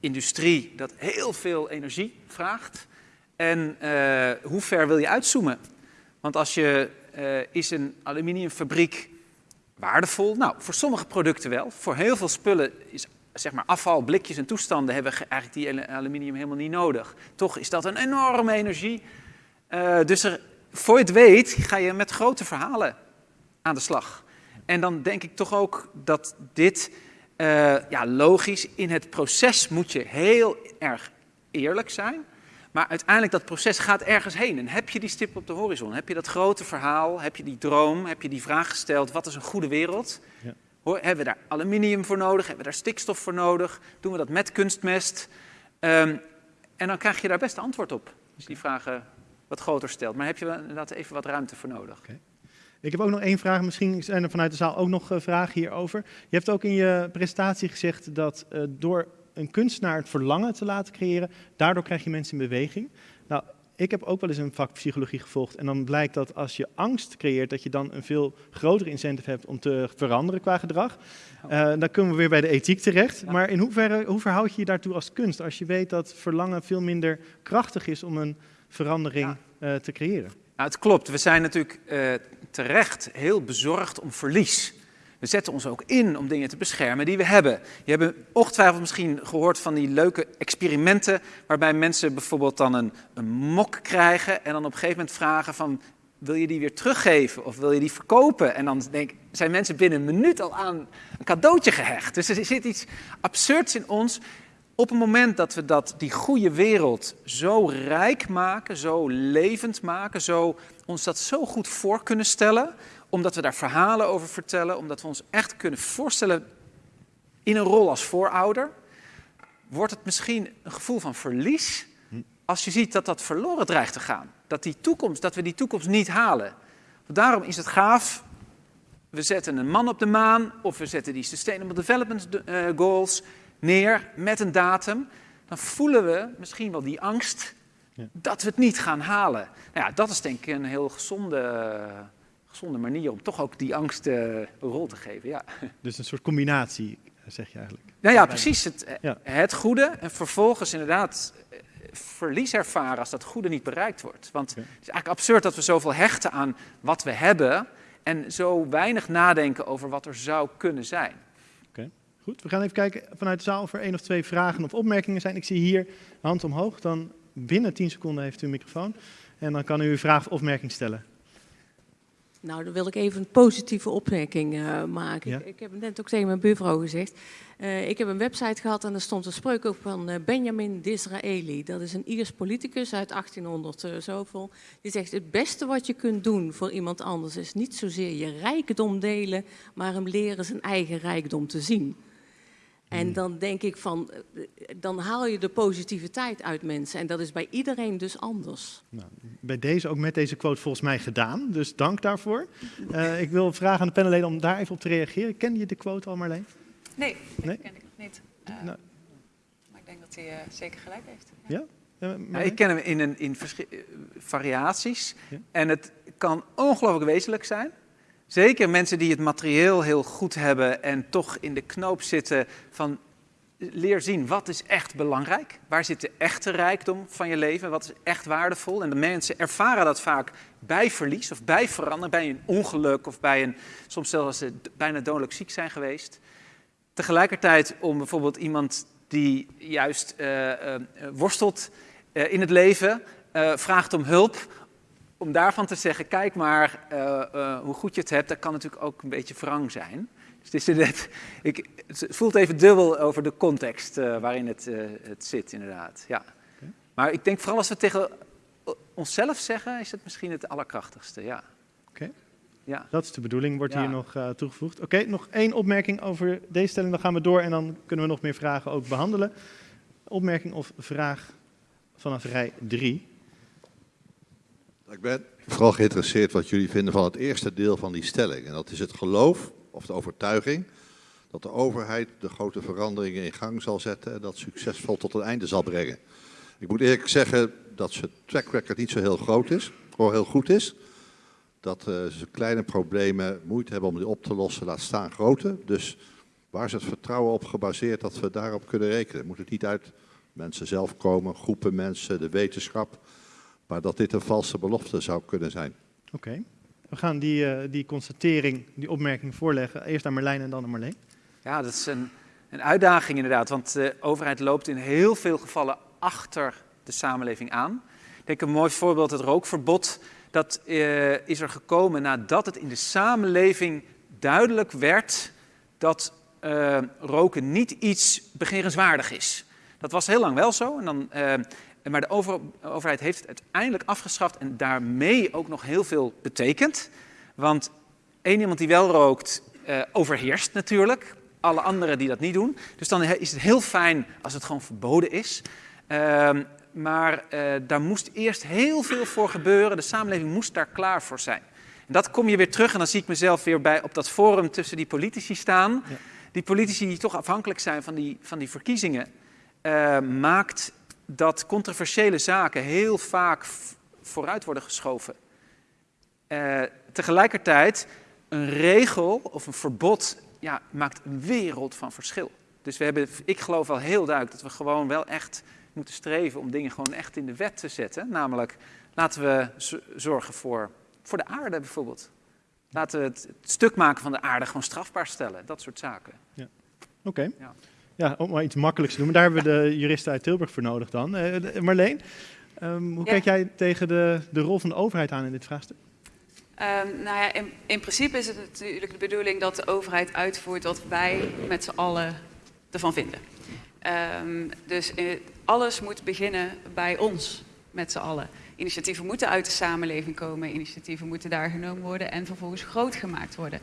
Speaker 8: industrie dat heel veel energie vraagt. En uh, hoe ver wil je uitzoomen? Want als je, is een aluminiumfabriek waardevol? Nou, voor sommige producten wel. Voor heel veel spullen is zeg maar afval, blikjes en toestanden hebben eigenlijk die aluminium helemaal niet nodig. Toch is dat een enorme energie. Uh, dus er, voor je het weet ga je met grote verhalen aan de slag. En dan denk ik toch ook dat dit, uh, ja, logisch, in het proces moet je heel erg eerlijk zijn. Maar uiteindelijk dat proces gaat ergens heen. En heb je die stip op de horizon? Heb je dat grote verhaal? Heb je die droom? Heb je die vraag gesteld? Wat is een goede wereld? Ja. Hoor, hebben we daar aluminium voor nodig? Hebben we daar stikstof voor nodig? Doen we dat met kunstmest? Um, en dan krijg je daar best antwoord op. Als je die vragen wat groter stelt. Maar heb je inderdaad even wat ruimte voor nodig.
Speaker 1: Okay. Ik heb ook nog één vraag. Misschien zijn er vanuit de zaal ook nog uh, vragen hierover. Je hebt ook in je presentatie gezegd dat uh, door een kunstenaar het verlangen te laten creëren, daardoor krijg je mensen in beweging. Nou, ik heb ook wel eens een vak psychologie gevolgd en dan blijkt dat als je angst creëert, dat je dan een veel grotere incentive hebt om te veranderen qua gedrag. Uh, dan kunnen we weer bij de ethiek terecht. Maar in hoeverre, hoe verhoud je je daartoe als kunst, als je weet dat verlangen veel minder krachtig is om een verandering ja. uh, te creëren?
Speaker 8: Nou, het klopt. We zijn natuurlijk uh, terecht heel bezorgd om verlies. We zetten ons ook in om dingen te beschermen die we hebben. Je hebt ongetwijfeld misschien gehoord van die leuke experimenten waarbij mensen bijvoorbeeld dan een, een mok krijgen en dan op een gegeven moment vragen van wil je die weer teruggeven of wil je die verkopen? En dan denk, zijn mensen binnen een minuut al aan een cadeautje gehecht. Dus er zit iets absurds in ons. Op het moment dat we dat, die goede wereld zo rijk maken, zo levend maken, zo, ons dat zo goed voor kunnen stellen, omdat we daar verhalen over vertellen, omdat we ons echt kunnen voorstellen in een rol als voorouder, wordt het misschien een gevoel van verlies als je ziet dat dat verloren dreigt te gaan. Dat, die toekomst, dat we die toekomst niet halen. Daarom is het gaaf, we zetten een man op de maan of we zetten die Sustainable Development eh, Goals neer met een datum. Dan voelen we misschien wel die angst dat we het niet gaan halen. Nou ja, dat is denk ik een heel gezonde gezonde manier om toch ook die angst uh, een rol te geven. Ja.
Speaker 1: Dus een soort combinatie, zeg je eigenlijk.
Speaker 8: Nou ja, precies. Het, ja. het goede en vervolgens inderdaad eh, verlies ervaren als dat goede niet bereikt wordt. Want het is eigenlijk absurd dat we zoveel hechten aan wat we hebben en zo weinig nadenken over wat er zou kunnen zijn.
Speaker 1: Goed. We gaan even kijken vanuit de zaal of er één of twee vragen of opmerkingen zijn. Ik zie hier hand omhoog. Dan binnen 10 seconden heeft u een microfoon. En dan kan u uw vraag of opmerking stellen.
Speaker 14: Nou, dan wil ik even een positieve opmerking uh, maken. Ik, ik, heb net ook tegen mijn buurvrouw gezegd. Uh, ik heb een website gehad en er stond een spreuk op van uh, Benjamin Disraeli. Dat is een Iers politicus uit 1800 zoveel. Die zegt, het beste wat je kunt doen voor iemand anders is niet zozeer je rijkdom delen, maar hem leren zijn eigen rijkdom te zien. En hmm. dan denk ik van, eh, dan haal je de positiviteit uit mensen. En dat is bij iedereen dus anders.
Speaker 1: Nou, bij deze, ook met deze quote volgens mij gedaan. Dus dank daarvoor. Uh, ik wil vragen aan de panelleden om daar even op te reageren. Ken je de quote al, Marleen?
Speaker 10: Nee, nee? ken ik nog niet. Uh, nou. Maar ik denk dat hij uh, zeker gelijk heeft.
Speaker 8: Ja? ja? Nou, ik ken hem in, een, in variaties. Ja? En het kan ongelooflijk wezenlijk zijn. Zeker mensen die het materieel heel goed hebben en toch in de knoop zitten van leer zien wat is echt belangrijk. Waar zit de echte rijkdom van je leven? Wat is echt waardevol? En de mensen ervaren dat vaak bij verlies of bij veranderen, bij een ongeluk of bij een, soms zelfs als ze bijna dodelijk ziek zijn geweest. Tegelijkertijd om bijvoorbeeld iemand die juist uh, uh, worstelt uh, in het leven, vraagt om hulp om daarvan te zeggen, kijk maar uh, uh, hoe goed je het hebt, dat kan natuurlijk ook een beetje wrang zijn. Dus het, is net, ik, het voelt even dubbel over de context uh, waarin het, het zit, inderdaad. Ja. Okay. Maar ik denk vooral als we tegen onszelf zeggen, is het misschien het allerkrachtigste. Ja.
Speaker 1: Oké. Okay. Ja. Dat is de bedoeling, wordt ja. hier nog toegevoegd. Oké, okay, nog één opmerking over deze stelling, dan gaan we door en dan kunnen we nog meer vragen ook behandelen. Opmerking of vraag vanaf rij 3.
Speaker 15: Ik ben vooral geïnteresseerd wat jullie vinden van het eerste deel van die stelling. En dat is het geloof of de overtuiging dat de overheid de grote veranderingen in gang zal zetten en dat succesvol tot een einde zal brengen. Ik moet eerlijk zeggen dat zijn track record niet zo heel groot is, of heel goed is. Dat uh, ze kleine problemen moeite hebben om die op te lossen, laat staan grote. Dus waar is het vertrouwen op gebaseerd dat we daarop kunnen rekenen? Moet het niet uit mensen zelf komen, groepen mensen, de wetenschap? Maar dat dit een valse belofte zou kunnen zijn.
Speaker 1: Oké. We gaan die, uh, die constatering, die opmerking voorleggen. Eerst aan Marlijn en dan aan Marleen.
Speaker 8: Ja, dat is een, een uitdaging inderdaad. Want de overheid loopt in heel veel gevallen achter de samenleving aan. Ik denk een mooi voorbeeld, het rookverbod. Dat uh, is er gekomen nadat het in de samenleving duidelijk werd dat uh, roken niet iets begerenswaardig is. Dat was heel lang wel zo. En dan, uh, maar de over, overheid heeft het uiteindelijk afgeschaft en daarmee ook nog heel veel betekend. Want één iemand die wel rookt, uh, overheerst natuurlijk. Alle anderen die dat niet doen. Dus dan is het heel fijn als het gewoon verboden is. Ehm, maar daar moest eerst heel veel voor gebeuren. De samenleving moest daar klaar voor zijn. En dat kom je weer terug en dan zie ik mezelf weer bij op dat forum tussen die politici staan. Ja. Die politici die toch afhankelijk zijn van die, van die verkiezingen, uh, maakt dat controversiële zaken heel vaak vooruit worden geschoven. Uh, tegelijkertijd, een regel of een verbod ja, maakt een wereld van verschil. Dus we hebben, ik geloof wel heel duidelijk dat we gewoon wel echt moeten streven om dingen gewoon echt in de wet te zetten. Namelijk, laten we zorgen voor, voor de aarde bijvoorbeeld. Laten we het, het, stuk maken van de aarde gewoon strafbaar stellen. Dat soort zaken.
Speaker 1: Ja. Oké. Okay. Ja. Ja. om maar iets makkelijks te doen. Maar daar hebben we de juristen uit Tilburg voor nodig dan. Uh, Marleen, um, hoe ja. kijk jij tegen de, de rol van de overheid aan in dit vraagstuk?
Speaker 10: Um, nou ja, in, in, principe is het natuurlijk de bedoeling dat de overheid uitvoert wat wij met z'n allen ervan vinden. Um, dus uh, alles moet beginnen bij ons, met z'n allen. Initiatieven moeten uit de samenleving komen, initiatieven moeten daar genomen worden en vervolgens groot gemaakt worden.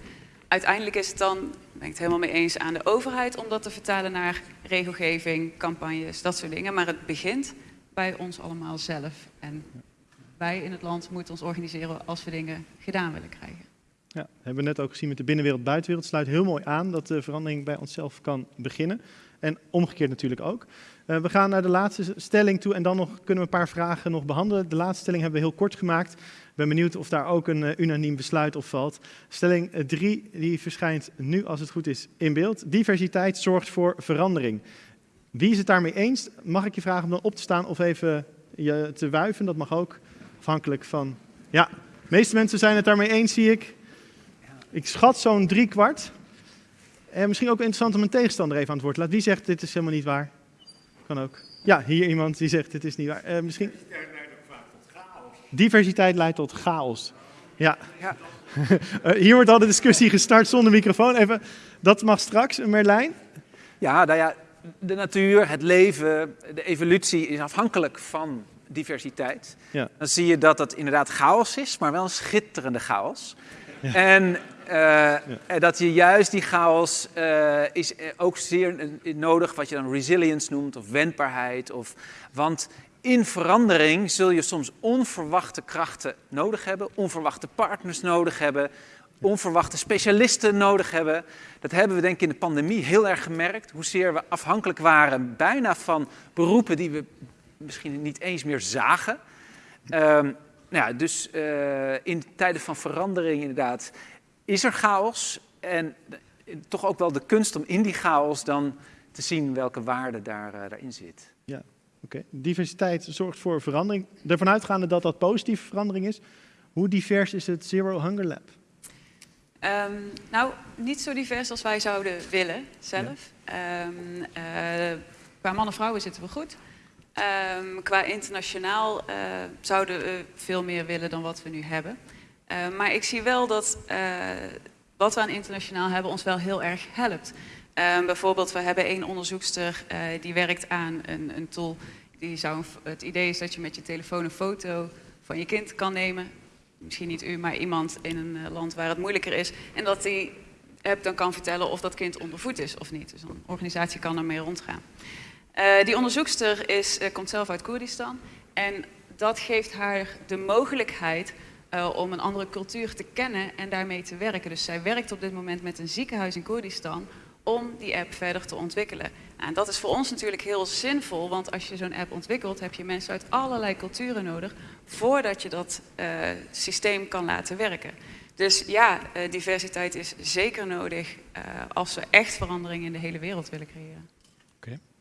Speaker 10: Uiteindelijk is het dan, ben ik het helemaal mee eens, aan de overheid om dat te vertalen naar regelgeving, campagnes, dat soort dingen. Maar het begint bij ons allemaal zelf. En wij in het land moeten ons organiseren als we dingen gedaan willen krijgen.
Speaker 1: Ja, hebben we net ook gezien met de binnenwereld, buitenwereld. Het sluit heel mooi aan dat de verandering bij onszelf kan beginnen. En omgekeerd natuurlijk ook. Uh, we gaan naar de laatste stelling toe en dan nog kunnen we een paar vragen nog behandelen. De laatste stelling hebben we heel kort gemaakt. Ik ben benieuwd of daar ook een uh, unaniem besluit op valt. Stelling 3, die verschijnt nu als het goed is in beeld. Diversiteit zorgt voor verandering. Wie is het daarmee eens? Mag ik je vragen om dan op te staan of even je te wuiven? Dat mag ook, afhankelijk van... Ja, de meeste mensen zijn het daarmee eens, zie ik. Ik schat zo'n drie kwart. En misschien ook interessant om een tegenstander even aan het woord te laten. Wie zegt dit is helemaal niet waar? Kan ook. Ja, hier iemand die zegt dit is niet waar. Uh, misschien... Diversiteit leidt tot chaos. Ja. ja. uh, hier wordt al de discussie gestart zonder microfoon. Even, dat mag straks, Merlijn.
Speaker 8: Ja, nou ja, de natuur, het leven, de evolutie is afhankelijk van diversiteit. Ja. Dan zie je dat het inderdaad chaos is, maar wel een schitterende chaos. Ja. En ja. dat je juist die chaos uh, is ook zeer nodig, wat je dan resilience noemt, of wendbaarheid. Of, want in verandering zul je soms onverwachte krachten nodig hebben, onverwachte partners nodig hebben, onverwachte specialisten nodig hebben. Dat hebben we denk ik in de pandemie heel erg gemerkt, hoezeer we afhankelijk waren bijna van beroepen die we misschien niet eens meer zagen. Um, nou ja, dus in tijden van verandering inderdaad is er chaos. En toch ook wel de kunst om in die chaos dan te zien welke waarde daar, uh, daarin zit.
Speaker 1: Ja, oké. Okay. Diversiteit zorgt voor verandering. Ervan uitgaande dat dat positieve verandering is. Hoe divers is het Zero Hunger Lab?
Speaker 10: Um, nou, niet zo divers als wij zouden willen zelf. Ja. Um, uh, qua mannen en vrouwen zitten we goed. Um, qua internationaal uh, zouden we veel meer willen dan wat we nu hebben. Uh, maar ik zie wel dat uh, wat we aan internationaal hebben ons wel heel erg helpt. Uh, bijvoorbeeld, we hebben één onderzoekster die werkt aan een, een tool. Die zou, het idee is dat je met je telefoon een foto van je kind kan nemen. Misschien niet u, maar iemand in een land waar het moeilijker is. En dat die app dan kan vertellen of dat kind ondervoed is of niet. Dus een organisatie kan ermee rondgaan. Die onderzoekster is, komt zelf uit Koerdistan en dat geeft haar de mogelijkheid uh, om een andere cultuur te kennen en daarmee te werken. Dus zij werkt op dit moment met een ziekenhuis in Koerdistan om die app verder te ontwikkelen. En dat is voor ons natuurlijk heel zinvol, want als je zo'n app ontwikkelt, heb je mensen uit allerlei culturen nodig voordat je dat systeem kan laten werken. Dus ja, diversiteit is zeker nodig als we echt verandering in de hele wereld willen creëren.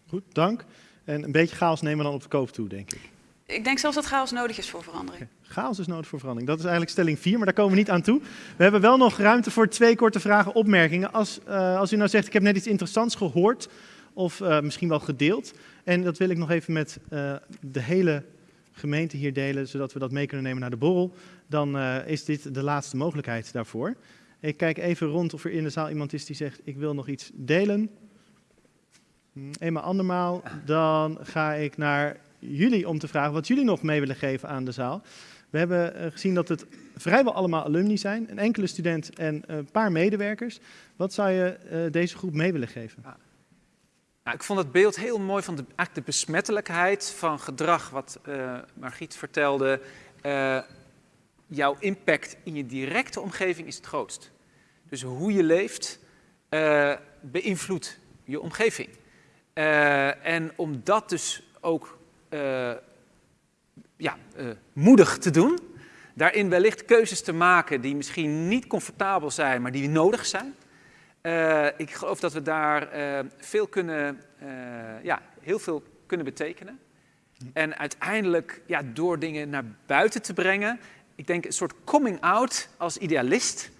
Speaker 1: Goed, dank. En een beetje chaos nemen we dan op de koop toe, denk ik.
Speaker 10: Ik denk zelfs dat chaos nodig is voor verandering.
Speaker 1: Chaos is nodig voor verandering. Dat is eigenlijk stelling 4, maar daar komen we niet aan toe. We hebben wel nog ruimte voor twee korte vragen, opmerkingen. Als, uh, als u nou zegt, ik heb net iets interessants gehoord of uh, misschien wel gedeeld. En dat wil ik nog even met uh, de hele gemeente hier delen, zodat we dat mee kunnen nemen naar de borrel. Dan is dit de laatste mogelijkheid daarvoor. Ik kijk even rond of er in de zaal iemand is die zegt, ik wil nog iets delen. Hm, eenmaal andermaal, dan ga ik naar jullie om te vragen wat jullie nog mee willen geven aan de zaal. We hebben eh, gezien dat het vrijwel allemaal alumni zijn, een enkele student en een paar medewerkers. Wat zou je uh, deze groep mee willen geven?
Speaker 8: Nou, ik vond het beeld heel mooi van de, eigenlijk de besmettelijkheid van gedrag, wat Margriet vertelde. Jouw impact in je directe omgeving is het grootst. Dus hoe je leeft beïnvloedt je omgeving. en om dat dus ook ja, uh, moedig te doen. Daarin wellicht keuzes te maken die misschien niet comfortabel zijn, maar die nodig zijn. Uh, ik geloof dat we daar veel kunnen, ja, heel veel kunnen betekenen. En uiteindelijk ja, door dingen naar buiten te brengen. Ik denk een soort coming out als idealist.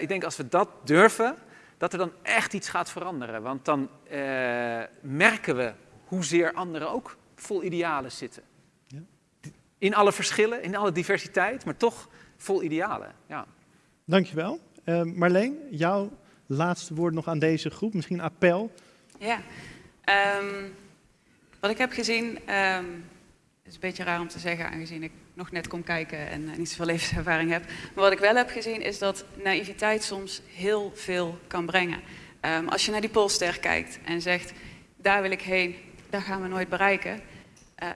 Speaker 8: ik denk als we dat durven, dat er dan echt iets gaat veranderen. Want dan merken we hoezeer anderen ook vol idealen zitten. Ja. In alle verschillen, in alle diversiteit, maar toch vol idealen. Ja.
Speaker 1: Dankjewel. Uh, Marleen, jouw laatste woord nog aan deze groep, misschien een appel?
Speaker 10: Ja, um, wat ik heb gezien, um, is een beetje raar om te zeggen aangezien ik nog net kom kijken en uh, niet zoveel levenservaring heb. Maar wat ik wel heb gezien is dat naïviteit soms heel veel kan brengen. Um, als je naar die polster kijkt en zegt, daar wil ik heen, daar gaan we nooit bereiken. Uh,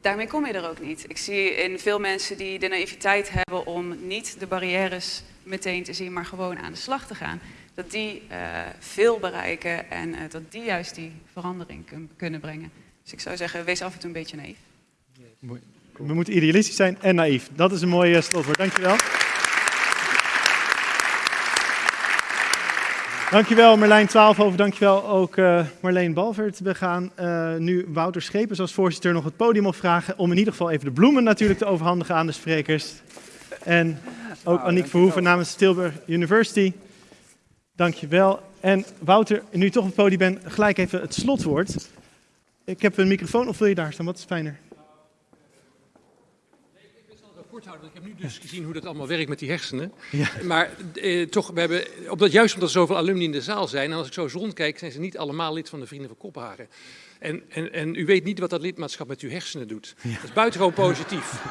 Speaker 10: daarmee kom je er ook niet. Ik zie in veel mensen die de naïviteit hebben om niet de barrières meteen te zien, maar gewoon aan de slag te gaan, dat die uh, veel bereiken en uh, dat die juist die verandering kunnen brengen. Dus ik zou zeggen, wees af en toe een beetje naïef.
Speaker 1: We moeten idealistisch zijn en naïef. Dat is een mooie slotwoord. Dankjewel. Dankjewel Marlijn Twaalfhoven, dankjewel ook uh, Marleen Balvert. We gaan uh, nu Wouter Schepens als voorzitter nog het podium opvragen om in ieder geval even de bloemen natuurlijk te overhandigen aan de sprekers. En ook nou, Aniek Verhoeven namens Tilburg University. Dankjewel. En Wouter, nu je toch op het podium bent, gelijk even het slotwoord. Ik heb een microfoon, of wil je daar staan? Wat is fijner?
Speaker 3: Ik heb nu dus gezien hoe dat allemaal werkt met die hersenen. Ja. Maar eh, toch, we hebben, op dat, juist omdat er zoveel alumni in de zaal zijn, en als ik zo eens rondkijk, zijn ze niet allemaal lid van de Vrienden van Kopenhagen. En, en, en u weet niet wat dat lidmaatschap met uw hersenen doet. Ja. Dat is buitengewoon positief.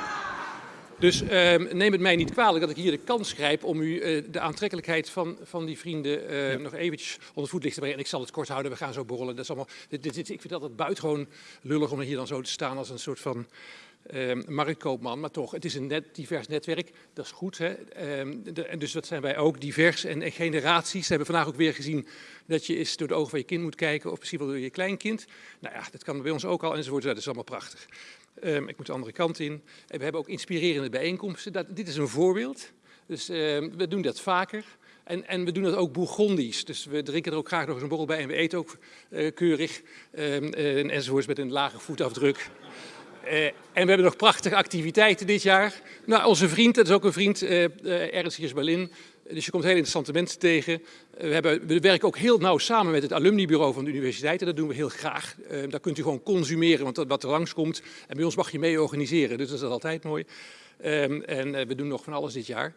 Speaker 3: Dus uh, neem het mij niet kwalijk dat ik hier de kans grijp om u uh, de aantrekkelijkheid van, van die vrienden ja. nog eventjes onder voet licht te brengen. En ik zal het kort houden, we gaan zo borrelen. Dat is allemaal, dit, dit, dit, ik vind dat buitengewoon lullig om hier dan zo te staan als een soort van uh, marktkoopman, maar toch, het is een net, divers netwerk, dat is goed. Hè? De, en dus dat zijn wij ook, divers en, en, generaties. We hebben vandaag ook weer gezien dat je eens door de ogen van je kind moet kijken, of misschien wel door je kleinkind. Nou ja, dat kan bij ons ook al enzovoort, dat is allemaal prachtig. Um, ik moet de andere kant in. En we hebben ook inspirerende bijeenkomsten. Dat, dit is een voorbeeld, dus we doen dat vaker. En, en, we doen dat ook Bourgondisch. Dus we drinken er ook graag nog eens een borrel bij en we eten ook uh, keurig um, uh, met een lage voetafdruk. Uh, en we hebben nog prachtige activiteiten dit jaar. Nou, onze vriend, dat is ook een vriend, uh, uh, Ernst Hiers Berlin. Dus je komt heel interessante mensen tegen. We, hebben, we, werken ook heel nauw samen met het alumnibureau van de universiteit. En dat doen we heel graag. daar kunt u gewoon consumeren, want wat er langskomt. En bij ons mag je mee organiseren, dus dat is altijd mooi. Um, en we doen nog van alles dit jaar.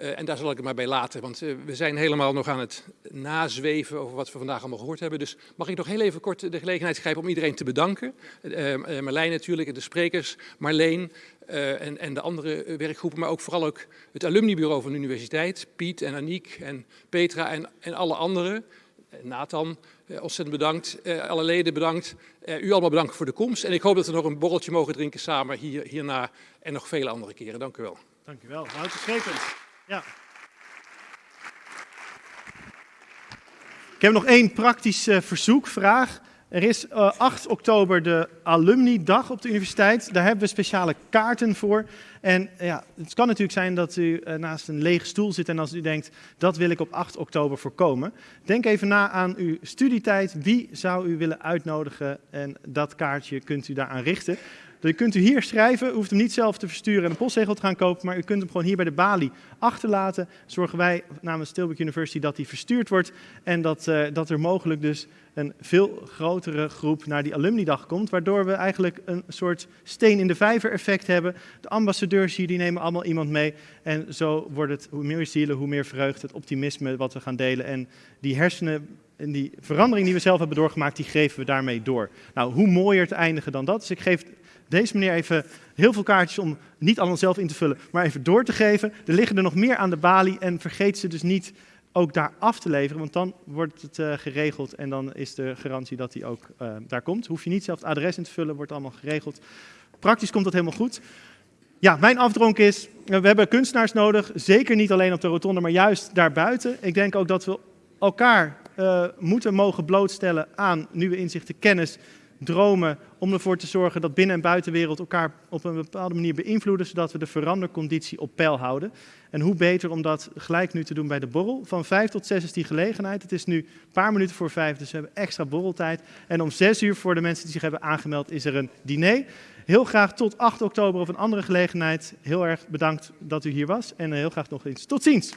Speaker 3: Uh, en daar zal ik het maar bij laten, want uh, we zijn helemaal nog aan het nazweven over wat we vandaag allemaal gehoord hebben. Dus mag ik nog heel even kort de gelegenheid grijpen om iedereen te bedanken. Uh, Marlijn natuurlijk, de sprekers, Marleen en, en, de andere werkgroepen, maar ook vooral ook het alumnibureau van de universiteit, Piet en Aniek en Petra en, en alle anderen. Nathan, ontzettend bedankt. alle leden bedankt. u allemaal bedankt voor de komst. En ik hoop dat we nog een borreltje mogen drinken samen hier, hierna en nog vele andere keren. Dank u wel.
Speaker 1: Dank u wel. Ja. Ik heb nog één praktisch uh, verzoek, vraag. Er is uh, 8 oktober de alumni-dag op de universiteit. Daar hebben we speciale kaarten voor. En ja, het kan natuurlijk zijn dat u naast een lege stoel zit en als u denkt, dat wil ik op 8 oktober voorkomen. Denk even na aan uw studietijd. Wie zou u willen uitnodigen? En dat kaartje kunt u daaraan richten. Je kunt u hier schrijven, u hoeft hem niet zelf te versturen en een postzegel te gaan kopen, maar u kunt hem gewoon hier bij de balie achterlaten. Zorgen wij namens Tilburg University dat die verstuurd wordt en dat, uh, dat er mogelijk dus een veel grotere groep naar die alumnidag komt, waardoor we eigenlijk een soort steen in de vijver effect hebben. De ambassadeurs hier die nemen allemaal iemand mee en zo wordt het hoe meer zielen, hoe meer vreugde, het optimisme wat we gaan delen en die hersenen en die verandering die we zelf hebben doorgemaakt, die geven we daarmee door. Nou, hoe mooier te eindigen dan dat. Dus ik geef deze meneer even heel veel kaartjes om niet allemaal zelf in te vullen, maar even door te geven. Er liggen er nog meer aan de balie en vergeet ze dus niet ook daar af te leveren, want dan wordt het uh, geregeld en dan is de garantie dat hij ook uh, daar komt. Hoef je niet zelf het adres in te vullen, wordt allemaal geregeld. Praktisch komt dat helemaal goed. Ja, mijn afdronk is, we hebben kunstenaars nodig, zeker niet alleen op de rotonde, maar juist daarbuiten. Ik denk ook dat we elkaar moeten mogen blootstellen aan nieuwe inzichten, kennis, dromen, om ervoor te zorgen dat binnen- en buitenwereld elkaar op een bepaalde manier beïnvloeden, zodat we de veranderconditie op peil houden. En hoe beter om dat gelijk nu te doen bij de borrel. Van vijf tot zes is die gelegenheid. Het is nu een paar minuten voor vijf, dus we hebben extra borreltijd. En om zes uur voor de mensen die zich hebben aangemeld is er een diner. Heel graag tot 8 oktober of een andere gelegenheid. Heel erg bedankt dat u hier was en heel graag nog eens tot ziens.